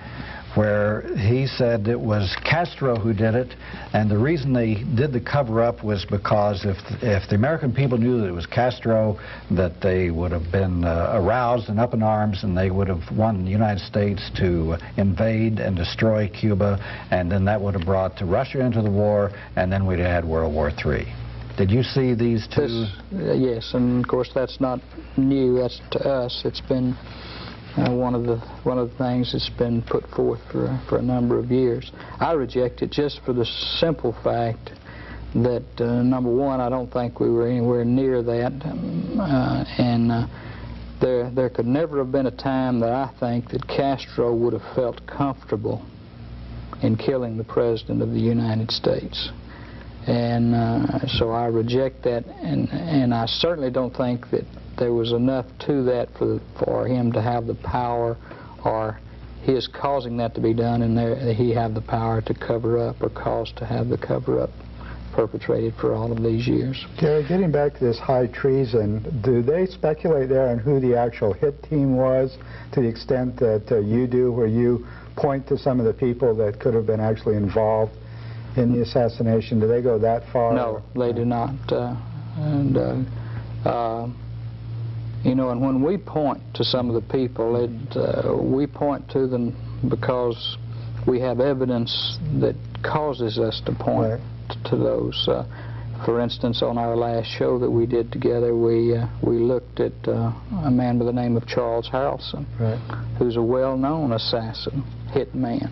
[SPEAKER 5] where he said it was Castro who did it, and the reason they did the cover-up was because if if the American people knew that it was Castro, that they would have been uh, aroused and up in arms, and they would have won the United States to invade and destroy Cuba, and then that would have brought Russia into the war, and then we'd have had World War III. Did you see these two?
[SPEAKER 3] This, uh, yes, and of course that's not new. That's to us. It's been uh, one of the one of the things that's been put forth for for a number of years. I reject it just for the simple fact that uh, number one, I don't think we were anywhere near that, um, uh, and uh, there there could never have been a time that I think that Castro would have felt comfortable in killing the president of the United States. And uh, so I reject that, and and I certainly don't think that there was enough to that for, for him to have the power or he is causing that to be done, and there, he have the power to cover up or cause to have the cover-up perpetrated for all of these years.
[SPEAKER 2] Gary, getting back to this high treason, do they speculate there on who the actual hit team was to the extent that uh, you do, where you point to some of the people that could have been actually involved in the assassination? Do they go that far?
[SPEAKER 3] No, they do not. Uh, and uh, uh, you know, and when we point to some of the people, it, uh, we point to them because we have evidence that causes us to point
[SPEAKER 2] Right.
[SPEAKER 3] to those. Uh, for instance, on our last show that we did together, we uh, we looked at uh, a man by the name of Charles Harrelson,
[SPEAKER 2] Right.
[SPEAKER 3] who's a well-known assassin, hit man,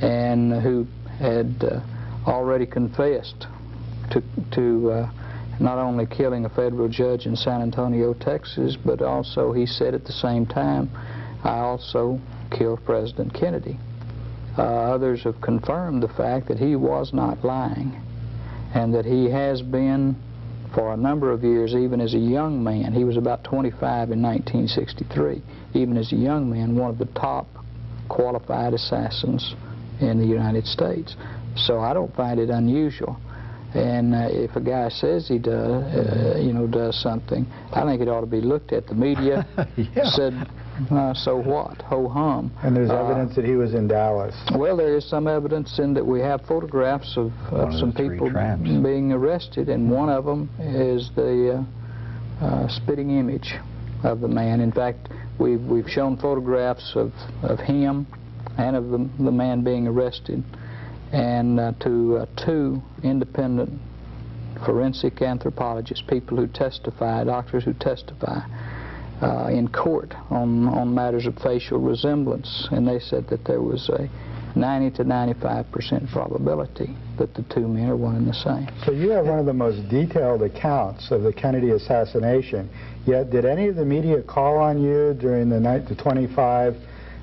[SPEAKER 3] and who had uh, already confessed to to uh, not only killing a federal judge in San Antonio, Texas, but also he said at the same time, I also killed President Kennedy. Uh, others have confirmed the fact that he was not lying and that he has been for a number of years, even as a young man, he was about 25 in 1963, even as a young man, one of the top qualified assassins in the United States. So I don't find it unusual. And uh, if a guy says he does, uh, you know, does something, I think it ought to be looked at. The media
[SPEAKER 5] Yeah.
[SPEAKER 3] said, uh, so what? Ho hum.
[SPEAKER 2] And there's
[SPEAKER 3] Uh,
[SPEAKER 2] evidence that he was in Dallas.
[SPEAKER 3] well, there is some evidence in that we have photographs of, of some people being arrested, and one of them is the uh, uh, spitting image of the man. In fact, we've we've shown photographs of, of him and of the, the man being arrested, and uh, to uh, two independent forensic anthropologists, people who testify, doctors who testify uh, in court on, on matters of facial resemblance, and they said that there was a 90 to 95 percent probability that the two men are one and the same.
[SPEAKER 2] So you have one of the most detailed accounts of the Kennedy assassination. Yet, did any of the media call on you during the night, the 25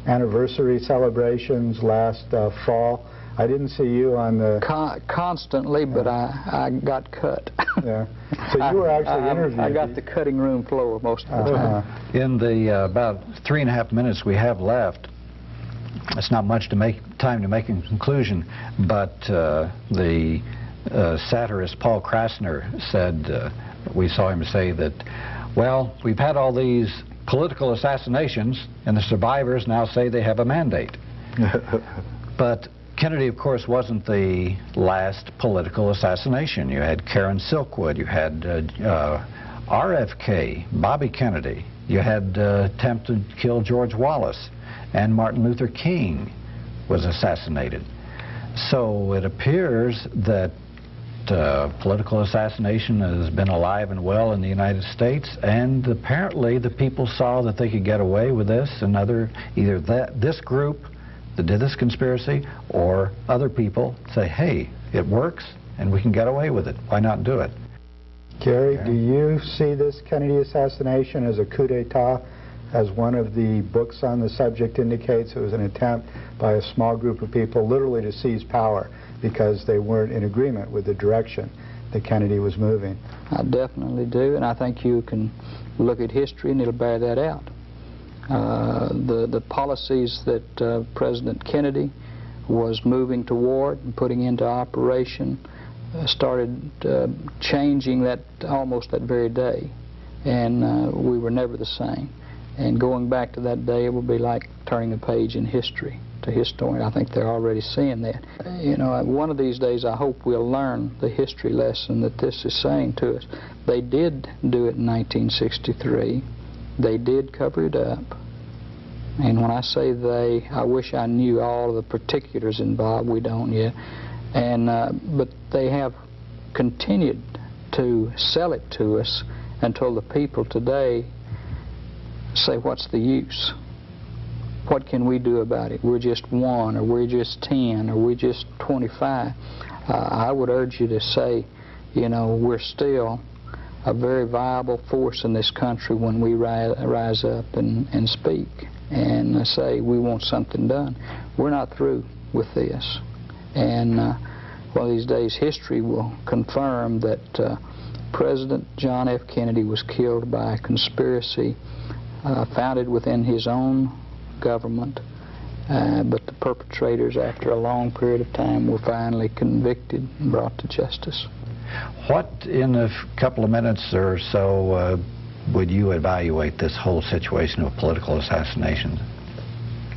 [SPEAKER 2] anniversary celebrations last uh, fall? I didn't see you on the.
[SPEAKER 3] Con- constantly, but I, I got cut.
[SPEAKER 2] Yeah. So you were actually
[SPEAKER 3] I, I-
[SPEAKER 2] interviewed.
[SPEAKER 3] I got the cutting room floor most of the
[SPEAKER 2] Uh-huh.
[SPEAKER 3] time.
[SPEAKER 5] In the uh, about three and a half minutes we have left, it's not much to make time to make a conclusion, but uh, the uh, satirist Paul Krassner said, uh, we saw him say that, well, we've had all these political assassinations, and the survivors now say they have a mandate. But Kennedy, of course, wasn't the last political assassination. You had Karen Silkwood, you had uh, uh, RFK, Bobby Kennedy, you had uh, attempted to kill George Wallace, and Martin Luther King was assassinated. So it appears that uh, political assassination has been alive and well in the United States, and apparently the people saw that they could get away with this, and other either that this group that did this conspiracy or other people say, hey, it works and we can get away with it. Why not do it?
[SPEAKER 2] Gary, do you see this Kennedy assassination as a coup d'etat? As one of the books on the subject indicates, it was an attempt by a small group of people literally to seize power because they weren't in agreement with the direction that Kennedy was moving.
[SPEAKER 3] I definitely do, and I think you can look at history and it'll bear that out. Uh, the, the policies that uh, President Kennedy was moving toward and putting into operation uh, started uh, changing that almost that very day, and uh, we were never the same. And going back to that day, it will be like turning a page in history to historian. I think they're already seeing that. You know, one of these days I hope we'll learn the history lesson that this is saying to us. They did do it in 1963. They did cover it up. And when I say they, I wish I knew all the particulars involved. We don't yet. And uh, but they have continued to sell it to us until the people today say, "What's the use? What can we do about it? We're just one, or we're just ten, or we're just 25." Uh, I would urge you to say, you know, we're still a very viable force in this country when we ri rise up and, and speak and say we want something done. We're not through with this. And uh, one of these days, history will confirm that uh, President John F. Kennedy was killed by a conspiracy uh, founded within his own government Uh, but the perpetrators, after a long period of time, were finally convicted and brought to justice.
[SPEAKER 9] What, in a couple of minutes or so, uh, would you evaluate this whole situation of political assassinations?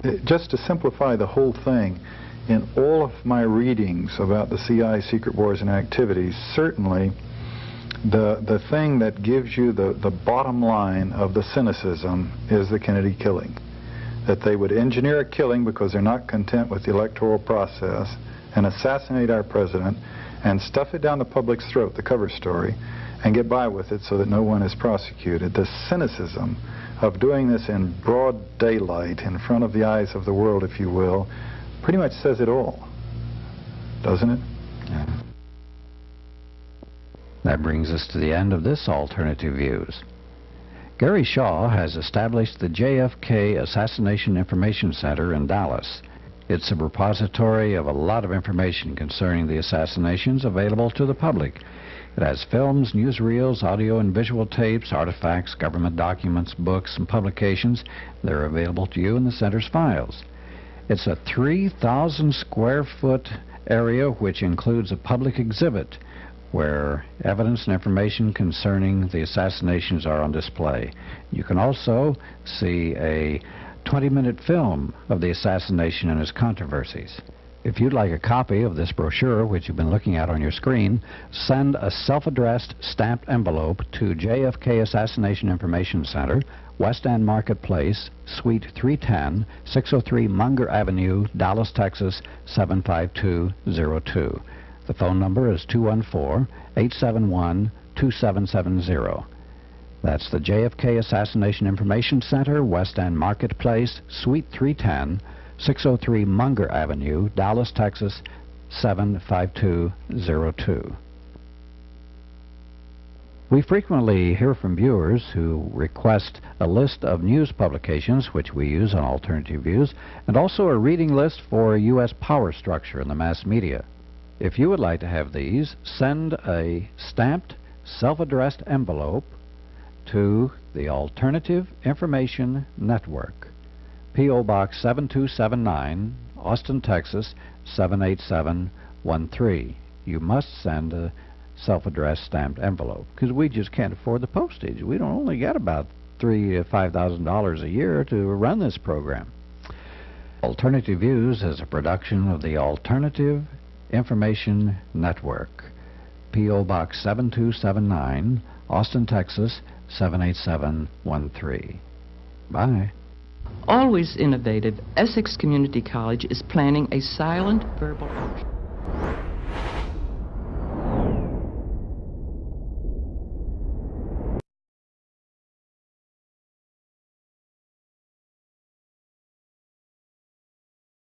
[SPEAKER 1] Uh, Just to simplify the whole thing, in all of my readings about the CIA secret wars and activities, certainly the the thing that gives you the, the bottom line of the cynicism is the Kennedy killing. That they would engineer a killing because they're not content with the electoral process and assassinate our president and stuff it down the public's throat, the cover story, and get by with it so that no one is prosecuted. The cynicism of doing this in broad daylight in front of the eyes of the world, if you will, pretty much says it all, doesn't it?
[SPEAKER 5] That brings us to the end of this Alternative Views. Gary Shaw has established the JFK Assassination Information Center in Dallas. It's a repository of a lot of information concerning the assassinations available to the public. It has films, newsreels, audio and visual tapes, artifacts, government documents, books, and publications. They're available to you in the center's files. It's a 3,000 square foot area which includes a public exhibit where evidence and information concerning the assassinations are on display. You can also see a 20-minute film of the assassination and its controversies. If you'd like a copy of this brochure, which you've been looking at on your screen, send a self-addressed stamped envelope to JFK Assassination Information Center, West End Marketplace, Suite 310, 603 Munger Avenue, Dallas, Texas 75202. The phone number is 214-871-2770. That's the JFK Assassination Information Center, West End Marketplace, Suite 310, 603 Munger Avenue, Dallas, Texas 75202. We frequently hear from viewers who request a list of news publications, which we use on Alternative Views, and also a reading list for U.S. power structure in the mass media. If you would like to have these, send a stamped, self-addressed envelope to the Alternative Information Network, P.O. Box 7279, Austin, Texas 78713. You must send a self-addressed stamped envelope because we just can't afford the postage. We don't only get about three to five thousand dollars a year to run this program. Alternative Views is a production of the Alternative Information Network, P.O. Box 7279, Austin, Texas 78713. Bye.
[SPEAKER 10] Always innovative, Essex Community College is planning a silent verbal.